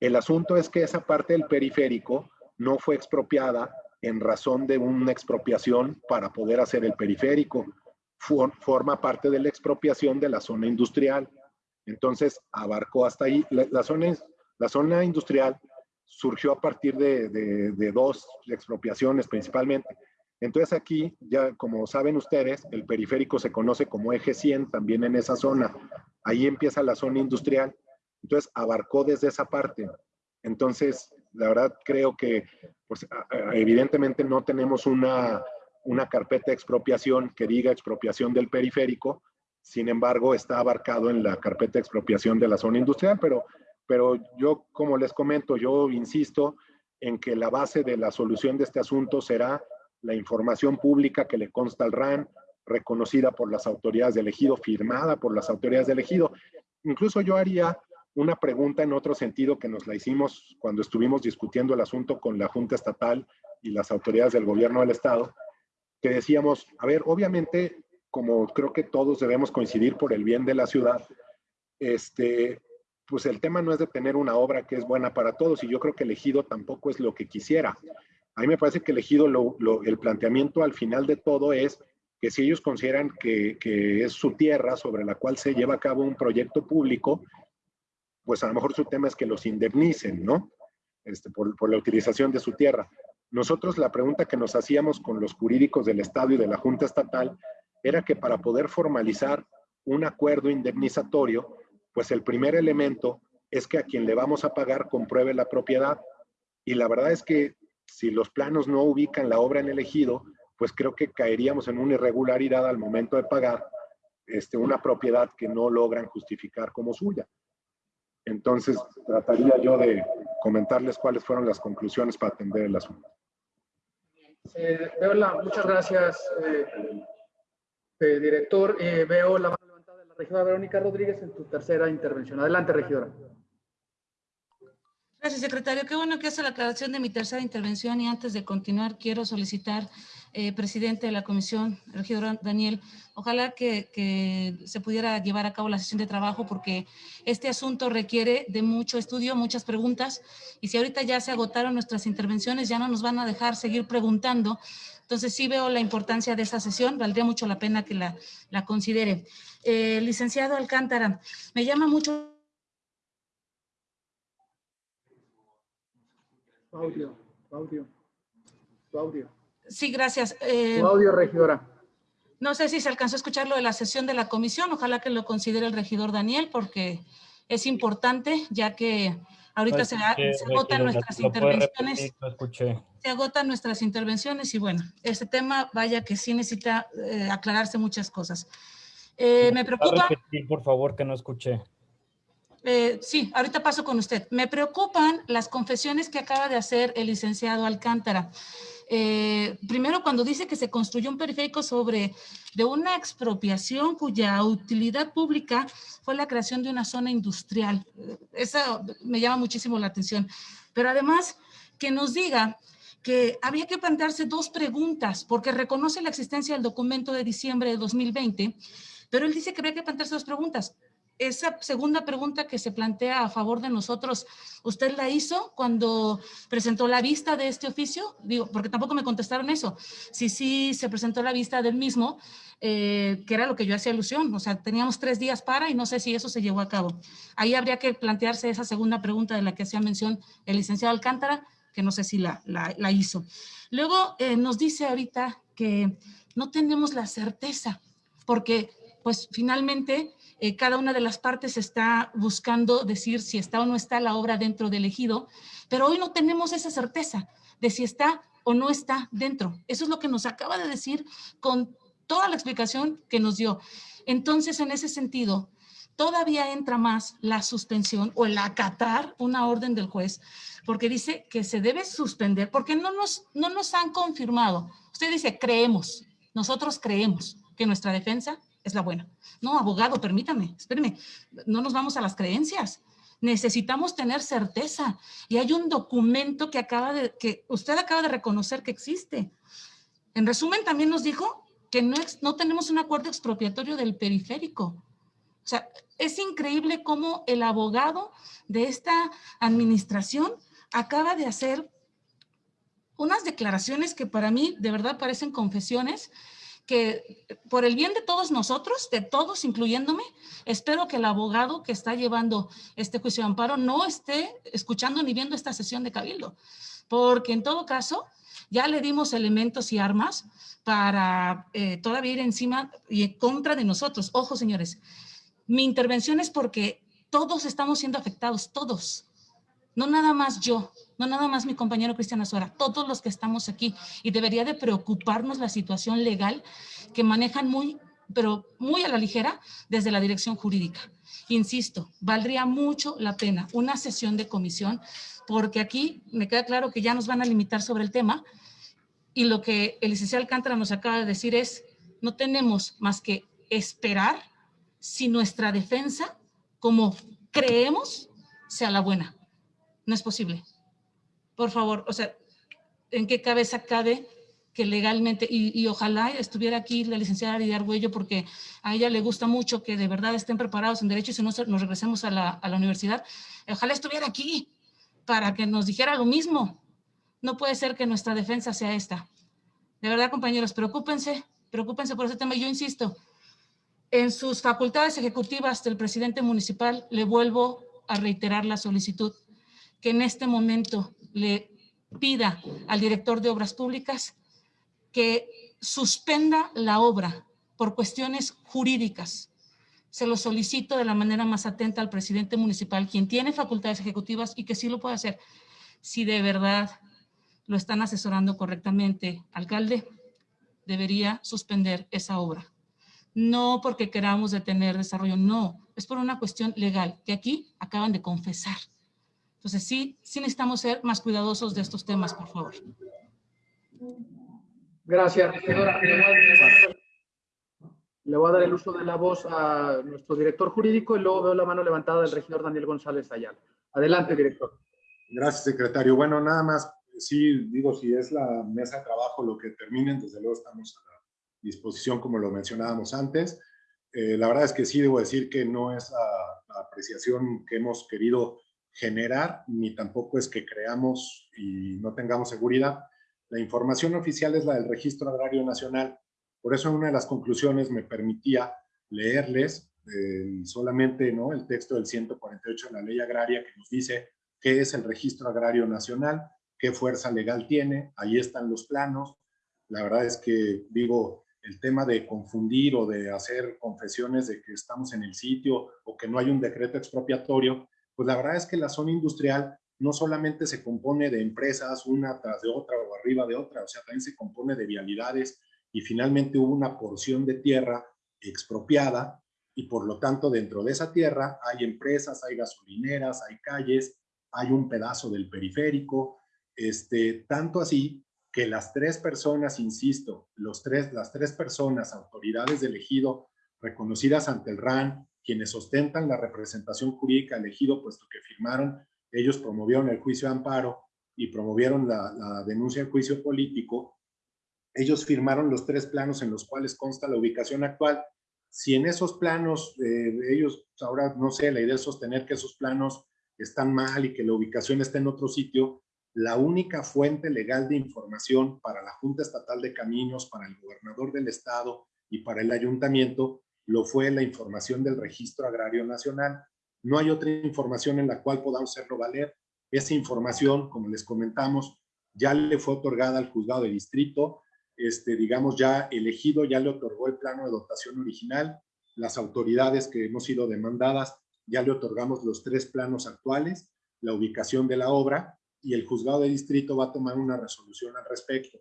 El asunto es que esa parte del periférico no fue expropiada en razón de una expropiación para poder hacer el periférico. Forma parte de la expropiación de la zona industrial. Entonces, abarcó hasta ahí. La, zona, industrial surgió a partir de dos expropiaciones principalmente. Entonces aquí, ya como saben ustedes, el periférico se conoce como eje 100 también en esa zona. Ahí empieza la zona industrial entonces, abarcó desde esa parte. Entonces, la verdad creo que, pues, evidentemente no tenemos una, una carpeta de expropiación que diga expropiación del periférico, sin embargo, está abarcado en la carpeta de expropiación de la zona industrial, pero, pero yo, como les comento, yo insisto en que la base de la solución de este asunto será la información pública que le consta al RAN, reconocida por las autoridades del ejido, firmada por las autoridades del ejido. Incluso yo haría una pregunta en otro sentido que nos la hicimos cuando estuvimos discutiendo el asunto con la Junta Estatal y las autoridades del gobierno del Estado, que decíamos, a ver, obviamente, como creo que todos debemos coincidir por el bien de la ciudad, este, pues el tema no es de tener una obra que es buena para todos y yo creo que el ejido tampoco es lo que quisiera. A mí me parece que el ejido, lo, lo, el planteamiento al final de todo es que si ellos consideran que, que es su tierra sobre la cual se lleva a cabo un proyecto público, pues a lo mejor su tema es que los indemnicen, ¿no? Este, por, por la utilización de su tierra. Nosotros la pregunta que nos hacíamos con los jurídicos del Estado y de la Junta Estatal era que para poder formalizar un acuerdo indemnizatorio, pues el primer elemento es que a quien le vamos a pagar compruebe la propiedad. Y la verdad es que si los planos no ubican la obra en el ejido, pues creo que caeríamos en una irregularidad al momento de pagar este, una propiedad que no logran justificar como suya. Entonces, trataría yo de comentarles cuáles fueron las conclusiones para atender el asunto. Eh, veo la, muchas gracias, eh, eh, director. veo la mano levantada de la regidora Verónica Rodríguez en tu tercera intervención. Adelante, regidora. Gracias, secretario. Qué bueno que hace la aclaración de mi tercera intervención y antes de continuar quiero solicitar, eh, presidente de la comisión, regidor Daniel, ojalá que, que, se pudiera llevar a cabo la sesión de trabajo porque este asunto requiere de mucho estudio, muchas preguntas y si ahorita ya se agotaron nuestras intervenciones ya no nos van a dejar seguir preguntando. Entonces sí veo la importancia de esa sesión, valdría mucho la pena que la, la considere. Eh, licenciado Alcántara, me llama mucho Audio, audio, audio. Sí, gracias. Eh, audio, regidora. No sé si se alcanzó a escuchar lo de la sesión de la comisión. Ojalá que lo considere el regidor Daniel, porque es importante, ya que ahorita se, se, agotan nuestras intervenciones. se agotan nuestras intervenciones y bueno, este tema, vaya que sí necesita eh, aclararse muchas cosas. Eh, me preocupa... Repetir, por favor, que no escuché. Eh, sí, ahorita paso con usted. Me preocupan las confesiones que acaba de hacer el licenciado Alcántara. Eh, primero, cuando dice que se construyó un periférico sobre de una expropiación cuya utilidad pública fue la creación de una zona industrial. Eso me llama muchísimo la atención. Pero además, que nos diga que había que plantearse dos preguntas, porque reconoce la existencia del documento de diciembre de 2020, pero él dice que había que plantearse dos preguntas esa segunda pregunta que se plantea a favor de nosotros, ¿usted la hizo cuando presentó la vista de este oficio? Digo, porque tampoco me contestaron eso. Si sí se presentó la vista del mismo, eh, que era lo que yo hacía alusión. O sea, teníamos tres días para y no sé si eso se llevó a cabo. Ahí habría que plantearse esa segunda pregunta de la que hacía mención el licenciado Alcántara, que no sé si la, la, hizo. Luego eh, nos dice ahorita que no tenemos la certeza, porque pues finalmente eh, cada una de las partes está buscando decir si está o no está la obra dentro del ejido, pero hoy no tenemos esa certeza de si está o no está dentro. Eso es lo que nos acaba de decir con toda la explicación que nos dio. Entonces, en ese sentido, todavía entra más la suspensión o el acatar una orden del juez, porque dice que se debe suspender, porque no nos, no nos han confirmado. Usted dice, creemos, nosotros creemos que nuestra defensa es la buena. No, abogado, permítame, espéreme, no nos vamos a las creencias. Necesitamos tener certeza. Y hay un documento que acaba de, que usted acaba de reconocer que existe. En resumen, también nos dijo que no, no tenemos un acuerdo expropiatorio del periférico. O sea, es increíble cómo el abogado de esta administración acaba de hacer unas declaraciones que para mí de verdad parecen confesiones que por el bien de todos nosotros, de todos, incluyéndome, espero que el abogado que está llevando este juicio de amparo no esté escuchando ni viendo esta sesión de cabildo, porque en todo caso ya le dimos elementos y armas para eh, todavía ir encima y en contra de nosotros. Ojo, señores, mi intervención es porque todos estamos siendo afectados, todos. No nada más yo, no nada más mi compañero Cristian Azuara, todos los que estamos aquí. Y debería de preocuparnos la situación legal que manejan muy, pero muy a la ligera desde la dirección jurídica. Insisto, valdría mucho la pena una sesión de comisión porque aquí me queda claro que ya nos van a limitar sobre el tema y lo que el licenciado Alcántara nos acaba de decir es no tenemos más que esperar si nuestra defensa, como creemos, sea la buena no es posible. Por favor, o sea, ¿en qué cabeza cabe que legalmente, y, ojalá estuviera aquí la licenciada Lidia Arguello, porque a ella le gusta mucho que de verdad estén preparados en derecho y si no nos regresemos a la, a la universidad, ojalá estuviera aquí para que nos dijera lo mismo. No puede ser que nuestra defensa sea esta. De verdad, compañeros, preocúpense, preocúpense por ese tema. Yo insisto, en sus facultades ejecutivas del presidente municipal le vuelvo a reiterar la solicitud que en este momento le pida al director de obras públicas que suspenda la obra por cuestiones jurídicas. Se lo solicito de la manera más atenta al presidente municipal, quien tiene facultades ejecutivas y que sí lo puede hacer. Si de verdad lo están asesorando correctamente, alcalde, debería suspender esa obra. No porque queramos detener desarrollo, no, es por una cuestión legal que aquí acaban de confesar. Entonces, sí, sí necesitamos ser más cuidadosos de estos temas, por favor. Gracias, Le voy a dar el uso de la voz a nuestro director jurídico y luego veo la mano levantada del regidor Daniel González Ayala. Adelante, director. Gracias, secretario. Bueno, nada más, sí, digo, si es la mesa de trabajo lo que terminen, desde luego estamos a la disposición, como lo mencionábamos antes. Eh, la verdad es que sí debo decir que no es la, la, apreciación que hemos querido generar, ni tampoco es que creamos y no tengamos seguridad. La información oficial es la del Registro Agrario Nacional. Por eso una de las conclusiones me permitía leerles solamente ¿no? el texto del 148 de la Ley Agraria que nos dice qué es el Registro Agrario Nacional, qué fuerza legal tiene, ahí están los planos. La verdad es que, digo, el tema de confundir o de hacer confesiones de que estamos en el sitio o que no hay un decreto expropiatorio, pues la verdad es que la zona industrial no solamente se compone de empresas una tras de otra o arriba de otra, o sea, también se compone de vialidades y finalmente hubo una porción de tierra expropiada y por lo tanto dentro de esa tierra hay empresas, hay gasolineras, hay calles, hay un pedazo del periférico, este, tanto así que las tres personas, insisto, los tres, las tres personas, autoridades de elegido reconocidas ante el RAN, quienes ostentan la representación jurídica elegido, puesto que firmaron, ellos promovieron el juicio de amparo y promovieron la, denuncia de juicio político, ellos firmaron los tres planos en los cuales consta la ubicación actual. Si en esos planos, eh, ellos, ahora no sé, la idea es sostener que esos planos están mal y que la ubicación está en otro sitio, la única fuente legal de información para la Junta Estatal de Caminos, para el gobernador del estado y para el ayuntamiento lo fue la información del Registro Agrario Nacional. No hay otra información en la cual podamos hacerlo valer. Esa información, como les comentamos, ya le fue otorgada al juzgado de distrito, este, digamos, ya elegido, ya le otorgó el plano de dotación original. Las autoridades que hemos sido demandadas, ya le otorgamos los tres planos actuales, la ubicación de la obra, y el juzgado de distrito va a tomar una resolución al respecto.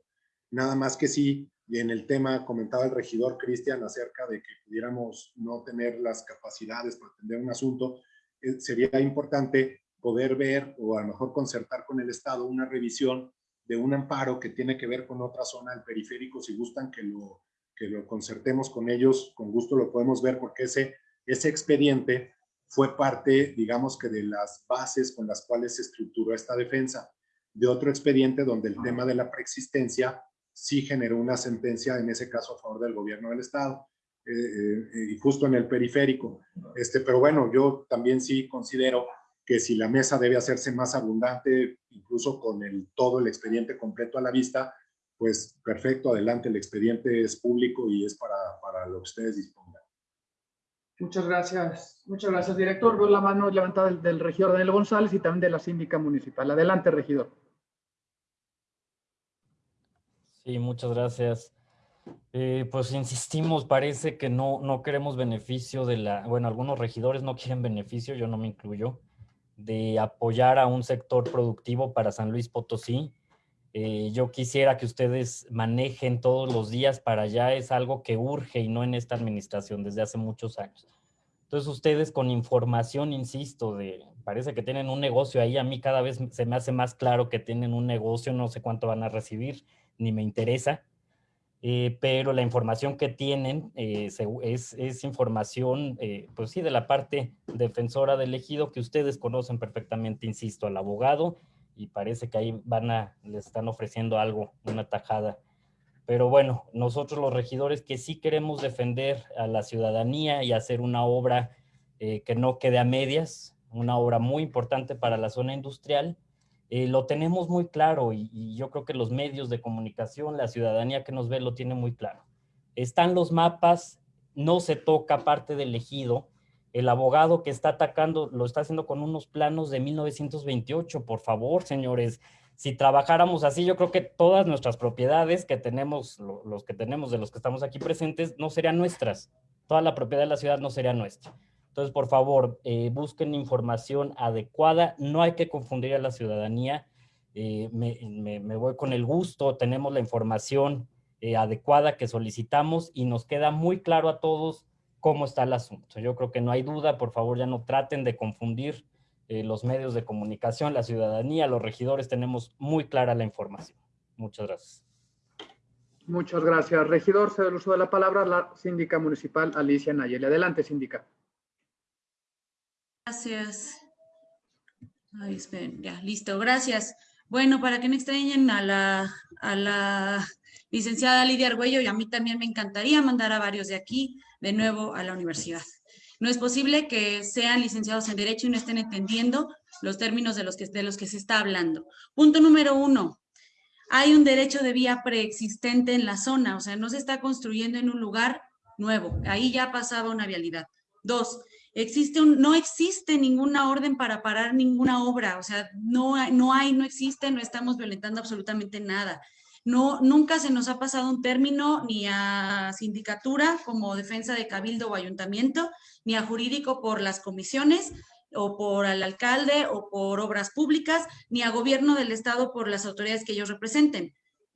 Nada más que sí, en el tema comentaba el regidor Cristian acerca de que pudiéramos no tener las capacidades para atender un asunto, eh, sería importante poder ver o a lo mejor concertar con el Estado una revisión de un amparo que tiene que ver con otra zona del periférico. Si gustan que lo, que lo concertemos con ellos, con gusto lo podemos ver porque ese, ese expediente fue parte, digamos que de las bases con las cuales se estructuró esta defensa, de otro expediente donde el tema de la preexistencia sí generó una sentencia, en ese caso a favor del gobierno del Estado, eh, eh, y justo en el periférico. Este, pero bueno, yo también sí considero que si la mesa debe hacerse más abundante, incluso con el, todo el expediente completo a la vista, pues perfecto, adelante, el expediente es público y es para, para lo que ustedes dispongan. Muchas gracias, muchas gracias, director. Veo la mano levantada del, del regidor Daniel González y también de la síndica municipal. Adelante, regidor. Sí, muchas gracias. Eh, pues insistimos, parece que no, no queremos beneficio de la, bueno, algunos regidores no quieren beneficio, yo no me incluyo, de apoyar a un sector productivo para San Luis Potosí. Eh, yo quisiera que ustedes manejen todos los días para allá, es algo que urge y no en esta administración desde hace muchos años. Entonces ustedes con información, insisto, de parece que tienen un negocio ahí, a mí cada vez se me hace más claro que tienen un negocio, no sé cuánto van a recibir, ni me interesa, eh, pero la información que tienen eh, es, información, eh, pues sí, de la parte defensora del ejido que ustedes conocen perfectamente, insisto, al abogado, y parece que ahí van a, les están ofreciendo algo, una tajada. Pero bueno, nosotros los regidores que sí queremos defender a la ciudadanía y hacer una obra que no quede a medias, una obra muy importante para la zona industrial, eh, lo tenemos muy claro y, y, yo creo que los medios de comunicación, la ciudadanía que nos ve lo tiene muy claro. Están los mapas, no se toca parte del ejido. El abogado que está atacando lo está haciendo con unos planos de 1928. Por favor, señores, si trabajáramos así, yo creo que todas nuestras propiedades que tenemos, los que tenemos de los que estamos aquí presentes, no serían nuestras. Toda la propiedad de la ciudad no sería nuestra. Entonces, por favor, eh, busquen información adecuada. No hay que confundir a la ciudadanía. Eh, me, voy con el gusto. Tenemos la información eh, adecuada que solicitamos y nos queda muy claro a todos cómo está el asunto. Yo creo que no hay duda. Por favor, ya no traten de confundir los medios de comunicación, la ciudadanía, los regidores. Tenemos muy clara la información. Muchas gracias. Muchas gracias. Regidor, se el uso de la palabra la síndica municipal Alicia Nayeli. Adelante, síndica. Gracias. Ya, listo, gracias. Bueno, para que no extrañen a la, a la licenciada Lidia Argüello, y a mí también me encantaría mandar a varios de aquí de nuevo a la universidad. No es posible que sean licenciados en Derecho y no estén entendiendo los términos de los que, de los que se está hablando. Punto número uno, hay un derecho de vía preexistente en la zona, o sea, no se está construyendo en un lugar nuevo, ahí ya pasaba una vialidad. Dos, no existe ninguna orden para parar ninguna obra, o sea, no, no hay, no existe, no estamos violentando absolutamente nada. No, nunca se nos ha pasado un término ni a sindicatura como defensa de cabildo o ayuntamiento, ni a jurídico por las comisiones o por el alcalde o por obras públicas, ni a gobierno del estado por las autoridades que ellos representen.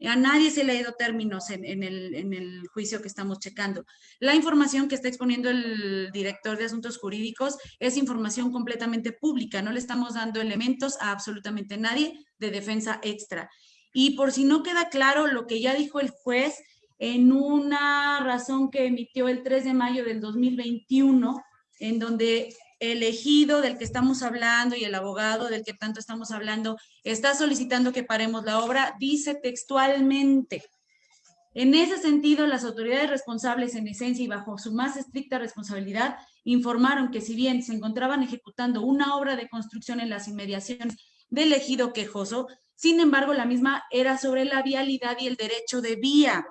A nadie se le ha ido términos en, el, el, juicio que estamos checando. La información que está exponiendo el director de Asuntos Jurídicos es información completamente pública. No le estamos dando elementos a absolutamente nadie de defensa extra. Y por si no queda claro lo que ya dijo el juez en una razón que emitió el 3 de mayo del 2021, en donde elegido del que estamos hablando y el abogado del que tanto estamos hablando está solicitando que paremos la obra, dice textualmente, en ese sentido, las autoridades responsables en esencia y bajo su más estricta responsabilidad informaron que si bien se encontraban ejecutando una obra de construcción en las inmediaciones del ejido quejoso, sin embargo, la misma era sobre la vialidad y el derecho de vía.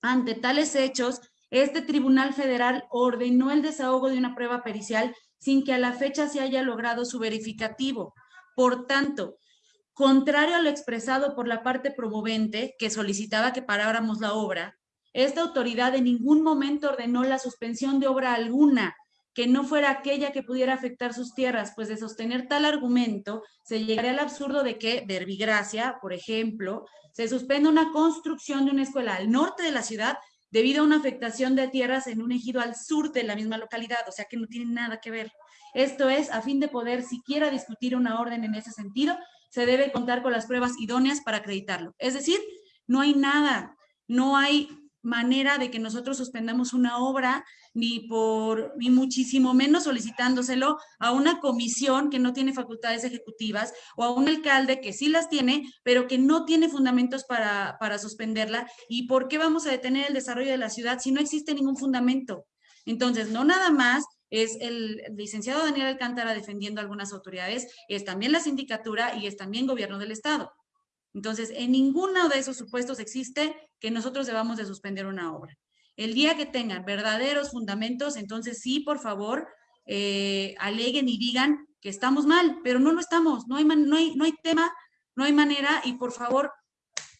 Ante tales hechos, este Tribunal Federal ordenó el desahogo de una prueba pericial sin que a la fecha se haya logrado su verificativo. Por tanto, contrario a lo expresado por la parte promovente, que solicitaba que paráramos la obra, esta autoridad en ningún momento ordenó la suspensión de obra alguna, que no fuera aquella que pudiera afectar sus tierras, pues de sostener tal argumento se llegaría al absurdo de que Verbigracia, por ejemplo, se suspenda una construcción de una escuela al norte de la ciudad debido a una afectación de tierras en un ejido al sur de la misma localidad, o sea que no tiene nada que ver. Esto es, a fin de poder siquiera discutir una orden en ese sentido, se debe contar con las pruebas idóneas para acreditarlo. Es decir, no hay nada, no hay manera de que nosotros suspendamos una obra, ni por, ni muchísimo menos solicitándoselo a una comisión que no tiene facultades ejecutivas o a un alcalde que sí las tiene, pero que no tiene fundamentos para, para suspenderla. ¿Y por qué vamos a detener el desarrollo de la ciudad si no existe ningún fundamento? Entonces, no nada más es el licenciado Daniel Alcántara defendiendo algunas autoridades, es también la sindicatura y es también gobierno del Estado. Entonces, en ninguno de esos supuestos existe que nosotros debamos de suspender una obra. El día que tengan verdaderos fundamentos, entonces sí, por favor, eh, aleguen y digan que estamos mal, pero no lo estamos, no hay, no, hay, no hay tema, no hay manera y por favor,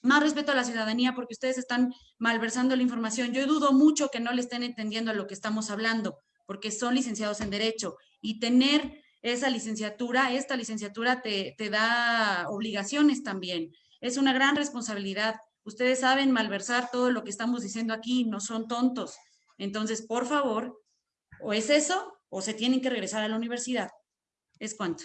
más respeto a la ciudadanía porque ustedes están malversando la información. Yo dudo mucho que no le estén entendiendo a lo que estamos hablando porque son licenciados en Derecho y tener esa licenciatura, esta licenciatura te, te da obligaciones también. Es una gran responsabilidad. Ustedes saben malversar todo lo que estamos diciendo aquí, no son tontos. Entonces, por favor, o es eso o se tienen que regresar a la universidad. Es cuanto.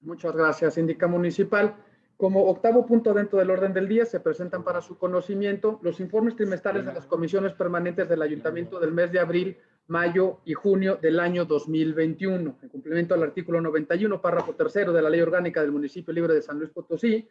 Muchas gracias, síndica municipal. Como octavo punto dentro del orden del día, se presentan para su conocimiento los informes trimestrales de las comisiones permanentes del ayuntamiento del mes de abril, mayo y junio del año 2021. En cumplimiento al artículo 91, párrafo tercero de la Ley Orgánica del Municipio Libre de San Luis Potosí,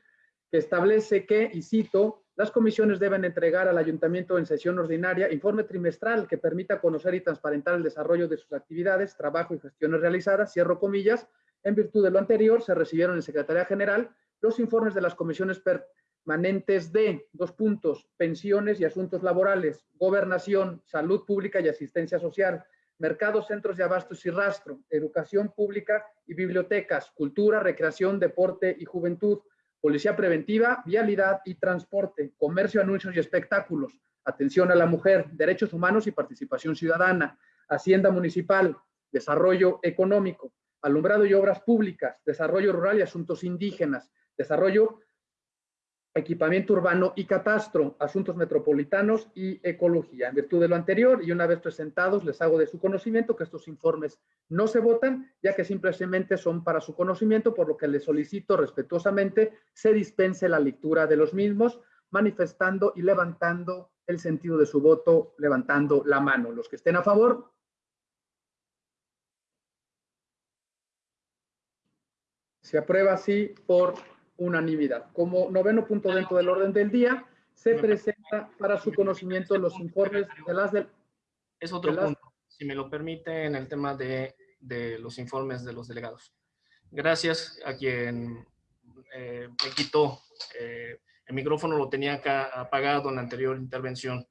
que establece que, y cito, las comisiones deben entregar al ayuntamiento en sesión ordinaria informe trimestral que permita conocer y transparentar el desarrollo de sus actividades, trabajo y gestiones realizadas, cierro comillas, en virtud de lo anterior, se recibieron en Secretaría General los informes de las comisiones permanentes de, dos puntos, pensiones y asuntos laborales, gobernación, salud pública y asistencia social, mercados, centros de abastos y rastro, educación pública y bibliotecas, cultura, recreación, deporte y juventud, policía preventiva, vialidad y transporte, comercio, anuncios y espectáculos, atención a la mujer, derechos humanos y participación ciudadana, hacienda municipal, desarrollo económico, alumbrado y obras públicas, desarrollo rural y asuntos indígenas, desarrollo, equipamiento urbano y catastro, asuntos metropolitanos y ecología. En virtud de lo anterior, y una vez presentados, les hago de su conocimiento que estos informes no se votan, ya que simplemente son para su conocimiento, por lo que les solicito respetuosamente se dispense la lectura de los mismos, manifestando y levantando el sentido de su voto, levantando la mano. Los que estén a favor, Se aprueba así por unanimidad. Como noveno punto dentro del orden del día, se presenta para su conocimiento los informes de las del... Es otro de las- punto, si me lo permite, en el tema de, de los informes de los delegados. Gracias a quien eh, me quitó eh, el micrófono, lo tenía acá apagado en la anterior intervención.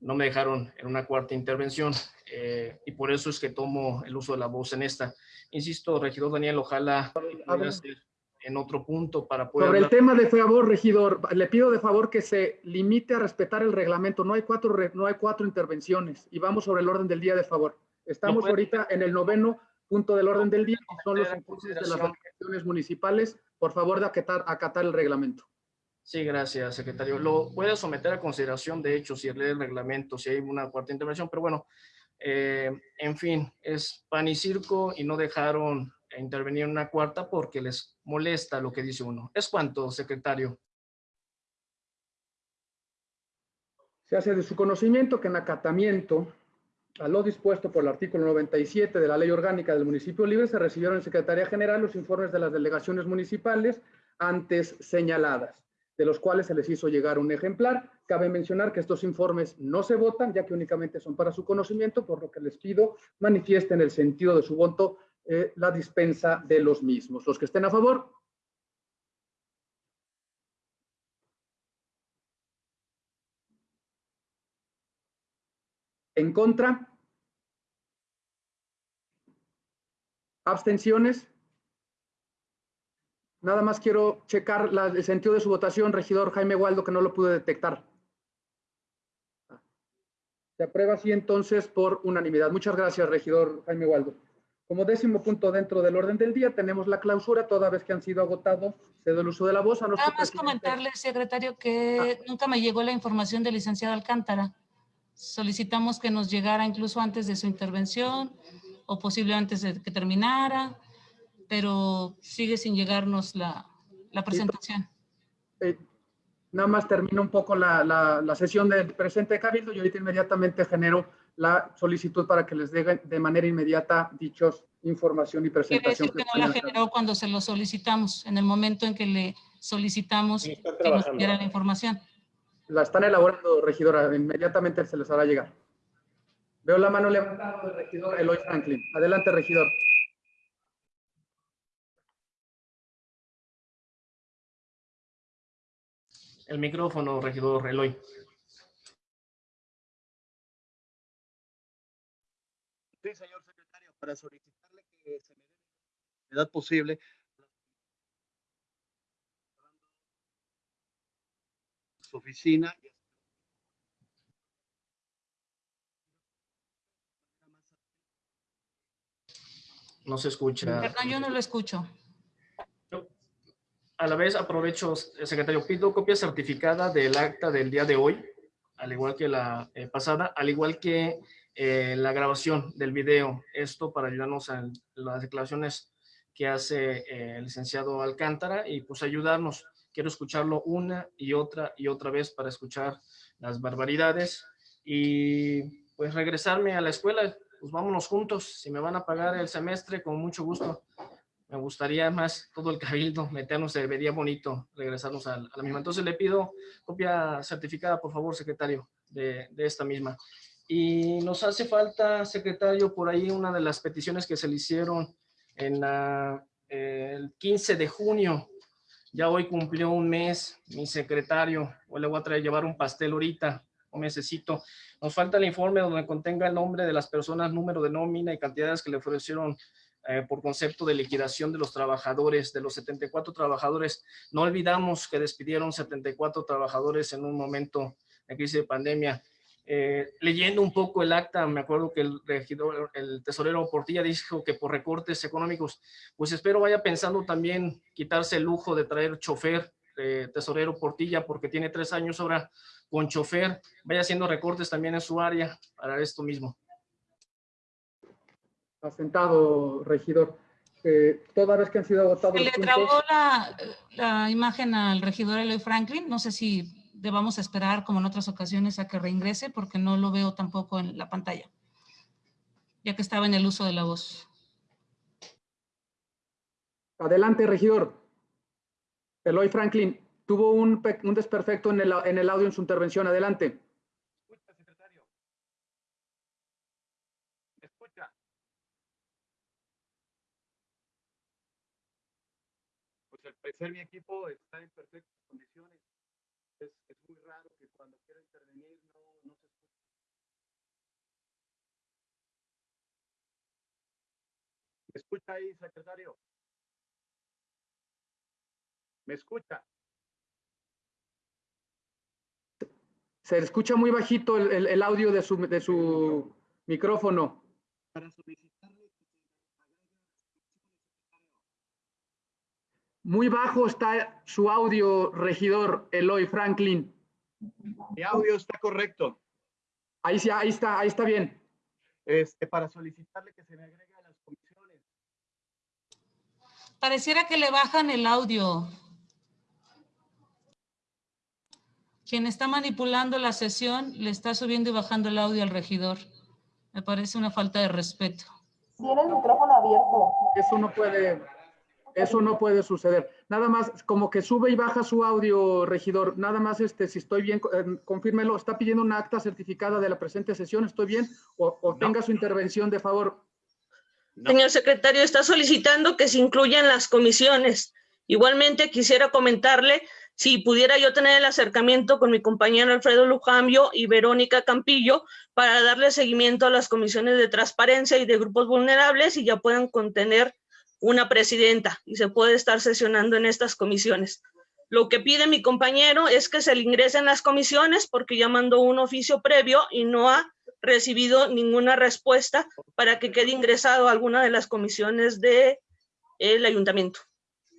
No me dejaron en una cuarta intervención eh, y por eso es que tomo el uso de la voz en esta. Insisto, regidor Daniel, ojalá pudiera ser en otro punto para poder Sobre el hablar. tema de favor, regidor, le pido de favor que se limite a respetar el reglamento. No hay cuatro, no hay cuatro intervenciones y vamos sobre el orden del día de favor. Estamos puede- ahorita en el noveno punto del orden del día, que son los informes de las delegaciones municipales. Por favor, de acatar, acatar el reglamento. Sí, gracias, secretario. Lo puede someter a consideración, de hecho, si lee el reglamento, si hay una cuarta intervención, pero bueno, eh, en fin, es pan y circo y no dejaron intervenir en una cuarta porque les molesta lo que dice uno. ¿Es cuánto, secretario? Se hace de su conocimiento que en acatamiento a lo dispuesto por el artículo 97 de la Ley Orgánica del Municipio Libre se recibieron en Secretaría General los informes de las delegaciones municipales antes señaladas, de los cuales se les hizo llegar un ejemplar. Cabe mencionar que estos informes no se votan, ya que únicamente son para su conocimiento, por lo que les pido manifiesten el sentido de su voto eh, la dispensa de los mismos. Los que estén a favor, en contra, abstenciones. Nada más quiero checar la- el sentido de su votación, regidor Jaime Waldo, que no lo pude detectar. Se aprueba así entonces por unanimidad. Muchas gracias, regidor Jaime Waldo. Como décimo punto dentro del orden del día, tenemos la clausura, toda vez que han sido agotados, cedo el uso de la voz a nuestro Nada más presidente. comentarle, secretario, que nunca me llegó la información del licenciado Alcántara. Solicitamos que nos llegara incluso antes de su intervención o posible antes de que terminara, pero sigue sin llegarnos la, la presentación. Eh, nada más termino un poco la, la- la sesión del presente de Cabildo y ahorita inmediatamente genero la solicitud para que les dé de manera inmediata dichos información y Quiere presentación. decir que no la generó cuando se lo solicitamos, en el momento en que le solicitamos que nos diera la información. La están elaborando, regidora, inmediatamente se les hará llegar. Veo la mano levantada del regidor Eloy Franklin. Adelante, regidor. El micrófono, regidor Eloy. Sí, señor secretario, para solicitarle que se me dé la edad posible su oficina. No se escucha. Perdón, yo no lo escucho. A la vez aprovecho, eh, secretario, pido copia certificada del acta del día de hoy, al igual que la eh, pasada, al igual que eh, la grabación del video. Esto para ayudarnos a las declaraciones que hace eh, el licenciado Alcántara y pues ayudarnos. Quiero escucharlo una y otra y otra vez para escuchar las barbaridades y pues regresarme a la escuela. Pues vámonos juntos. Si me van a pagar el semestre, con mucho gusto me gustaría más todo el cabildo meternos, se vería bonito regresarnos a, la misma. Entonces le pido copia certificada, por favor, secretario, de esta misma. Y nos hace falta, secretario, por ahí una de las peticiones que se le hicieron en la, eh, el 15 de junio. Ya hoy cumplió un mes mi secretario. Hoy le voy a traer llevar un pastel ahorita, un mesecito. Nos falta el informe donde contenga el nombre de las personas, número de nómina y cantidades que le ofrecieron eh, por concepto de liquidación de los trabajadores, de los 74 trabajadores. No olvidamos que despidieron 74 trabajadores en un momento de crisis de pandemia. Eh, leyendo un poco el acta, me acuerdo que el regidor, el tesorero Portilla dijo que por recortes económicos, pues espero vaya pensando también quitarse el lujo de traer chofer, eh, tesorero Portilla, porque tiene tres años ahora con chofer, vaya haciendo recortes también en su área para esto mismo. Asentado, regidor. Eh, toda vez que han sido agotados Se le puntos, trabó la, la imagen al regidor Eloy Franklin. No sé si debamos esperar, como en otras ocasiones, a que reingrese, porque no lo veo tampoco en la pantalla, ya que estaba en el uso de la voz. Adelante, regidor. Eloy Franklin, tuvo un, un desperfecto en el, en el audio en su intervención. Adelante. Escucha, secretario. Escucha. Pues al parecer mi equipo está en perfectas condiciones. Es, es muy raro que cuando quiera intervenir no, no se escuche. ¿Me escucha ahí, secretario? ¿Me escucha? Se escucha muy bajito el, el- el audio de su, de su micrófono. Para solicitarle Muy bajo está su audio, regidor Eloy Franklin. Mi audio está correcto. Ahí sí, ahí está, ahí está bien. Este, para solicitarle que se me agregue a las comisiones. Pareciera que le bajan el audio. Quien está manipulando la sesión le está subiendo y bajando el audio al regidor. Me parece una falta de respeto. Tiene el micrófono abierto. Eso no puede, eso no puede suceder. Nada más, como que sube y baja su audio, regidor. Nada más, este, si estoy bien, eh, confírmelo. ¿Está pidiendo una acta certificada de la presente sesión? ¿Estoy bien? O, o tenga su intervención de favor. Señor secretario, está solicitando que se incluyan las comisiones. Igualmente quisiera comentarle si pudiera yo tener el acercamiento con mi compañero Alfredo Lujambio y Verónica Campillo para darle seguimiento a las comisiones de transparencia y de grupos vulnerables y ya puedan contener una presidenta y se puede estar sesionando en estas comisiones. Lo que pide mi compañero es que se le ingresen las comisiones porque ya mandó un oficio previo y no ha recibido ninguna respuesta para que quede ingresado a alguna de las comisiones del ayuntamiento.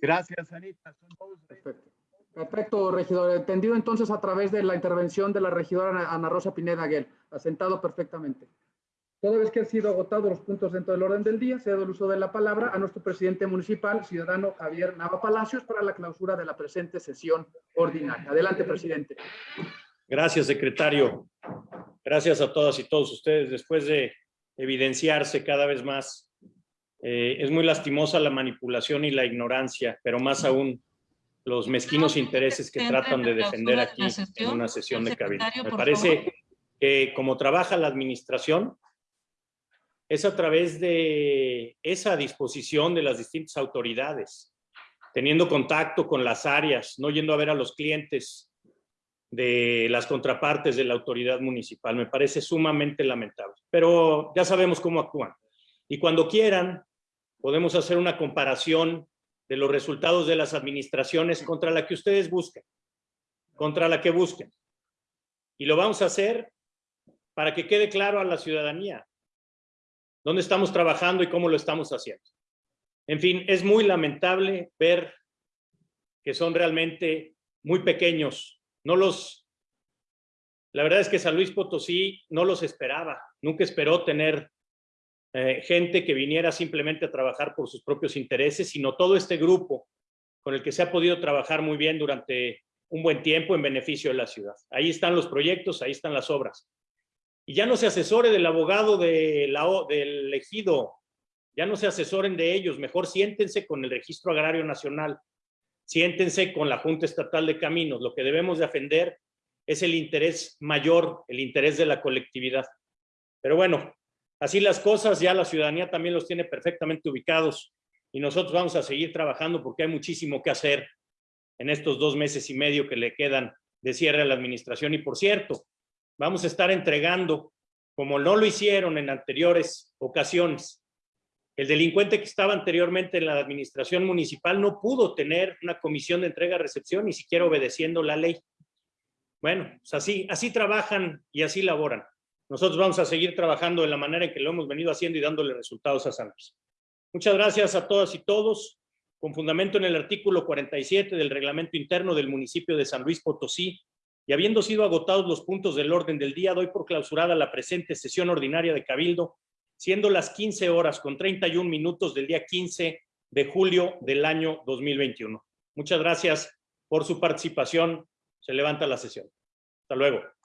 Gracias, Anita. Son todos Perfecto. Perfecto, regidor. Entendido entonces a través de la intervención de la regidora Ana- Ana Rosa Pineda Aguel. Asentado perfectamente. Toda vez que han sido agotados los puntos dentro del orden del día, cedo el uso de la palabra a nuestro presidente municipal, ciudadano Javier Nava Palacios, para la clausura de la presente sesión ordinaria. Adelante, presidente. Gracias, secretario. Gracias a todas y todos ustedes. Después de evidenciarse cada vez más, eh, es muy lastimosa la manipulación y la ignorancia, pero más aún los mezquinos intereses que tratan de defender aquí en una sesión de cabildo. Secretario, Me parece que como trabaja la administración, es a través de esa disposición de las distintas autoridades, teniendo contacto con las áreas, no yendo a ver a los clientes de las contrapartes de la autoridad municipal. Me parece sumamente lamentable, pero ya sabemos cómo actúan. Y cuando quieran, podemos hacer una comparación de los resultados de las administraciones contra la que ustedes busquen, contra la que busquen. Y lo vamos a hacer para que quede claro a la ciudadanía dónde estamos trabajando y cómo lo estamos haciendo. En fin, es muy lamentable ver que son realmente muy pequeños. No los, la verdad es que San Luis Potosí no los esperaba. Nunca esperó tener eh, gente que viniera simplemente a trabajar por sus propios intereses, sino todo este grupo con el que se ha podido trabajar muy bien durante un buen tiempo en beneficio de la ciudad. Ahí están los proyectos, ahí están las obras. Y ya no se asesore del abogado del ejido, ya no se asesoren de ellos, mejor siéntense con el Registro Agrario Nacional, siéntense con la Junta Estatal de Caminos. Lo que debemos defender es el interés mayor, el interés de la colectividad. Pero bueno, así las cosas, ya la ciudadanía también los tiene perfectamente ubicados y nosotros vamos a seguir trabajando porque hay muchísimo que hacer en estos dos meses y medio que le quedan de cierre a la administración. Y por cierto, vamos a estar entregando, como no lo hicieron en anteriores ocasiones, el delincuente que estaba anteriormente en la administración municipal no pudo tener una comisión de entrega-recepción, ni siquiera obedeciendo la ley. Bueno, pues así, así trabajan y así laboran. Nosotros vamos a seguir trabajando de la manera en que lo hemos venido haciendo y dándole resultados a San Luis. Muchas gracias a todas y todos. Con fundamento en el artículo 47 del reglamento interno del municipio de San Luis Potosí, y habiendo sido agotados los puntos del orden del día, doy por clausurada la presente sesión ordinaria de Cabildo, siendo las 15 horas con 31 minutos del día 15 de julio del año 2021. Muchas gracias por su participación. Se levanta la sesión. Hasta luego.